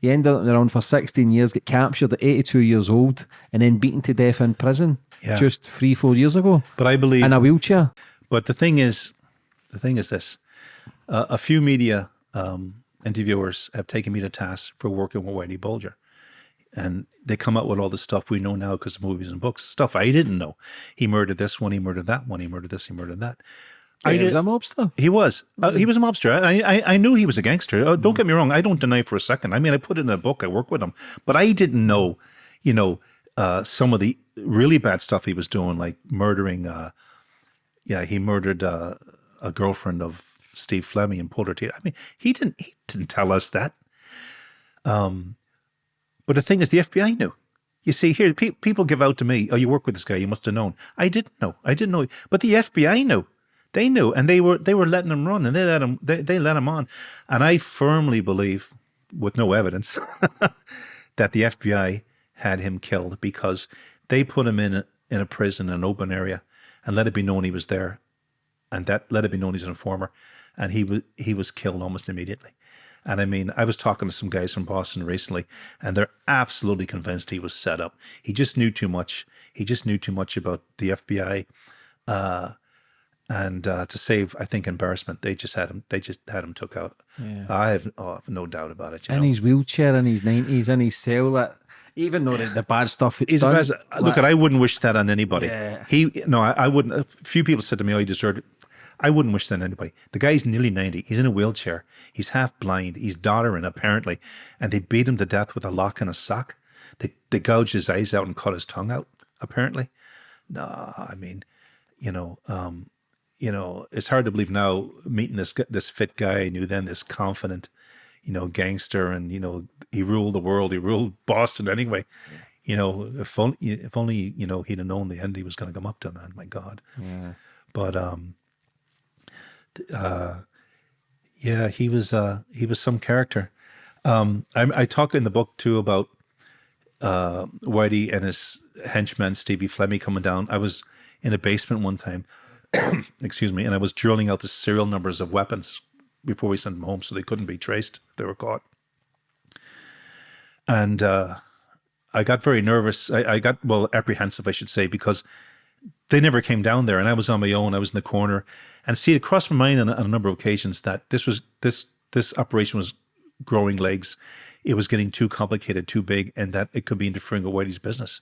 he ended up around for 16 years, get captured at 82 years old, and then beaten to death in prison yeah. just three, four years ago. But I believe in a wheelchair. But the thing is, the thing is this: uh, a few media um, interviewers have taken me to task for working with Whitey Bulger. And they come out with all the stuff we know now because of movies and books, stuff I didn't know. He murdered this one, he murdered that one, he murdered this, he murdered that. I he was a mobster. He was. Uh, he was a mobster. I, I, I knew he was a gangster. Uh, don't get me wrong. I don't deny for a second. I mean, I put it in a book. I work with him, but I didn't know, you know, uh, some of the really bad stuff he was doing, like murdering. Uh, yeah, he murdered uh, a girlfriend of Steve Flemmi and pulled her teeth. I mean, he didn't. He didn't tell us that. Um, but the thing is, the FBI knew. You see, here pe people give out to me. Oh, you work with this guy. You must have known. I didn't know. I didn't know. But the FBI knew. They knew, and they were they were letting him run, and they let him they, they let him on. And I firmly believe, with no evidence, *laughs* that the FBI had him killed because they put him in a, in a prison, in an open area, and let it be known he was there, and that let it be known he's an informer, and he was he was killed almost immediately. And I mean, I was talking to some guys from Boston recently, and they're absolutely convinced he was set up. He just knew too much. He just knew too much about the FBI. Uh, and uh, to save, I think, embarrassment, they just had him. They just had him took out. Yeah. I have, oh, no doubt about it. in know? his wheelchair, in his nineties, in his cell, that even though the, the bad stuff it's He's done. look, at I wouldn't wish that on anybody. Yeah. He, no, I, I, wouldn't. A few people said to me, "Oh, he deserved it." I wouldn't wish that on anybody. The guy's nearly 90. He's in a wheelchair. He's half blind. He's doddering, apparently. And they beat him to death with a lock and a sock. They, they gouged his eyes out and cut his tongue out, apparently. No, I mean, you know, um, you know, it's hard to believe now meeting this this fit guy, I knew then this confident, you know, gangster, and you know, he ruled the world. He ruled *laughs* Boston anyway. Yeah. You know, if only if only you know he'd have known the end he was going to come up to, man. My God. Yeah. But um, uh, yeah, he was uh, he was some character. Um, I, I talk in the book too about uh, Whitey and his henchman Stevie Flemmi coming down. I was in a basement one time, *coughs* excuse me, and I was drilling out the serial numbers of weapons before we sent them home, so they couldn't be traced. if They were caught, and uh, I got very nervous. I, I got well apprehensive, I should say, because they never came down there, and I was on my own. I was in the corner, and see, it crossed my mind on, on a number of occasions that this was this this operation was growing legs. It was getting too complicated, too big, and that it could be interfering with Whitey's business.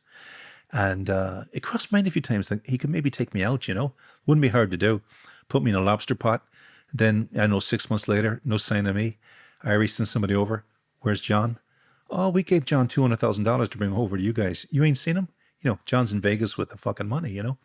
And uh, it crossed my mind a few times that he could maybe take me out. You know, wouldn't be hard to do. Put me in a lobster pot. Then I know six months later, no sign of me. Irie sends somebody over. Where's John? Oh, we gave John two hundred thousand dollars to bring over to you guys. You ain't seen him? you know, John's in Vegas with the fucking money, you know.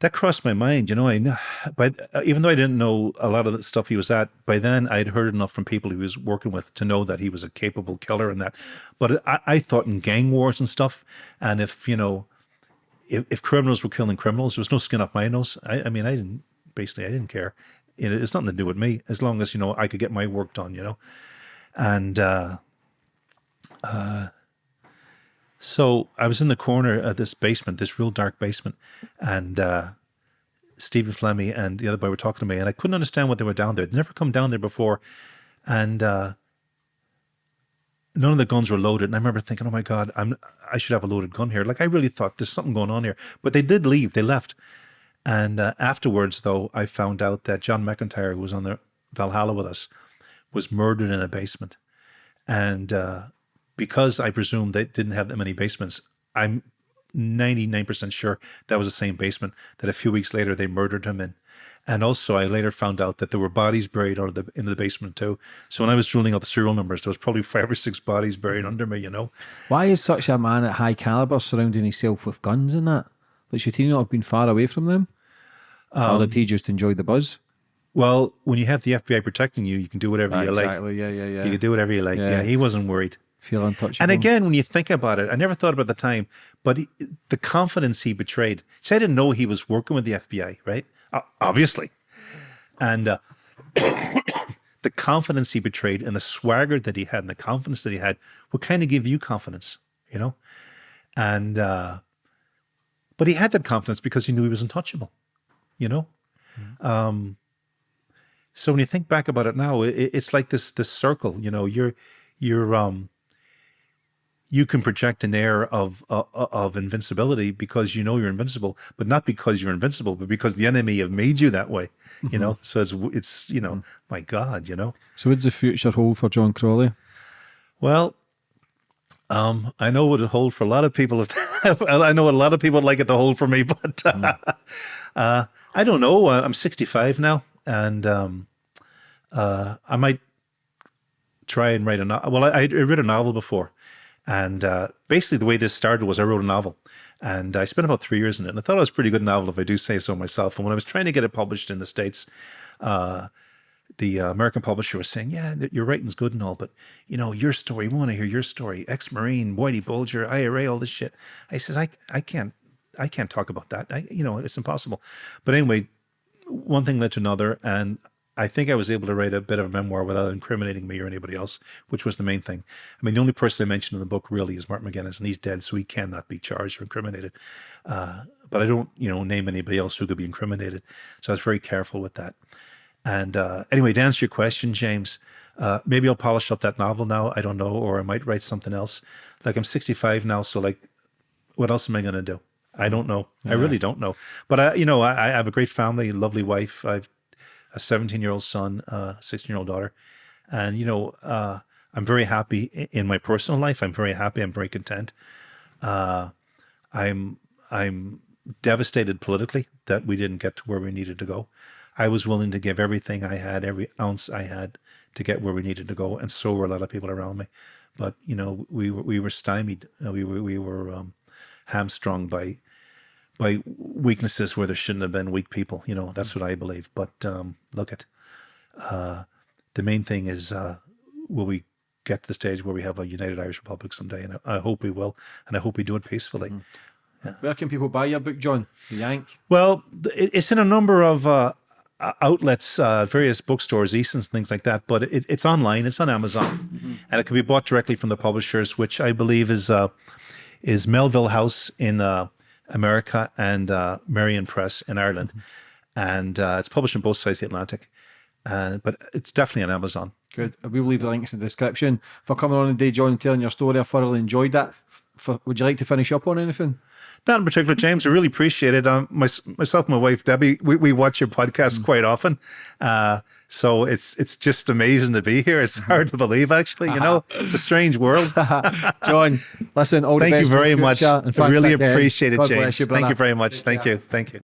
That crossed my mind, you know. I know, but uh, even though I didn't know a lot of the stuff he was at, by then I'd heard enough from people he was working with to know that he was a capable killer and that. But I, I thought in gang wars and stuff, and if you know, if, if criminals were killing criminals, there was no skin off my nose. I, I mean, I didn't basically, I didn't care. It, it's nothing to do with me, as long as you know I could get my work done, you know. And uh, uh, so I was in the corner of this basement, this real dark basement, and uh, Stephen Flemmi and the other boy were talking to me, and I couldn't understand what they were down there. They'd never come down there before, and uh, none of the guns were loaded. And I remember thinking, "Oh my God, I'm I should have a loaded gun here." Like I really thought there's something going on here. But they did leave. They left, and uh, afterwards, though, I found out that John McIntyre, who was on the Valhalla with us, was murdered in a basement, and uh, because I presume they didn't have that many basements, I'm 99% sure that was the same basement that a few weeks later they murdered him in. And also, I later found out that there were bodies buried under the, into the basement too. So when I was drilling out the serial numbers, there was probably five or six bodies buried under me, you know. Why is such a man at high caliber surrounding himself with guns and that? Like, should he not have been far away from them? Um, or did he just enjoy the buzz? Well, when you have the FBI protecting you, you can do whatever you exactly. like. Yeah, yeah, yeah. You can do whatever you like. Yeah, yeah he wasn't worried feel untouchable. And again, when you think about it, I never thought about the time, but he, the confidence he betrayed. See, I didn't know he was working with the FBI, right? Uh, obviously. And uh, *coughs* the confidence he betrayed and the swagger that he had and the confidence that he had would kind of give you confidence, you know? And, uh, but he had that confidence because he knew he was untouchable, you know? Mm-hmm. Um, so when you think back about it now, it, it's like this, this circle, you know, you're, you're, um, you can project an air of uh, uh, of invincibility because you know you're invincible, but not because you're invincible, but because the enemy have made you that way. You mm-hmm. know, so it's it's you know, mm-hmm. my God, you know. So what's the future hold for John Crawley? Well, um, I know what it hold for a lot of people. *laughs* I know what a lot of people would like it to hold for me, *laughs* but uh, mm. uh, I don't know. Uh, I'm 65 now, and um, uh, I might try and write a novel. Well, I, I read a novel before and uh, basically, the way this started was I wrote a novel, and I spent about three years in it. And I thought it was a pretty good novel, if I do say so myself. And when I was trying to get it published in the states, uh, the uh, American publisher was saying, "Yeah, your writing's good and all, but you know your story. We want to hear your story. Ex-marine, Whitey Bulger, IRA, all this shit." I says, "I I can't I can't talk about that. I you know it's impossible." But anyway, one thing led to another, and I think I was able to write a bit of a memoir without incriminating me or anybody else, which was the main thing. I mean, the only person I mentioned in the book really is Martin McGuinness, and he's dead, so he cannot be charged or incriminated. Uh, but I don't, you know, name anybody else who could be incriminated. So I was very careful with that. And uh, anyway, to answer your question, James, uh, maybe I'll polish up that novel now. I don't know, or I might write something else. Like I'm 65 now, so like, what else am I going to do? I don't know. Yeah. I really don't know. But I, you know, I, I have a great family, lovely wife. I've a 17 year old son, a 16 year old daughter. And, you know, uh, I'm very happy in my personal life. I'm very happy. I'm very content. Uh, I'm, I'm devastated politically that we didn't get to where we needed to go. I was willing to give everything I had, every ounce I had, to get where we needed to go, and so were a lot of people around me. But you know, we were we were stymied. Uh, we were we were um, hamstrung by by weaknesses where there shouldn't have been weak people. You know, that's what I believe. But um, look at uh, the main thing is uh, will we get to the stage where we have a united Irish Republic someday? And I, I hope we will, and I hope we do it peacefully. Where can people buy your book, John? The Yank. Well, it's in a number of uh, outlets, uh, various bookstores, Eason's, things like that. But it, it's online. It's on Amazon, and it can be bought directly from the publishers, which I believe is uh, is Melville House in uh, America and uh, Merrion Press in Ireland, and uh, it's published on both sides of the Atlantic. Uh, but it's definitely on Amazon. Good. We will leave the links in the description. For coming on today, John, and telling your story, I thoroughly enjoyed that. For, would you like to finish up on anything? Not in particular, James. I really appreciate it. Um, my, myself, and my wife Debbie, we, we watch your podcast quite often. Uh, so it's it's just amazing to be here. It's hard to believe, actually. You know, *laughs* it's a strange world. *laughs* John, listen, all the Thank you very much. and I really appreciate it, God James. you, Thank you very much. Thank you. Thank you.